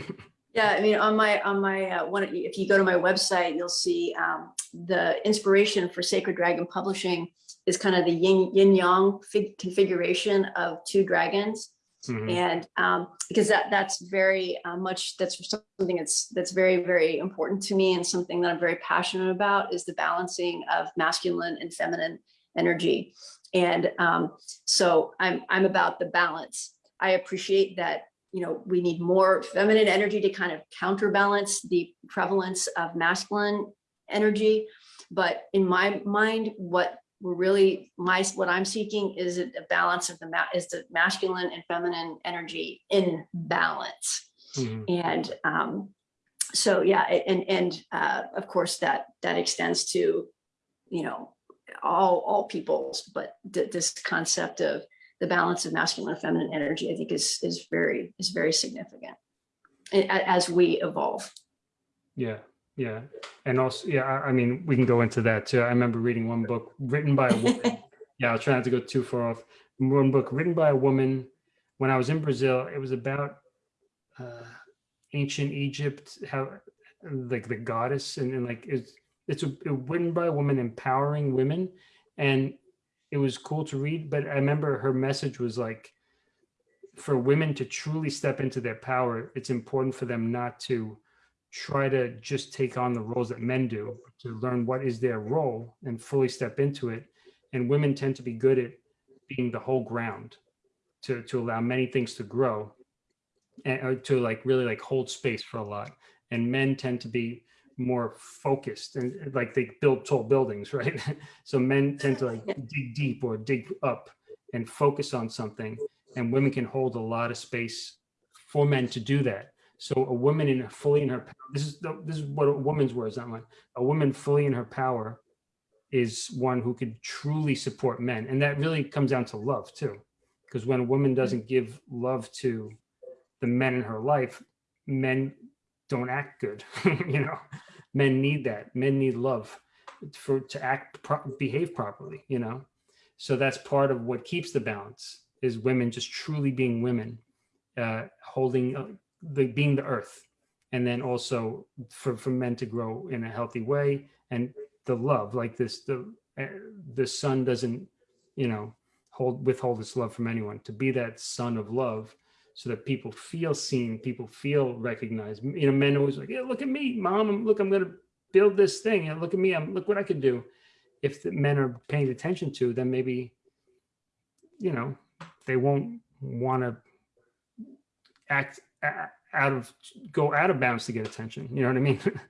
Yeah, I mean, on my, on my, uh, one, if you go to my website, you'll see um, the inspiration for Sacred Dragon Publishing is kind of the yin, yin yang fig configuration of two dragons. Mhm. And um, because that that's very uh, much that's something that's that's very very important to me and something that I'm very passionate about is the balancing of masculine and feminine energy. And um, so I'm I'm about the balance. I appreciate that you know we need more feminine energy to kind of counterbalance the prevalence of masculine energy. But in my mind, what we're really my what I'm seeking is a a balance of the is the masculine and feminine energy in balance. Mhm. And um, so yeah, and and uh, of course that that extends to you know all all peoples, but th this concept of the balance of masculine and feminine energy, I think is is very is very significant as we evolve. Yeah, yeah. And also, yeah, I, I mean, we can go into that too. I remember reading one book written by a woman. yeah, I'll try not to go too far off. One book written by a woman when I was in Brazil. It was about uh, ancient Egypt, how like the goddess and, and like it's it's a, it written by a woman empowering women, and it was cool to read. But I remember her message was like, for women to truly step into their power, it's important for them not to try to just take on the roles that men do, to learn what is their role and fully step into it. And women tend to be good at being the whole ground to, to allow many things to grow and or to like really like hold space for a lot. And men tend to be more focused and uh, like they build tall buildings, right? so men tend to like dig deep or dig up and focus on something. And women can hold a lot of space for men to do that. So a woman in fully in her power, this is the, this is what a woman's words, not mine. A woman fully in her power is one who could truly support men. And that really comes down to love too. Because when a woman doesn't give love to the men in her life, men don't act good. you know, men need that. Men need love for to act pro behave properly, you know. So that's part of what keeps the balance is women just truly being women, uh, holding uh, the being the earth and then also for, for men to grow in a healthy way. And the love like this the uh, the sun doesn't you know hold withhold its love from anyone. To be that sun of love so that people feel seen people feel recognized. You know men always like yeah look at me mom look i'm gonna build this thing. Know, look at me i'm look what i can do. If the men are paying attention to then maybe you know they won't want to act out of go out of bounds to get attention you know what i mean?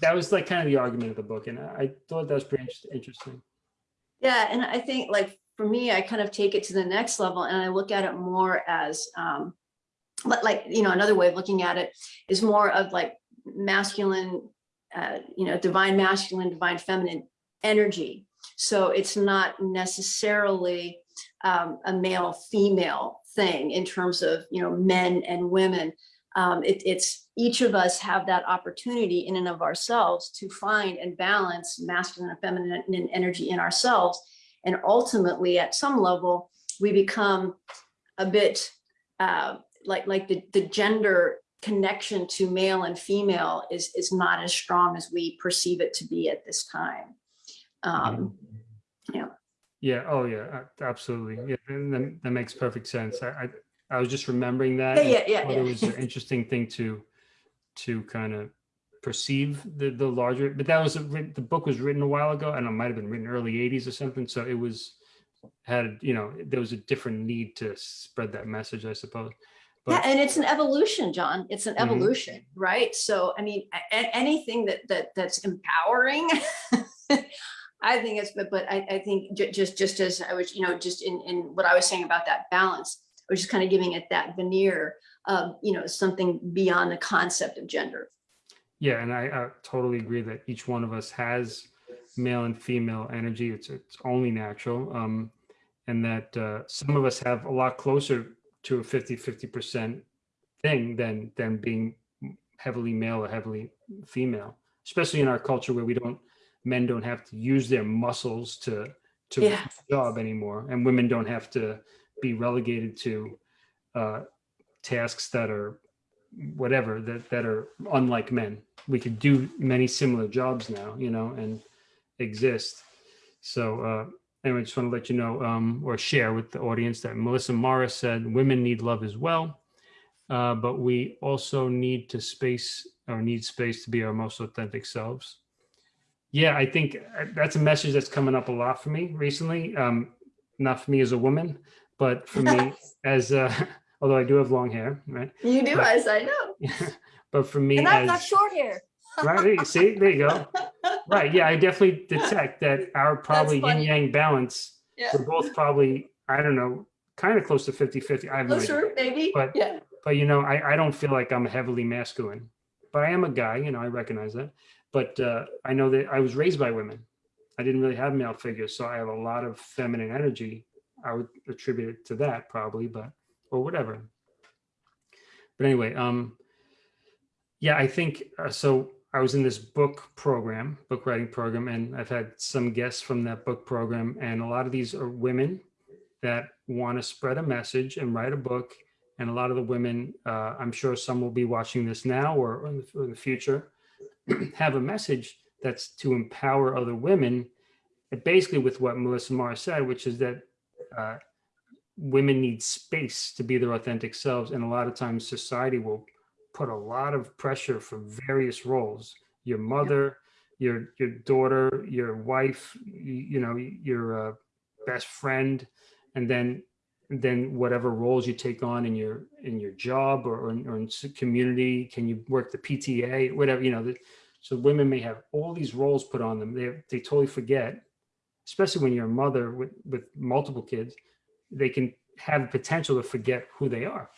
That- was like kind of the argument of the book and i thought that was pretty interesting. Yeah, and I think like for me, I kind of take it to the next level and I look at it more as um like, you know, another way of looking at it is more of like masculine, uh, you know, divine masculine, divine feminine energy. So it's not necessarily um, a male female thing in terms of you know men and women. Um, it, it's each of us have that opportunity in and of ourselves to find and balance masculine and feminine energy in ourselves. And ultimately, at some level, we become a bit uh, like like the, the gender connection to male and female is is not as strong as we perceive it to be at this time. Um, yeah. Yeah. Oh, yeah. Absolutely. Yeah. And that, that makes perfect sense. I, I, I was just remembering that. Yeah, yeah, yeah, It was an interesting thing to, to kind of perceive the, the larger, but that was, a the book was written a while ago and it might have been written early 80s or something. So it was, had, you know, there was a different need to spread that message, I suppose. Yeah, and it's an evolution, John. It's an Mhm. evolution, right? So, I mean, anything that that that's empowering, I think it's. But but I, I think ju- just just as I was, you know, just in in what I was saying about that balance, I was just kind of giving it that veneer of you know something beyond the concept of gender. Yeah, and I, I totally agree that each one of us has male and female energy. It's it's only natural. Um, and that uh, some of us have a lot closer to a 50 50% thing than than being heavily male or heavily female, especially in our culture where we don't men don't have to use their muscles to to Yeah. job anymore. And women don't have to be relegated to uh, tasks that are whatever that that are unlike men. We could do many similar jobs now you know and exist. So uh anyway just want to let you know um or share with the audience that melissa morris said women need love as well uh but we also need to space or need space to be our most authentic selves yeah i think uh, that's a message that's coming up a lot for me recently um not for me as a woman but for me as uh although i do have long hair right You do, Right. as I know, but for me and I've got short hair. right see there you go right yeah i definitely detect that our probably yin yang balance Yeah, we're both probably i don't know kind of close to 50 50 i have no idea. maybe. But- yeah, but you know I, I don't feel like i'm heavily masculine but i am a guy you know i recognize that but uh, i know that i was raised by women. I didn't really have male figures so i have a lot of feminine energy. I would attribute it to that probably but or whatever. But anyway um yeah i think uh, so i was in this book program book writing program and i've had some guests from that book program and a lot of these are women that want to spread a message and write a book and a lot of the women uh, i'm sure some will be watching this now or in the, or in the future have a message that's to empower other women basically with what melissa morris said which is that uh, women need space to be their authentic selves and a lot of times society will put a lot of pressure for various roles. Your mother your your daughter your wife you, you know your uh, best friend and then then whatever roles you take on in your in your job or, or, in, or in community can you work the pta whatever you know the, so women may have all these roles put on them they they totally forget especially when you're a mother with with multiple kids they can have the potential to forget who they are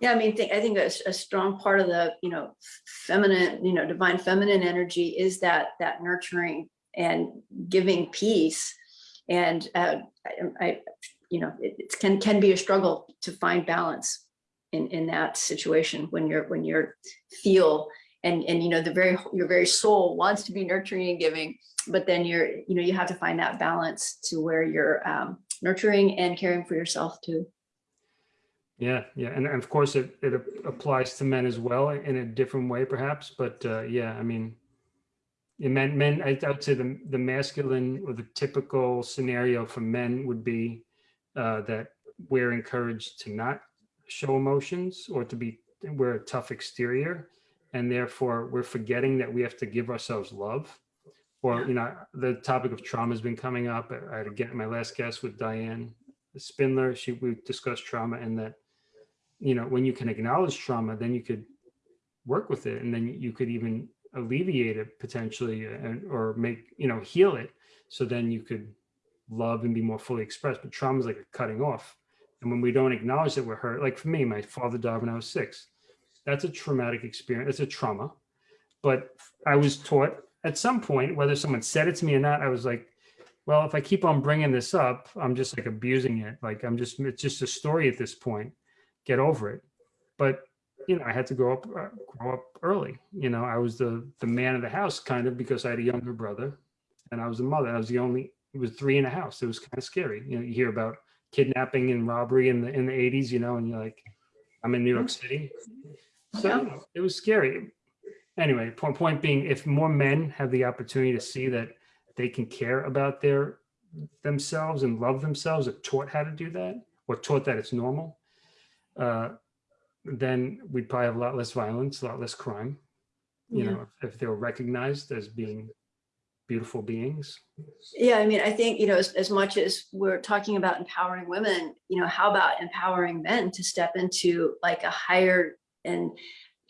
Yeah, I mean, I think a strong part of the, you know, feminine, you know, divine feminine energy is that, that nurturing and giving peace. And uh, I, I, you know, it, it can, can be a struggle to find balance in, in that situation when you're, when you're feel and, and, you know, the very, your very soul wants to be nurturing and giving, but then you're, you know, you have to find that balance to where you're um, nurturing and caring for yourself too. Yeah, yeah, and, and of course it it applies to men as well in a different way, perhaps. But uh, yeah, I mean, in men, men, I, would say the the masculine or the typical scenario for men would be uh, that we're encouraged to not show emotions or to be we're a tough exterior, and therefore we're forgetting that we have to give ourselves love. Or you know, the topic of trauma has been coming up. I had get my last guest with Diane Spindler. She we discussed trauma and that you know when you can acknowledge trauma then you could work with it and then you could even alleviate it potentially and or make you know heal it so then you could love and be more fully expressed but trauma is like a cutting off and when we don't acknowledge that we're hurt like for me my father died when i was six that's a traumatic experience it's a trauma but i was taught at some point whether someone said it to me or not i was like well, if I keep on bringing this up, I'm just like abusing it. Like I'm just, it's just a story at this point. Get over it. But you know, I had to grow up, uh, grow up early. You know, I was the the man of the house kind of because I had a younger brother, and I was the mother. I was the only. It was three in a house. It was kind of scary. You know, you hear about kidnapping and robbery in the in the 80s. You know, and you're like, I'm in New York City, so Yeah. you know, it was scary. Anyway, point point being, if more men have the opportunity to see that they can care about their themselves and love themselves, or taught how to do that, or taught that it's normal, uh, then we'd probably have a lot less violence, a lot less crime. You Yeah. know, if, if they were recognized as being beautiful beings. Yeah, I mean, I think, you know, as, as much as we're talking about empowering women, you know, how about empowering men to step into like a higher and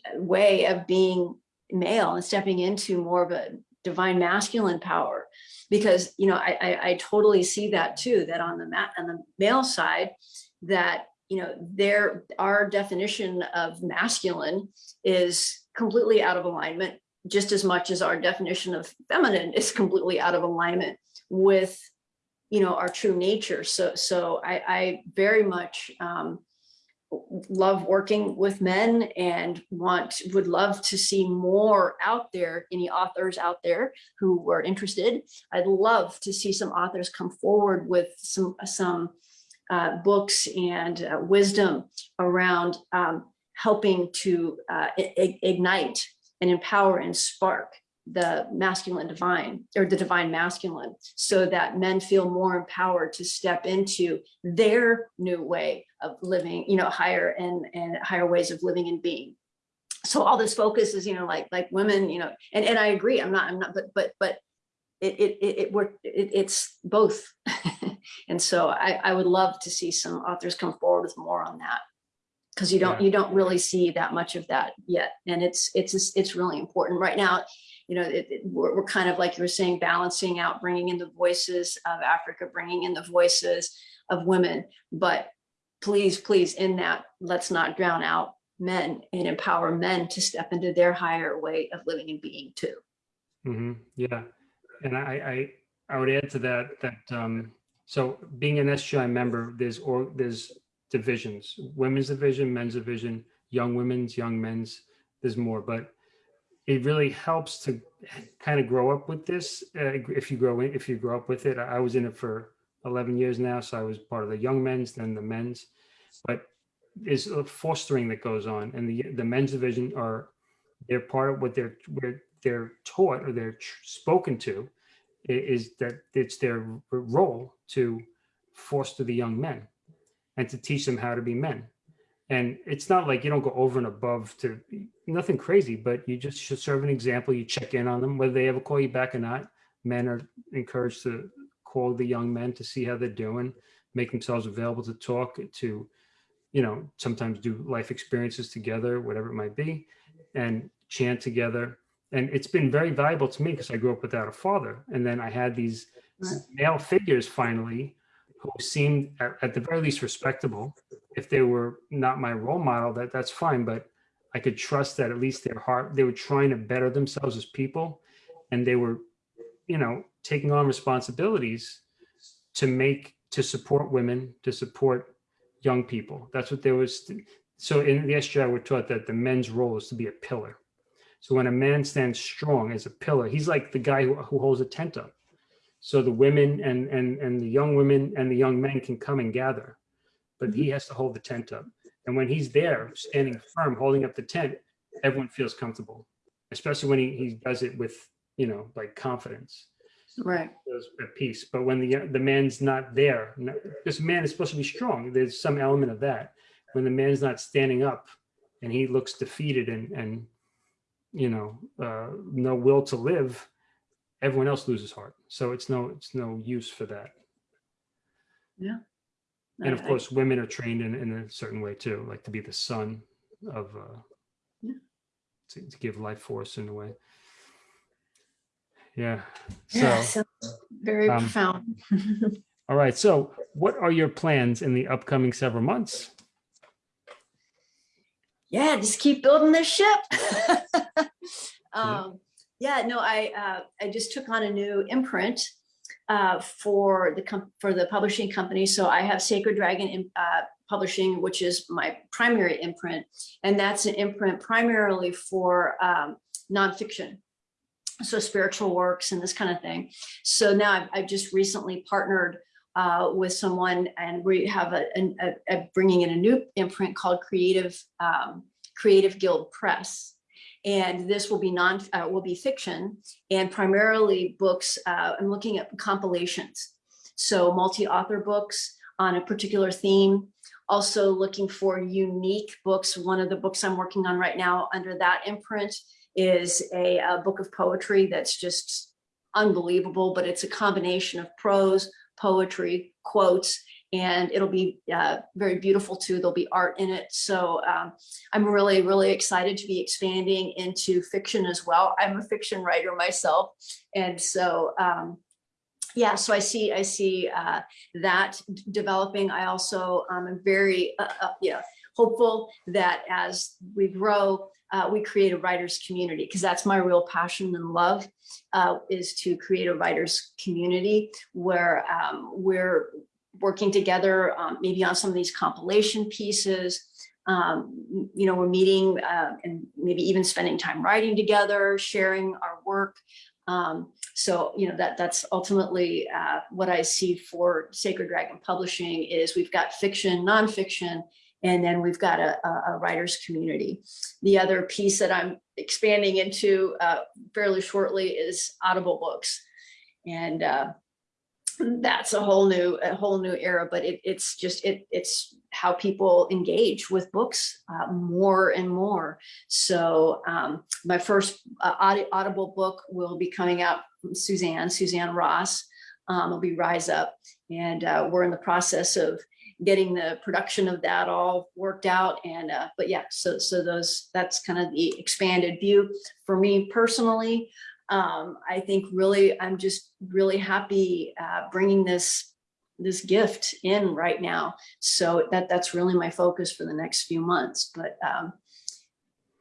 uh, way of being male and stepping into more of a divine masculine power? Because, you know, I, I, I totally see that too, that on the mat on the male side, that, you know, there, our definition of masculine is completely out of alignment just as much as our definition of feminine is completely out of alignment with you know our true nature. So so i i very much um love working with men and want would love to see more out there any authors out there who were interested. I'd love to see some authors come forward with some some uh, books and uh, wisdom around um, helping to uh, ignite and empower and spark the masculine divine or the divine masculine so that men feel more empowered to step into their new way of living you know higher and and higher ways of living and being. So all this focus is you know like like women you know and and i agree i'm not i'm not but but but it it it, it worked it, it's both. And so i i would love to see some authors come forward with more on that because you don't Yeah. you don't really see that much of that yet. And it's it's it's really important. Right now you know it, it- we're, we're kind of like you were saying balancing out bringing in the voices of africa bringing in the voices of women. But please please in that let's not drown out men and empower men to step into their higher way of living and being too. Hmm Yeah, and I, I, I would add to that, that, um, so being an SGI member, there's, or, there's divisions, women's division, men's division, young women's, young men's, there's more, but it really helps to kind of grow up with this, uh, if you grow in, if you grow up with it. I was in it for 11 years now, so I was part of the young men's, then the men's, but a fostering that goes on, and the, the men's division are, they're part of what they're, where they're taught or they're spoken to is that it's their role to foster the young men and to teach them how to be men. And it's not like you don't go over and above to nothing crazy, but you just should serve an example. You check in on them, whether they ever call you back or not. Men are encouraged to call the young men to see how they're doing, make themselves available to talk, to, you know, sometimes do life experiences together, whatever it might be, and chant together. And it's been very valuable to me because I grew up without a father. And then I had these male figures finally who seemed at, at the very least respectable. If they were not my role model, that that's fine. But I could trust that at least their heart, they were trying to better themselves as people and they were, you know, taking on responsibilities to make, to support women, to support young people. That's what there was. So in the SGI, we're taught that the men's role is to be a pillar. So when a man stands strong as a pillar, he's like the guy who, who holds a tent up. So the women and, and, and the young women and the young men can come and gather, but he has to hold the tent up. And when he's there, standing firm, holding up the tent, everyone feels comfortable, especially when he, he does it with, you know, like confidence right feels at peace. But when the the man's not there, this man is supposed to be strong. There's some element of that. When the man's not standing up, and he looks defeated and and you know uh, no will to live, everyone else loses heart. So it's no it's no use for that. Yeah. And of I- I- course, women are trained in in a certain way too, like to be the son of. Uh, Yeah. to, to give life force in a way. Yeah. yeah, So. so very um, profound All right. So, what are your plans in the upcoming several months? yeah, just keep building this ship. um, yeah, no, I uh, I just took on a new imprint uh, for the for the publishing company. So I have Sacred Dragon uh, Publishing, which is my primary imprint, and that's an imprint primarily for um, nonfiction, so spiritual works and this kind of thing. So now I've, I've just recently partnered uh, with someone, and we have a, a, a bringing in a new imprint called Creative um, Creative Guild Press and this will be non uh, will be fiction and primarily books uh, i'm looking at compilations. So multi-author books on a particular theme. Also looking for unique books. One of the books i'm working on right now under that imprint is a, a book of poetry that's just unbelievable but it's a combination of prose poetry quotes and it'll be uh, very beautiful too. There'll be art in it. So um, I'm really, really excited to be expanding into fiction as well. I'm a fiction writer myself. And so, um, yeah, so I see, I see uh, that developing. I also um, am very, uh, uh, hopeful that as we grow, uh, we create a writers community because that's my real passion and love uh, is to create a writers community where um, we're working together, um, maybe on some of these compilation pieces. Um, you know, we're meeting uh, and maybe even spending time writing together, sharing our work. Um, so, you know, that that's ultimately uh, what I see for Sacred Dragon Publishing is we've got fiction, nonfiction, and then we've got a, a, writer's community. The other piece that I'm expanding into uh, fairly shortly is Audible books. And uh, that's a whole new a whole new era but it, it's just it it's how people engage with books uh, more and more. So um, my first uh, audible book will be coming out from suzanne suzanne ross. Um, it'll be rise up and uh, we're in the process of getting the production of that all worked out and uh, but yeah so so those that's kind of the expanded view. For me personally um, I think really, I'm just really happy uh, bringing this this gift in right now. So that that's really my focus for the next few months. But um,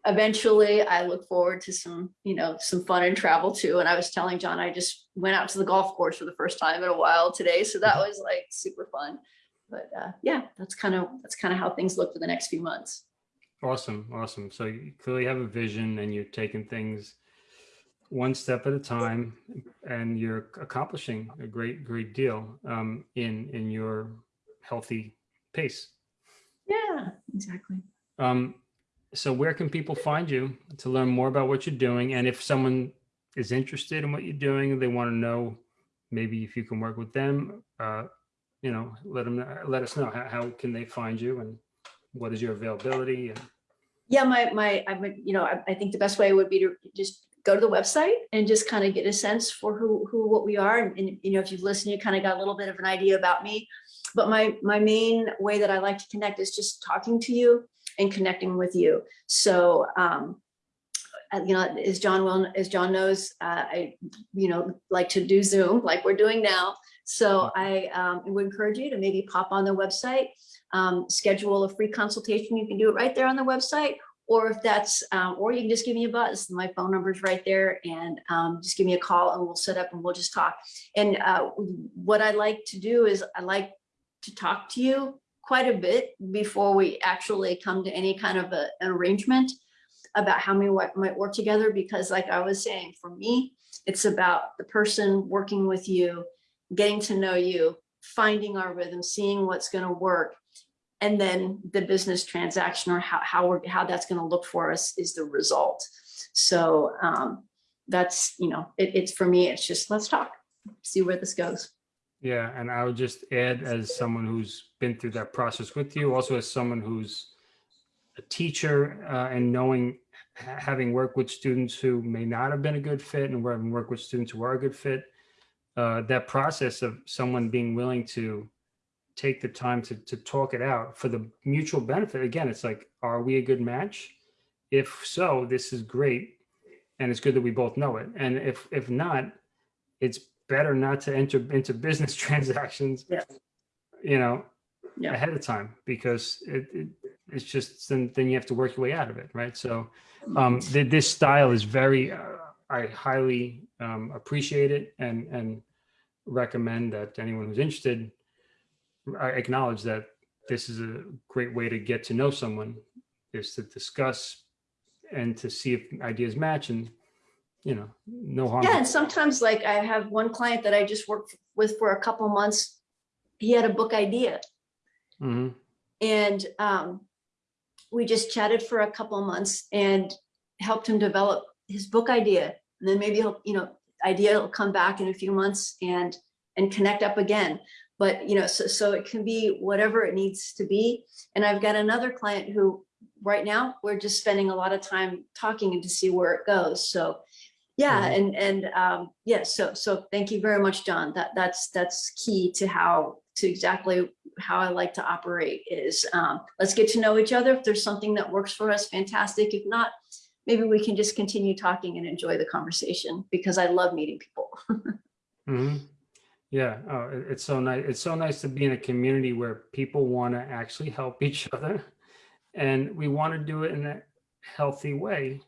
eventually, I look forward to some you know some fun and travel too. And I was telling John, I just went out to the golf course for the first time in a while today, so that was like super fun. But uh, yeah, that's kind of that's kind of how things look for the next few months. Awesome, awesome. So you clearly have a vision, and you're taking things one step at a time and you're accomplishing a great great deal um, in in your healthy pace. Yeah exactly. Um, so where can people find you to learn more about what you're doing? And if someone is interested in what you're doing they want to know maybe if you can work with them uh, you know let them let us know. How, how can they find you and what is your availability and yeah my my i would you know I, I think the best way would be to just go to the website and just kind of get a sense for who, who what we are. And, and, you know, if you've listened, you kind of got a little bit of an idea about me. But my, my main way that I like to connect is just talking to you and connecting with you. So, um, uh, you know, as John will, as John knows, uh, I, you know, like to do Zoom like we're doing now. So I um, would encourage you to maybe pop on the website, um, schedule a free consultation. You can do it right there on the website, or if that's, um, or you can just give me a buzz. My phone number is right there and um, just give me a call and we'll set up and we'll just talk. And uh, what I like to do is I like to talk to you quite a bit before we actually come to any kind of a, an arrangement about how we might work together. Because like I was saying, for me, it's about the person working with you, getting to know you, finding our rhythm, seeing what's going to work, and then the business transaction or how, how we're how that's going to look for us is the result. So um that's you know it, it's for me it's just let's talk see where this goes. Yeah and i would just add as someone who's been through that process with you also as someone who's a teacher uh, and knowing having worked with students who may not have been a good fit and having worked with students who are a good fit uh, that process of someone being willing to take the time to, to talk it out for the mutual benefit. Again, it's like, are we a good match? If so, this is great. And it's good that we both know it. And if, if not, it's better not to enter into business transactions, yeah. you know, yeah. ahead of time, because it, it, it's just, then, then you have to work your way out of it. Right. So um, th this style is very, uh, I highly um, appreciate it. And, and recommend that anyone who's interested acknowledge that this is a great way to get to know someone is to discuss and to see if ideas match and you know no harm. Yeah, and sometimes like I have one client that I just worked with for a couple months. He had a book idea Mhm. and um, we just chatted for a couple months and helped him develop his book idea. And then maybe he'll, you know, idea will come back in a few months and and connect up again. But you know, so so it can be whatever it needs to be. And I've got another client who right now we're just spending a lot of time talking and to see where it goes. So yeah, Mhm. and and um, yeah, so so thank you very much, John. That that's that's key to how to exactly how I like to operate is um, let's get to know each other. If there's something that works for us, fantastic. If not, maybe we can just continue talking and enjoy the conversation because I love meeting people. Mhm. Yeah, oh, it's so nice. It's so nice to be in a community where people want to actually help each other, and we want to do it in a healthy way.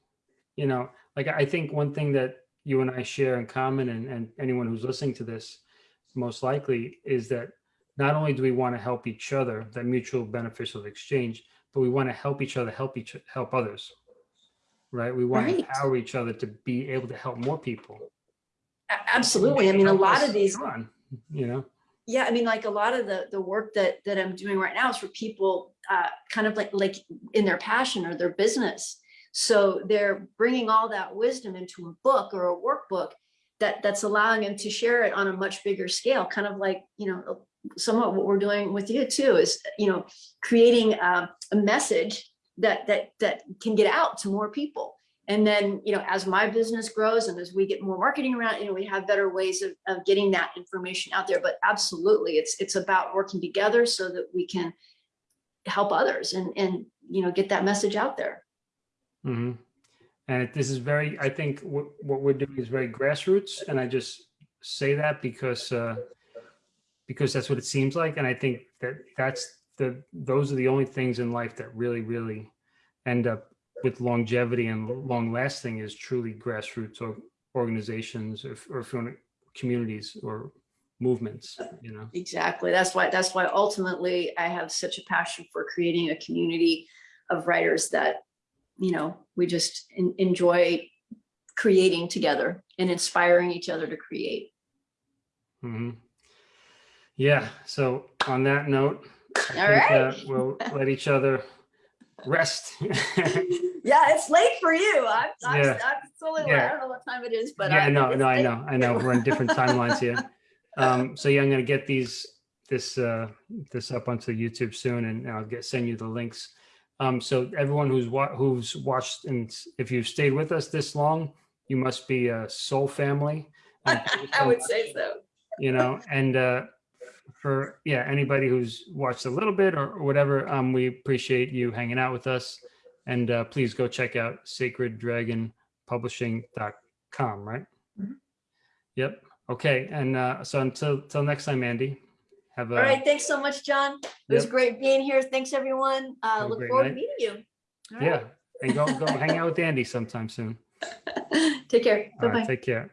You know, like I think one thing that you and I share in common, and, and anyone who's listening to this, most likely, is that not only do we want to help each other, that mutual beneficial exchange, but we want to help each other help each help others. Right? We want Right. to empower each other to be able to help more people. Absolutely. I mean, a lot of these on, you know. yeah i mean like a lot of the the work that that i'm doing right now is for people uh kind of like like in their passion or their business so they're bringing all that wisdom into a book or a workbook that that's allowing them to share it on a much bigger scale kind of like you know somewhat what we're doing with you too is you know creating uh, a message that that that can get out to more people and then, you know, as my business grows and as we get more marketing around, you know, we have better ways of, of getting that information out there. But absolutely, it's it's about working together so that we can help others and and you know get that message out there. Mm -hmm. And this is very, I think what, we're doing is very grassroots. And I just say that because, uh, because that's what it seems like. And I think that that's the, those are the only things in life that really, really end up with longevity and long lasting is truly grassroots or organizations or, or if you want to- communities or movements, you know? Exactly. That's why that's why ultimately I have such a passion for creating a community of writers that, you know, we just en- enjoy creating together and inspiring each other to create. hmm Yeah. So on that note, I All think, right. we'll let each other rest. Yeah, it's late for you. I'm, I'm, Yeah. I'm totally, Yeah. I don't know what time it is, but. yeah, I- no, it's no, I know, I know. We're in different timelines here. Um, so yeah, I'm gonna get these this uh, this up onto YouTube soon, and I'll get send you the links. Um, so everyone who's wa- who's watched, and if you've stayed with us this long, you must be a soul family. And thank you I would say so. You know, and uh, for yeah, anybody who's watched a little bit or, or whatever, um, we appreciate you hanging out with us. And uh, please go check out sacreddragonpublishing.com, right? Mhm. Yep. Okay. And uh, so until till next time, Andy, have a All right, thanks so much, John. It was great being here. Thanks, everyone. Uh, look forward to meeting you. All yeah, right. and go go hang out with Andy sometime soon. Take care. Right, Bye-bye. take care.